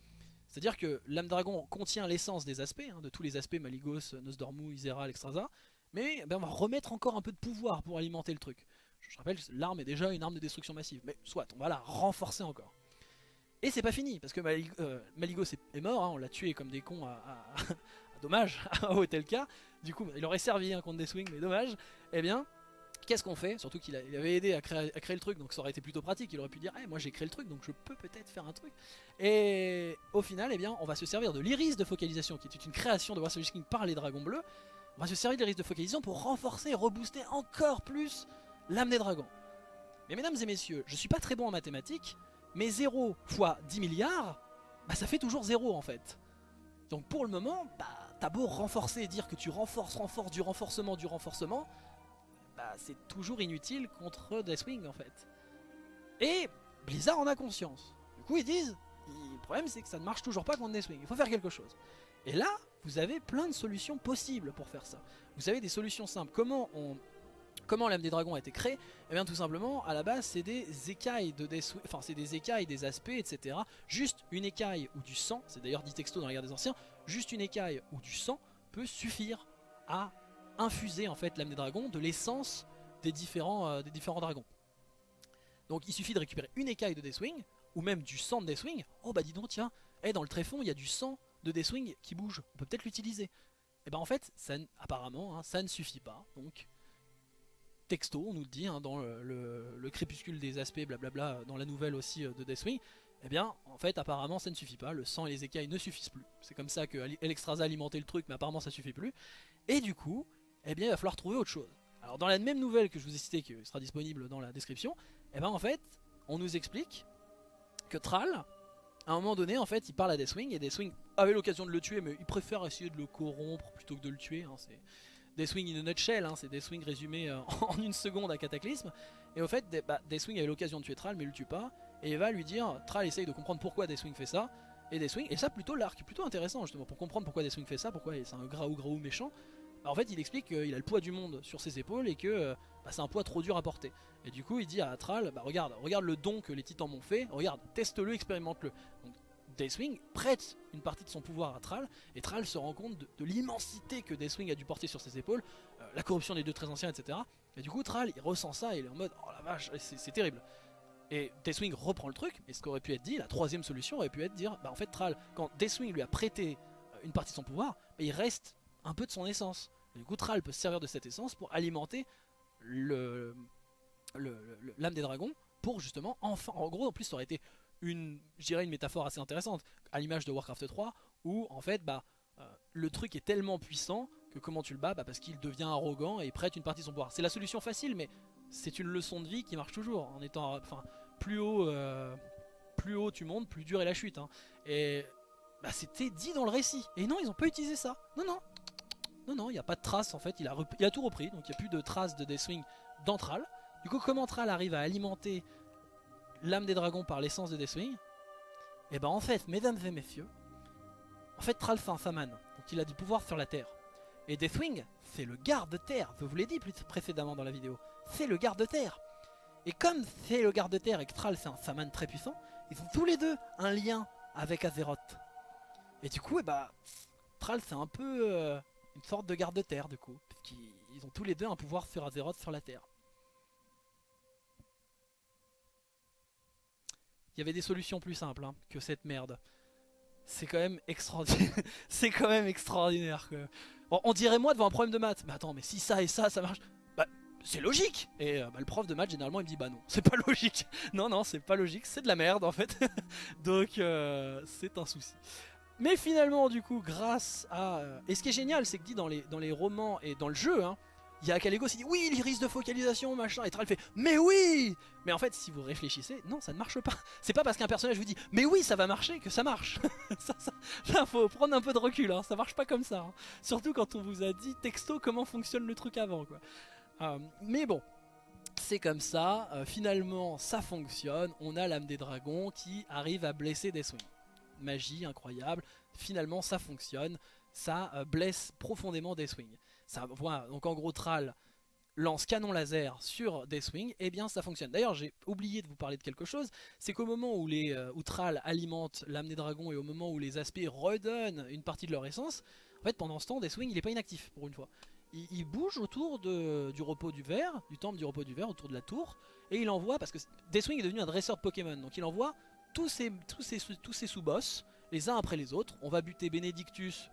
C'est-à-dire que l'âme dragon contient l'essence des aspects, hein, de tous les aspects Maligos, Nosdormu, Isera, Extraza, mais eh ben, on va remettre encore un peu de pouvoir pour alimenter le truc. Je rappelle, l'arme est déjà une arme de destruction massive, mais soit, on va la renforcer encore. Et c'est pas fini, parce que euh, Maligos est, mort, hein, on l'a tué comme des cons à, à- à dommage, à. Du coup, il aurait servi hein, contre des swings, mais dommage. Eh bien, qu'est-ce qu'on fait? Surtout qu'il avait aidé à créer, le truc, donc ça aurait été plutôt pratique. Il aurait pu dire, Eh, moi j'ai créé le truc, donc je peux peut-être faire un truc. Et au final, eh bien, on va se servir de l'iris de focalisation, qui est une création de Warsaw King par les dragons bleus. On va se servir de l'iris de focalisation pour renforcer et rebooster encore plus l'âme des dragons. Mais mesdames et messieurs, je suis pas très bon en mathématiques, mais 0 fois 10 milliards, bah ça fait toujours 0 en fait. Donc pour le moment, bah t'as beau renforcer et dire que tu renforces, renforces du renforcement, du renforcement, bah c'est toujours inutile contre Deathwing en fait. Et Blizzard en a conscience. Du coup ils disent, le problème c'est que ça ne marche toujours pas contre Deathwing, il faut faire quelque chose. Et là, vous avez plein de solutions possibles pour faire ça. Vous avez des solutions simples. Comment on... Comment l'âme des dragons a été créée Eh bien tout simplement, à la base c'est des écailles de Deathwing, enfin c'est des écailles, des aspects, etc. Juste une écaille ou du sang, c'est d'ailleurs dit texto dans la guerre des anciens, juste une écaille ou du sang peut suffire à infuser en fait l'âme des dragons de l'essence des différents, euh, des dragons. Donc il suffit de récupérer une écaille de Deathwing, ou même du sang de Deathwing. Oh bah dis donc tiens, eh, dans le tréfonds il y a du sang de Deathwing qui bouge, on peut peut-être l'utiliser. Et ben en fait, ça, apparemment, hein, ça ne suffit pas. Donc texto, on nous le dit hein, dans le, le- le crépuscule des aspects, blablabla, dans la nouvelle aussi euh, de Deathwing. Eh bien, en fait, apparemment, ça ne suffit pas. Le sang et les écailles ne suffisent plus. C'est comme ça que Elexstrasza alimentait le truc, mais apparemment, ça suffit plus. Et du coup, eh bien, il va falloir trouver autre chose. Alors, dans la même nouvelle que je vous ai citée, qui sera disponible dans la description, eh ben, en fait, on nous explique que Thrall, à un moment donné, en fait, il parle à Deathwing, et Deathwing avait l'occasion de le tuer, mais il préfère essayer de le corrompre plutôt que de le tuer. hein, Deathwing in a nutshell, hein, c'est Deathwing résumé euh, en une seconde à Cataclysme. Et au fait, bah, Deathwing avait l'occasion de tuer Thrall, mais il le tue pas. Et va lui dire, Thrall essaye de comprendre pourquoi Deathwing fait ça. Et Deathwing, et ça plutôt l'arc, plutôt intéressant justement, pour comprendre pourquoi Deathwing fait ça, pourquoi c'est un graou graou méchant. En fait, il explique qu'il a le poids du monde sur ses épaules et que euh, bah, c'est un poids trop dur à porter. Et du coup, il dit à Thrall, bah regarde, regarde le don que les titans m'ont fait, regarde, teste-le, expérimente-le. Deathwing prête une partie de son pouvoir à Thrall, et Thrall se rend compte de, l'immensité que Deathwing a dû porter sur ses épaules, euh, la corruption des deux très anciens, etc. Et du coup, Thrall, il ressent ça et il est en mode, oh la vache, c'est terrible. Et Deathwing reprend le truc, et ce qu'aurait pu être dit, la troisième solution aurait pu être dire, bah en fait Thrall, quand Deathwing lui a prêté euh, une partie de son pouvoir, bah, il reste un peu de son essence. Et du coup, Thrall peut se servir de cette essence pour alimenter l'âme des dragons pour justement enfin en gros en plus ça aurait été une une métaphore assez intéressante à l'image de Warcraft 3 où en fait bah euh, le truc est tellement puissant que comment tu le bats bah, parce qu'il devient arrogant et prête une partie de son pouvoir. C'est la solution facile mais c'est une leçon de vie qui marche toujours. En étant enfin plus haut euh, plus haut tu montes plus dur est la chute hein. et bah, c'était dit dans le récit. Et non ils ont pas utilisé ça. Non non. Non non il n'y a pas de trace en fait. Il a, il a tout repris. Donc il n'y a plus de traces de Deathwing dans Thrall du coup, comment Thrall arrive à alimenter l'âme des dragons par l'essence de Deathwing Et ben en fait, mesdames et messieurs, en fait Thrall fait un Saman, donc il a du pouvoir sur la terre. Et Deathwing, c'est le garde-terre, je vous l'ai dit plus précédemment dans la vidéo, c'est le garde-terre. Et comme c'est le garde-terre et que Thrall c'est un Saman très puissant, ils ont tous les deux un lien avec Azeroth. Et du coup, eh ben, Thrall c'est un peu euh, une sorte de garde-terre du coup, parce qu'ils ils ont tous les deux un pouvoir sur Azeroth sur la terre. Il y avait des solutions plus simples hein, que cette merde. C'est quand même extraordinaire. c'est quand même extraordinaire. Que... On, dirait moi devant un problème de maths. Mais attends, mais si ça et ça, ça marche. Bah, c'est logique. Et euh, bah, le prof de maths, généralement, il me dit bah non, c'est pas logique. non, non, c'est pas logique, c'est de la merde en fait. Donc, euh, c'est un souci. Mais finalement, du coup, grâce à. euh, Et ce qui est génial, c'est que dit dans les, dans les romans et dans le jeu, hein, il y a Kalego qui dit oui, l'iris de focalisation, machin. Et Thrall fait mais oui Mais en fait, si vous réfléchissez, non, ça ne marche pas. C'est pas parce qu'un personnage vous dit mais oui, ça va marcher que ça marche. ça, là, faut prendre un peu de recul, hein, ça marche pas comme ça. hein. Surtout quand on vous a dit texto comment fonctionne le truc avant, quoi. Euh, mais bon. C'est comme ça, euh, finalement ça fonctionne, on a l'âme des dragons qui arrive à blesser Deathwing. Magie incroyable, finalement ça fonctionne, ça euh, blesse profondément Deathwing. Ça, voilà, donc en gros Thrall lance canon laser sur Deathwing, et bien ça fonctionne. D'ailleurs j'ai oublié de vous parler de quelque chose, c'est qu'au moment où, les, euh, où alimente l'âme des dragons et au moment où les aspects redonnent une partie de leur essence, en fait pendant ce temps Deathwing il est pas inactif pour une fois. Il, il bouge autour de, du repos du verre, du temple du repos du verre, autour de la tour, et il envoie, parce que Deathwing est devenu un dresseur de Pokémon, donc il envoie tous ses, tous ses, tous ses sous-boss, les uns après les autres. On va buter Benedictus,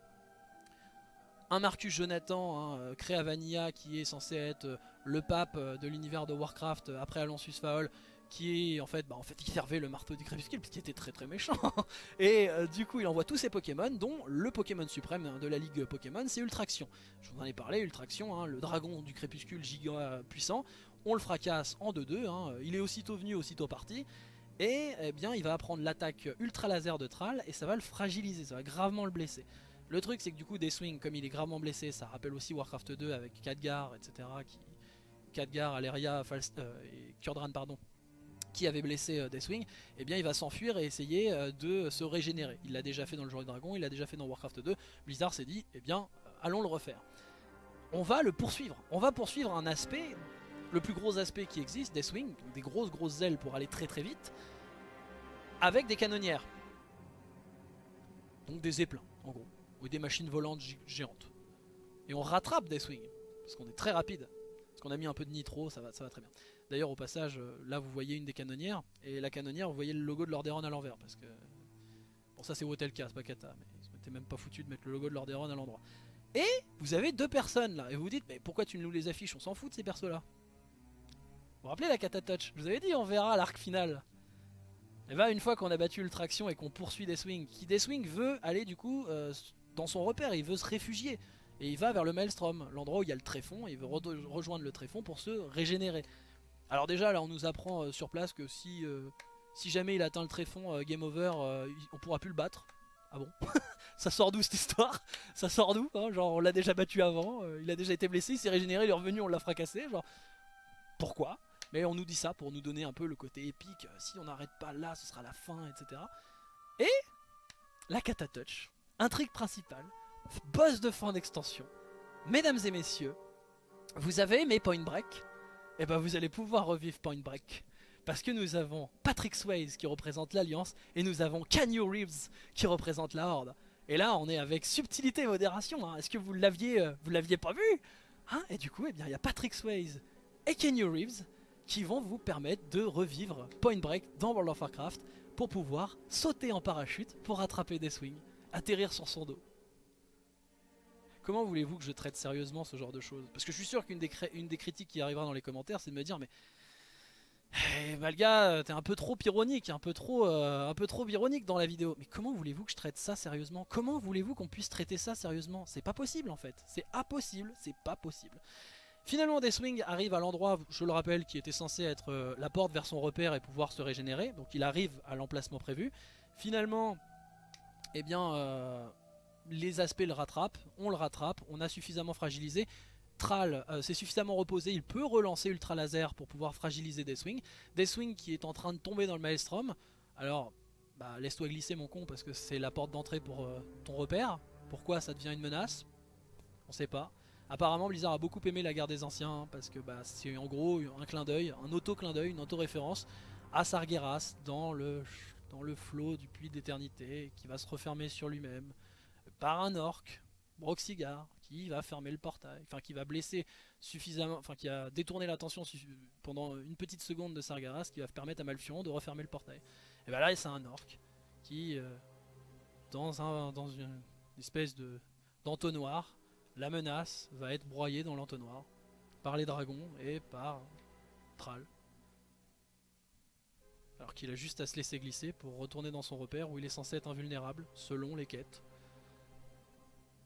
un Marcus Jonathan, hein, euh, créé à Vanilla, qui est censé être euh, le pape euh, de l'univers de Warcraft après Alonsus Faol, qui en fait, bah, servait le marteau du crépuscule, puisqu'il était très très méchant. Et du coup il envoie tous ses Pokémon, dont le Pokémon suprême hein, de la ligue Pokémon, c'est Ultraction. Je vous en ai parlé, Ultraction, hein, le dragon du crépuscule giga puissant. On le fracasse en 2-2, hein, il est aussitôt venu, aussitôt parti. Et eh bien il va prendre l'attaque ultra laser de Thrall et ça va le fragiliser, ça va gravement le blesser. Le truc c'est que du coup Deathwing comme il est gravement blessé, ça rappelle aussi Warcraft 2 avec Khadgar etc. Qui... Khadgar, Aleria, Falst- euh, et Kurdran pardon, qui avait blessé euh, Deathwing, eh bien il va s'enfuir et essayer euh, de se régénérer. Il l'a déjà fait dans le Jour Dragon, il l'a déjà fait dans Warcraft 2. Blizzard s'est dit, eh bien allons le refaire. On va le poursuivre. On va poursuivre un aspect, le plus gros aspect qui existe, Deathwing, des grosses grosses ailes pour aller très très vite, avec des canonnières. Donc des zeppelins, en gros, ou des machines volantes gé- géantes. Et on rattrape Deathwing, parce qu'on est très rapide. Parce qu'on a mis un peu de nitro, ça va, ça va très bien. D'ailleurs, au passage, euh, là vous voyez une des canonnières, et la canonnière, vous voyez le logo de Lordaeron à l'envers, parce que. Bon, ça c'est Wotelka, c'est pas Kata, mais ils s'étaient même pas foutu de mettre le logo de Lordaeron à l'endroit. Et vous avez deux personnes là, et vous vous dites, mais pourquoi tu nous les affiches? On s'en fout de ces persos là. Vous vous rappelez la Kata Touch? Je vous avais dit, on verra l'arc final. Et bah, une fois qu'on a battu Ultraction et qu'on poursuit Deathwing, qui Deathwing veut aller du coup euh, dans son repère, il veut se réfugier. Et il va vers le Maelstrom, l'endroit où il y a le tréfonds, et il veut re- rejoindre le tréfonds pour se régénérer. Alors déjà là on nous apprend euh, sur place que si, euh, si jamais il atteint le tréfonds, euh, game over, on pourra plus le battre. Ah bon? Ça sort d'où cette histoire? Ça sort d'où hein? Genre on l'a déjà battu avant, il a déjà été blessé, il s'est régénéré, il est revenu, on l'a fracassé, genre pourquoi? Mais on nous dit ça pour nous donner un peu le côté épique, si on n'arrête pas là ce sera la fin, etc. Et la Kata Touch, intrigue principale, boss de fin d'extension. Mesdames et messieurs, vous avez aimé Point Break? Et ben vous allez pouvoir revivre Point Break. Parce que nous avons Patrick Swayze qui représente l'Alliance et nous avons Keanu Reeves qui représente la Horde. Et là, on est avec subtilité et modération. hein. Est-ce que vous l'aviez, euh, vous l'aviez pas vu? Hein? Et du coup, eh bien, il y a Patrick Swayze et Keanu Reeves qui vont vous permettre de revivre Point Break dans World of Warcraft pour pouvoir sauter en parachute pour attraper des swings, atterrir sur son dos. Comment voulez-vous que je traite sérieusement ce genre de choses? Parce que je suis sûr qu'une des, critiques qui arrivera dans les commentaires, c'est de me dire mais eh, Malga, t'es un peu trop ironique, un peu trop, euh, un peu trop ironique dans la vidéo. Mais comment voulez-vous que je traite ça sérieusement? Comment voulez-vous qu'on puisse traiter ça sérieusement? C'est pas possible en fait. C'est impossible, c'est pas possible. Finalement, Deathwing arrive à l'endroit, je le rappelle, qui était censé être euh, la porte vers son repère et pouvoir se régénérer. Donc il arrive à l'emplacement prévu. Finalement, eh bien, euh, les aspects le rattrapent, on le rattrape, on a suffisamment fragilisé. Thrall euh, s'est suffisamment reposé, il peut relancer Ultra Laser pour pouvoir fragiliser Deathwing. Deathwing qui est en train de tomber dans le Maelstrom. Alors, bah, laisse-toi glisser mon con parce que c'est la porte d'entrée pour euh, ton repère. Pourquoi ça devient une menace? On sait pas. Apparemment Blizzard a beaucoup aimé la guerre des anciens parce que bah, c'est en gros un clin d'œil, un auto-clin d'œil, une auto-référence à Sargeras dans le, dans le flot du puits d'éternité qui va se refermer sur lui-même par un orc, Broxigar, qui va fermer le portail, enfin qui va blesser suffisamment, enfin qui a détourné l'attention pendant une petite seconde de Sargeras qui va permettre à Malfion de refermer le portail. Et bah là c'est un orc qui, euh, dans, un, dans une espèce de d'entonnoir, la menace va être broyée dans l'entonnoir par les dragons et par Thrall. Alors qu'il a juste à se laisser glisser pour retourner dans son repère où il est censé être invulnérable selon les quêtes.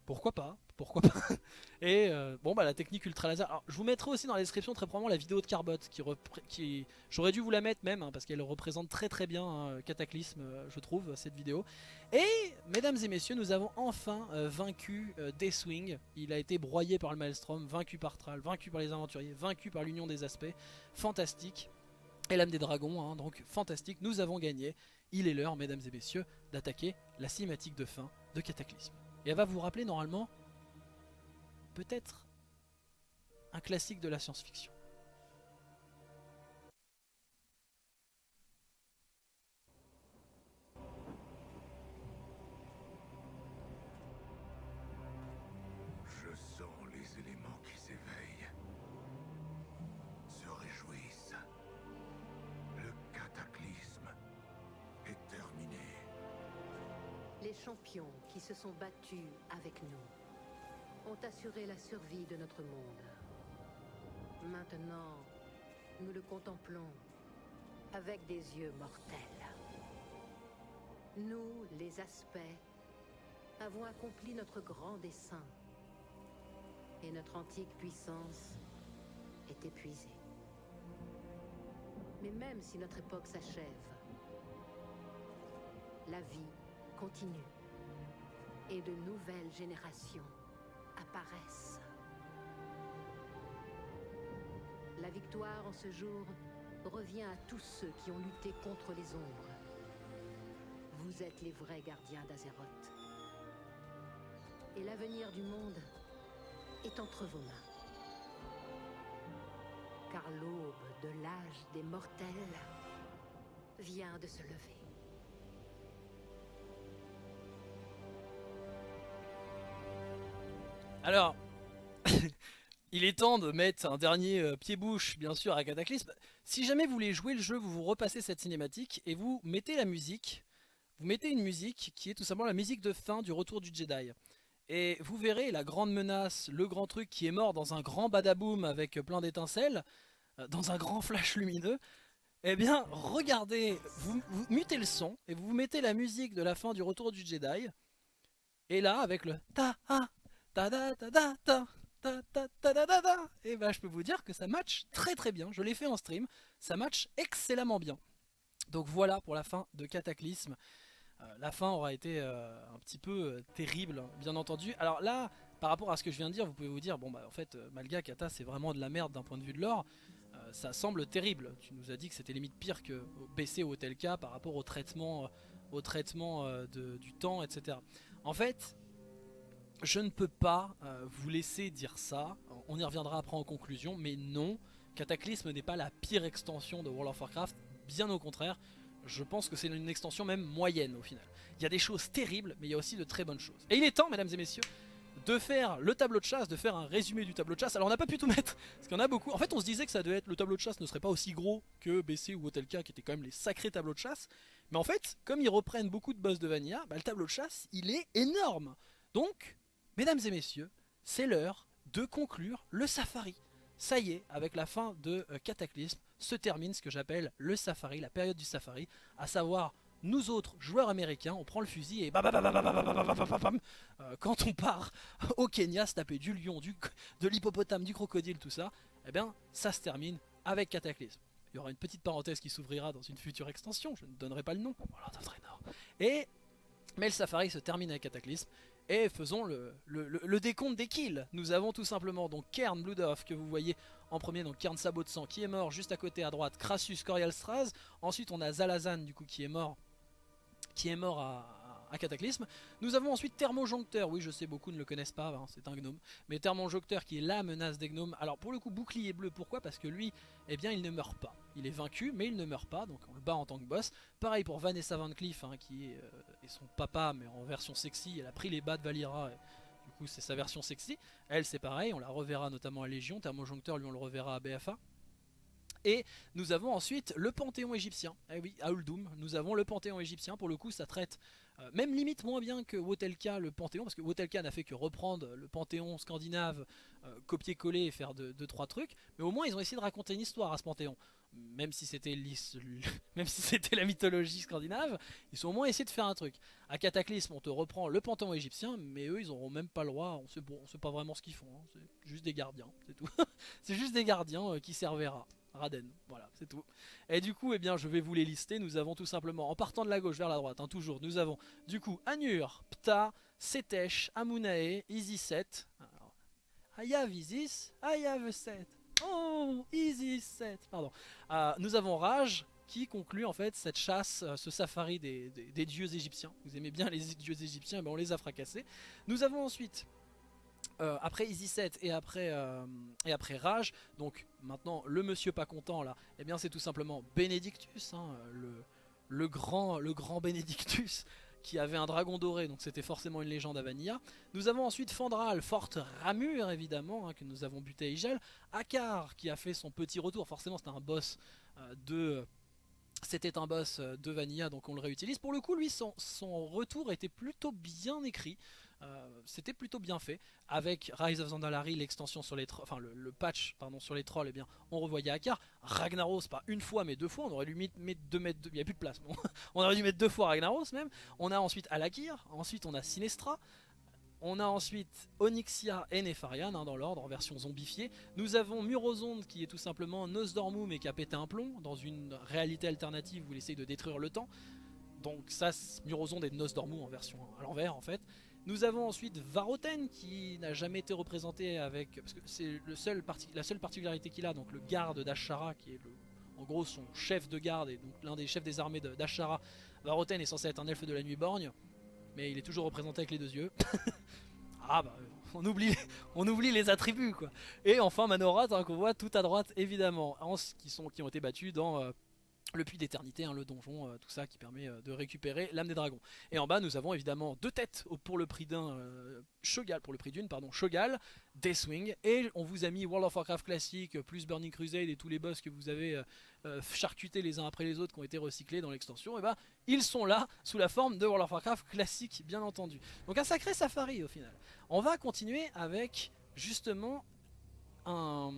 Pourquoi pas Pourquoi pas Et euh, bon bah la technique ultra laser. Alors je vous mettrai aussi dans la description très probablement la vidéo de Carbot qui, j'aurais dû vous la mettre même hein, parce qu'elle représente très très bien hein, Cataclysme euh, je trouve cette vidéo. Et mesdames et messieurs nous avons enfin euh, vaincu Deathwing. Il a été broyé par le Maelstrom, vaincu par Thrall, vaincu par les aventuriers, vaincu par l'Union des Aspects. Fantastique. Et l'âme des dragons, hein, donc fantastique, nous avons gagné. Il est l'heure, mesdames et messieurs, d'attaquer la cinématique de fin de Cataclysme. Et elle va vous rappeler normalement peut-être un classique de la science-fiction. Se sont battus avec nous ont assuré la survie de notre monde. Maintenant, nous le contemplons avec des yeux mortels. Nous, les aspects, avons accompli notre grand dessein. Et notre antique puissance est épuisée. Mais même si notre époque s'achève, la vie continue et de nouvelles générations apparaissent. La victoire en ce jour revient à tous ceux qui ont lutté contre les ombres. Vous êtes les vrais gardiens d'Azeroth. Et l'avenir du monde est entre vos mains. Car l'aube de l'âge des mortels vient de se lever. Alors, il est temps de mettre un dernier euh, pied-bouche, bien sûr, à Cataclysme. Si jamais vous voulez jouer le jeu, vous vous repassez cette cinématique et vous mettez la musique. Vous mettez une musique qui est tout simplement la musique de fin du retour du Jedi. Et vous verrez la grande menace, le grand truc qui est mort dans un grand badaboom avec plein d'étincelles, euh, dans un grand flash lumineux. Eh bien, regardez, vous, mutez le son et vous mettez la musique de la fin du retour du Jedi. Et là, avec le ta ha et bah je peux vous dire que ça match très très bien. Je l'ai fait en stream, ça match excellemment bien. Donc voilà pour la fin de Cataclysme. Euh, la fin aura été euh, un petit peu euh, terrible, bien entendu. Alors là, par rapport à ce que je viens de dire, vous pouvez vous dire, bon bah en fait, Malga, Kata, c'est vraiment de la merde d'un point de vue de l'or. Ça semble terrible. Tu nous as dit que c'était limite pire que BC ou tel cas par rapport au traitement, au traitement du temps, etc. En fait, je ne peux pas euh, vous laisser dire ça. On y reviendra après en conclusion, mais non, Cataclysme n'est pas la pire extension de World of Warcraft. Bien au contraire, je pense que c'est une extension même moyenne au final. Il y a des choses terribles, mais il y a aussi de très bonnes choses. Et il est temps, mesdames et messieurs, de faire le tableau de chasse, de faire un résumé du tableau de chasse. Alors on n'a pas pu tout mettre, parce qu'il y en a beaucoup. En fait on se disait que ça devait être le tableau de chasse ne serait pas aussi gros que BC ou Hotelka qui étaient quand même les sacrés tableaux de chasse. Mais en fait, comme ils reprennent beaucoup de boss de Vanilla, bah, le tableau de chasse il est énorme. Donc, Mesdames et messieurs, c'est l'heure de conclure le safari. Ça y est, avec la fin de Cataclysme, se termine ce que j'appelle le safari, la période du safari, à savoir nous autres joueurs américains, on prend le fusil et quand on part au Kenya se taper du lion, du, de l'hippopotame, du crocodile, tout ça, eh bien ça se termine avec Cataclysme. Il y aura une petite parenthèse qui s'ouvrira dans une future extension, je ne donnerai pas le nom. Et mais le safari se termine avec Cataclysme et faisons le, le, décompte des kills. Nous avons tout simplement donc Kern Bloodoff que vous voyez en premier, donc Kern Sabot de sang qui est mort juste à côté à droite, Crassus Corial Straz. Ensuite on a Zalazan du coup qui est mort, qui est mort à, à Cataclysme. Nous avons ensuite Thermojoncteur, oui je sais beaucoup ne le connaissent pas, hein, c'est un gnome. Mais Thermojoncteur qui est la menace des gnomes. Alors pour le coup bouclier bleu, pourquoi? Parce que lui, eh bien il ne meurt pas. Il est vaincu mais il ne meurt pas, donc on le bat en tant que boss. Pareil pour Vanessa Van Cleef hein, qui est, euh, est son papa mais en version sexy. Elle a pris les bas de Valira du coup c'est sa version sexy. Elle c'est pareil, on la reverra notamment à Légion. Thermojoncteur lui on le reverra à BFA. Et nous avons ensuite le panthéon égyptien. Eh oui, à nous avons le panthéon égyptien. Pour le coup, ça traite euh, même limite moins bien que Wotelka le panthéon, parce que Wotelka n'a fait que reprendre le panthéon scandinave, euh, copier-coller et faire 2 deux, trois trucs. Mais au moins, ils ont essayé de raconter une histoire à ce panthéon. Même si c'était même si c'était la mythologie scandinave, ils ont au moins essayé de faire un truc. À Cataclysme, on te reprend le panthéon égyptien, mais eux, ils auront même pas le droit. On sait, on sait pas vraiment ce qu'ils font. hein. C'est juste des gardiens, c'est tout. c'est juste des gardiens euh, qui servera. Raden, voilà, c'est tout. Et du coup, eh bien, je vais vous les lister. Nous avons tout simplement, en partant de la gauche vers la droite, hein, toujours, nous avons du coup Anur, Ptah, Setesh, Amunae, Isis-7. Alors, I have Isis, have Set. Oh, Isis-7, pardon. Euh, nous avons Raj qui conclut en fait cette chasse, euh, ce safari des, des- des dieux égyptiens. Vous aimez bien les dieux égyptiens, ben on les a fracassés. Nous avons ensuite euh, après Easy 7 et après, euh, et après Rage, donc maintenant le monsieur pas content là, eh bien c'est tout simplement Benedictus, hein, le, le, grand, le grand Benedictus qui avait un dragon doré, donc c'était forcément une légende à Vanilla. Nous avons ensuite Fandral, Forte Ramur évidemment, hein, que nous avons buté à Igel. Akar qui a fait son petit retour, forcément c'était un boss euh, de... C'était un boss euh, de Vanilla, donc on le réutilise. Pour le coup, lui, son, son retour était plutôt bien écrit. Euh, c'était plutôt bien fait avec Rise of Zandalari l'extension sur les enfin le, patch pardon sur les trolls et bien on revoyait Akar Ragnaros pas une fois mais deux fois on aurait dû mettre deux deux- il y a plus de place on aurait dû mettre deux fois Ragnaros même on a ensuite Alakir ensuite on a Sinestra on a ensuite Onyxia et Nefarian hein, dans l'ordre en version zombifiée. Nous avons Murozonde qui est tout simplement Nosdormu mais qui a pété un plomb dans une réalité alternative où il essaye de détruire le temps. Donc ça, Murozonde est Nosdormu en version à l'envers en fait. Nous avons ensuite Varoten qui n'a jamais été représenté avec... Parce que c'est la seule particularité qu'il a, donc le garde d'Ashara qui est en gros son chef de garde et donc l'un des chefs des armées d'Ashara. Varoten est censé être un elfe de la nuit borgne, mais il est toujours représenté avec les deux yeux. ah bah on oublie, les attributs quoi. Et enfin Manorat hein, qu'on voit tout à droite évidemment, qui, qui ont été battus dans euh, le puits d'éternité, hein, le donjon, euh, tout ça qui permet euh, de récupérer l'âme des dragons. Et en bas nous avons évidemment deux têtes pour le prix d'un euh, Shogal, pour le prix d'une pardon, Shogal, Deathwing et on vous a mis World of Warcraft classique euh, plus Burning Crusade et tous les boss que vous avez euh, euh, charcutés les uns après les autres qui ont été recyclés dans l'extension, et bah ils sont là sous la forme de World of Warcraft classique bien entendu. Donc un sacré safari au final. On va continuer avec justement un,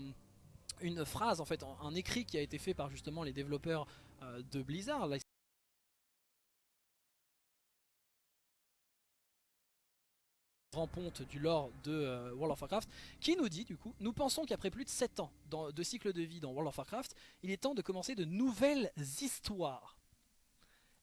une phrase en fait, un, écrit qui a été fait par justement les développeurs euh, de Blizzard. ponte du lore de euh, World of Warcraft qui nous dit du coup nous pensons qu'après plus de 7 ans de cycle de vie dans World of Warcraft il est temps de commencer de nouvelles histoires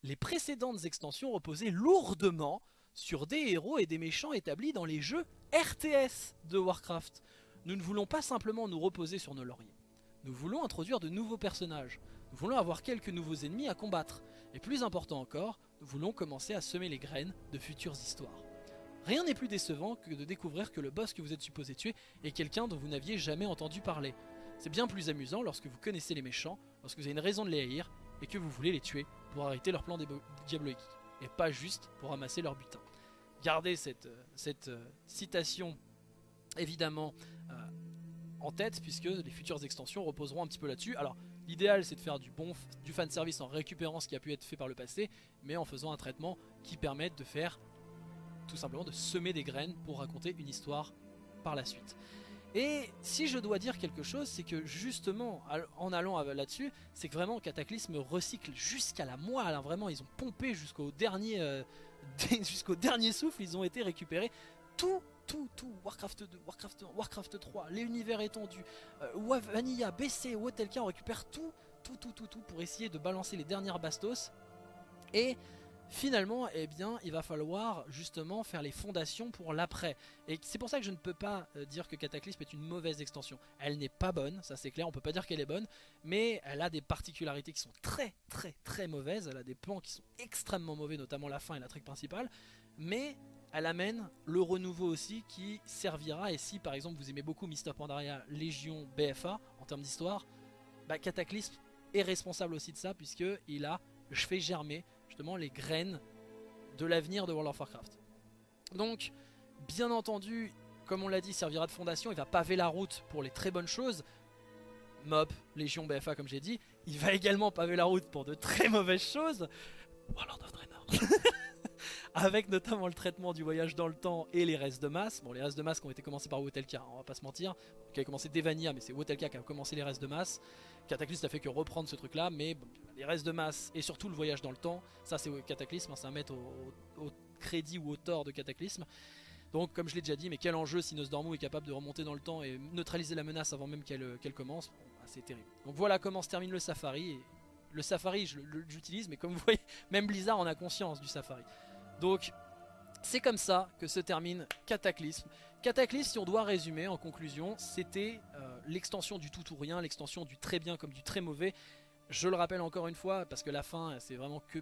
les précédentes extensions reposaient lourdement sur des héros et des méchants établis dans les jeux RTS de Warcraft. Nous ne voulons pas simplement nous reposer sur nos lauriers. Nous voulons introduire de nouveaux personnages. Nous voulons avoir quelques nouveaux ennemis à combattre. Et plus important encore, nous voulons commencer à semer les graines de futures histoires. Rien n'est plus décevant que de découvrir que le boss que vous êtes supposé tuer est quelqu'un dont vous n'aviez jamais entendu parler. C'est bien plus amusant lorsque vous connaissez les méchants, lorsque vous avez une raison de les haïr, et que vous voulez les tuer pour arrêter leur plan diabolique, et pas juste pour ramasser leur butin. Gardez cette, euh, cette euh, citation évidemment en tête, puisque les futures extensions reposeront un petit peu là-dessus. Alors, l'idéal c'est de faire du bon du fan service en récupérant ce qui a pu être fait par le passé, mais en faisant un traitement qui permette de faire tout simplement de semer des graines pour raconter une histoire par la suite. Et si je dois dire quelque chose, c'est que justement, en allant là-dessus, c'est que vraiment Cataclysme recycle jusqu'à la moelle. hein. Vraiment, ils ont pompé jusqu'au dernier, euh, jusqu'au dernier souffle. Ils ont été récupérés tout, tout, tout. Warcraft 2, Warcraft 1, Warcraft 3, les univers étendus, euh, Vanilla, BC, Wotelka, on récupère tout, tout, tout, tout, tout pour essayer de balancer les dernières bastos. Et finalement, eh bien, il va falloir justement faire les fondations pour l'après. Et c'est pour ça que je ne peux pas euh, dire que Cataclysme est une mauvaise extension. Elle n'est pas bonne, ça c'est clair, on peut pas dire qu'elle est bonne, mais elle a des particularités qui sont très très très mauvaises. Elle a des plans qui sont extrêmement mauvais, notamment la fin et la trick principale. Mais elle amène le renouveau aussi qui servira. Et si par exemple vous aimez beaucoup Mister Pandaria Légion BFA en termes d'histoire, bah, Cataclysme est responsable aussi de ça puisque il a fait germer justement les graines de l'avenir de World of Warcraft. Donc, bien entendu, comme on l'a dit, servira de fondation, il va paver la route pour les très bonnes choses, Mop, Légion BFA comme j'ai dit. Il va également paver la route pour de très mauvaises choses. Warlord of Draenor. Avec notamment le traitement du voyage dans le temps et les restes de masse. Bon, les restes de masse qui ont été commencés par Wotelka, on va pas se mentir. Qui a commencé d'Evania, mais c'est Wotelka qui a commencé les restes de masse. Cataclysme n'a fait que reprendre ce truc là, mais les restes de masse et surtout le voyage dans le temps, ça c'est Cataclysme, hein, c'est à mettre au, crédit ou au tort de Cataclysme. Donc comme je l'ai déjà dit, mais quel enjeu si Nosdormu est capable de remonter dans le temps et neutraliser la menace avant même qu'elle commence, bah, c'est terrible. Donc voilà comment se termine le Safari. Le Safari, j'utilise, mais comme vous voyez, même Blizzard en a conscience du Safari. Donc c'est comme ça que se termine Cataclysme. Cataclysme, si on doit résumer en conclusion, c'était euh, l'extension du tout ou rien, l'extension du très bien comme du très mauvais. Je le rappelle encore une fois, parce que la fin, c'est vraiment que,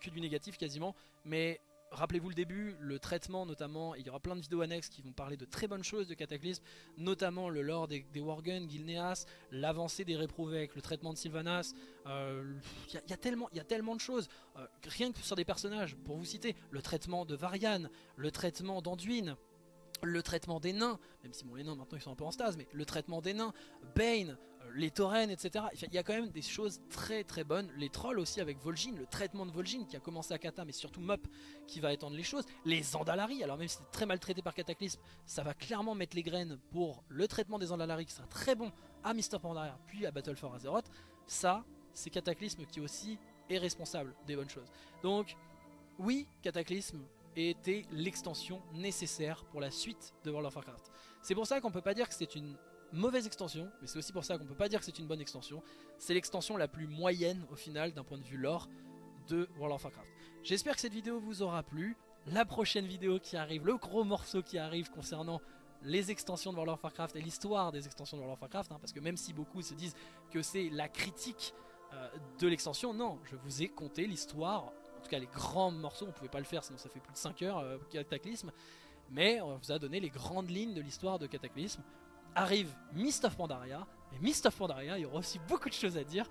que du négatif quasiment, mais rappelez-vous le début, le traitement notamment, il y aura plein de vidéos annexes qui vont parler de très bonnes choses de Cataclysme, notamment le lore des, des Worgen, Gilneas, l'avancée des réprouvés avec le traitement de Sylvanas, euh, il y, a- tellement- de choses, Euh, rien que sur des personnages, pour vous citer, le traitement de Varian, le traitement d'Anduin, le traitement des nains, même si bon les nains maintenant ils sont un peu en stase, mais le traitement des nains, Bane, les taurennes, etc. Il y a quand même des choses très très bonnes. Les trolls aussi avec Vol'jin, le traitement de Vol'jin qui a commencé à Kata, mais surtout Mop qui va étendre les choses. Les Andalari, alors même si c'est très mal traité par Cataclysme, ça va clairement mettre les graines pour le traitement des Andalari qui sera très bon à Mister Pandaria puis à Battle for Azeroth. Ça, c'est Cataclysme qui aussi est responsable des bonnes choses. Donc, oui, Cataclysme était l'extension nécessaire pour la suite de World of Warcraft. C'est pour ça qu'on peut pas dire que c'est une mauvaise extension, mais c'est aussi pour ça qu'on peut pas dire que c'est une bonne extension. C'est l'extension la plus moyenne au final d'un point de vue lore de World of Warcraft. J'espère que cette vidéo vous aura plu. La prochaine vidéo qui arrive, le gros morceau qui arrive concernant les extensions de World of Warcraft et l'histoire des extensions de World of Warcraft, hein, parce que même si beaucoup se disent que c'est la critique euh, de l'extension, non, je vous ai compté l'histoire, en tout cas les grands morceaux, on pouvait pas le faire sinon ça fait plus de 5 heures, euh, Cataclysme, mais on vous a donné les grandes lignes de l'histoire de Cataclysme. Arrive Mist of Pandaria, et Mist of Pandaria, il y aura aussi beaucoup de choses à dire,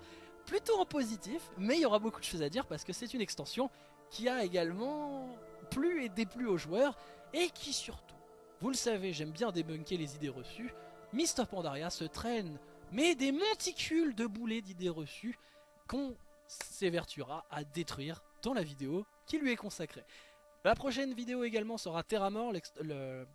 plutôt en positif, mais il y aura beaucoup de choses à dire parce que c'est une extension qui a également plu et déplu aux joueurs, et qui surtout, vous le savez, j'aime bien débunker les idées reçues, Mist of Pandaria se traîne, mais des monticules de boulets d'idées reçues qu'on s'évertuera à détruire dans la vidéo qui lui est consacrée. La prochaine vidéo également sera Terramore, l'ex- le-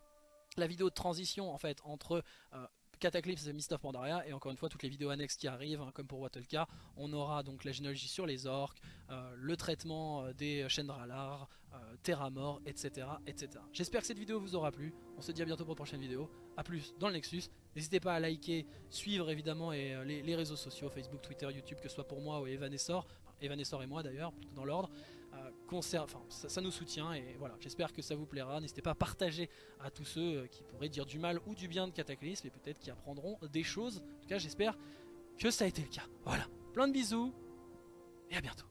la vidéo de transition en fait entre euh, Cataclysme et Mist of Pandaria et encore une fois toutes les vidéos annexes qui arrivent hein, comme pour Wattelka on aura donc la généalogie sur les orques euh, le traitement euh, des Chendralar euh, Terramore etc etc j'espère que cette vidéo vous aura plu. On se dit à bientôt pour une prochaine vidéo. À plus dans le Nexus. N'hésitez pas à liker suivre évidemment et, les, réseaux sociaux Facebook Twitter YouTube que ce soit pour moi ou Evanessor enfin, Evanessor et moi d'ailleurs plutôt dans l'ordre ça, ça nous soutient et voilà j'espère que ça vous plaira n'hésitez pas à partager à tous ceux euh, qui pourraient dire du mal ou du bien de Cataclysme et peut-être qui apprendront des choses. En tout cas, j'espère que ça a été le cas. Voilà, plein de bisous et à bientôt.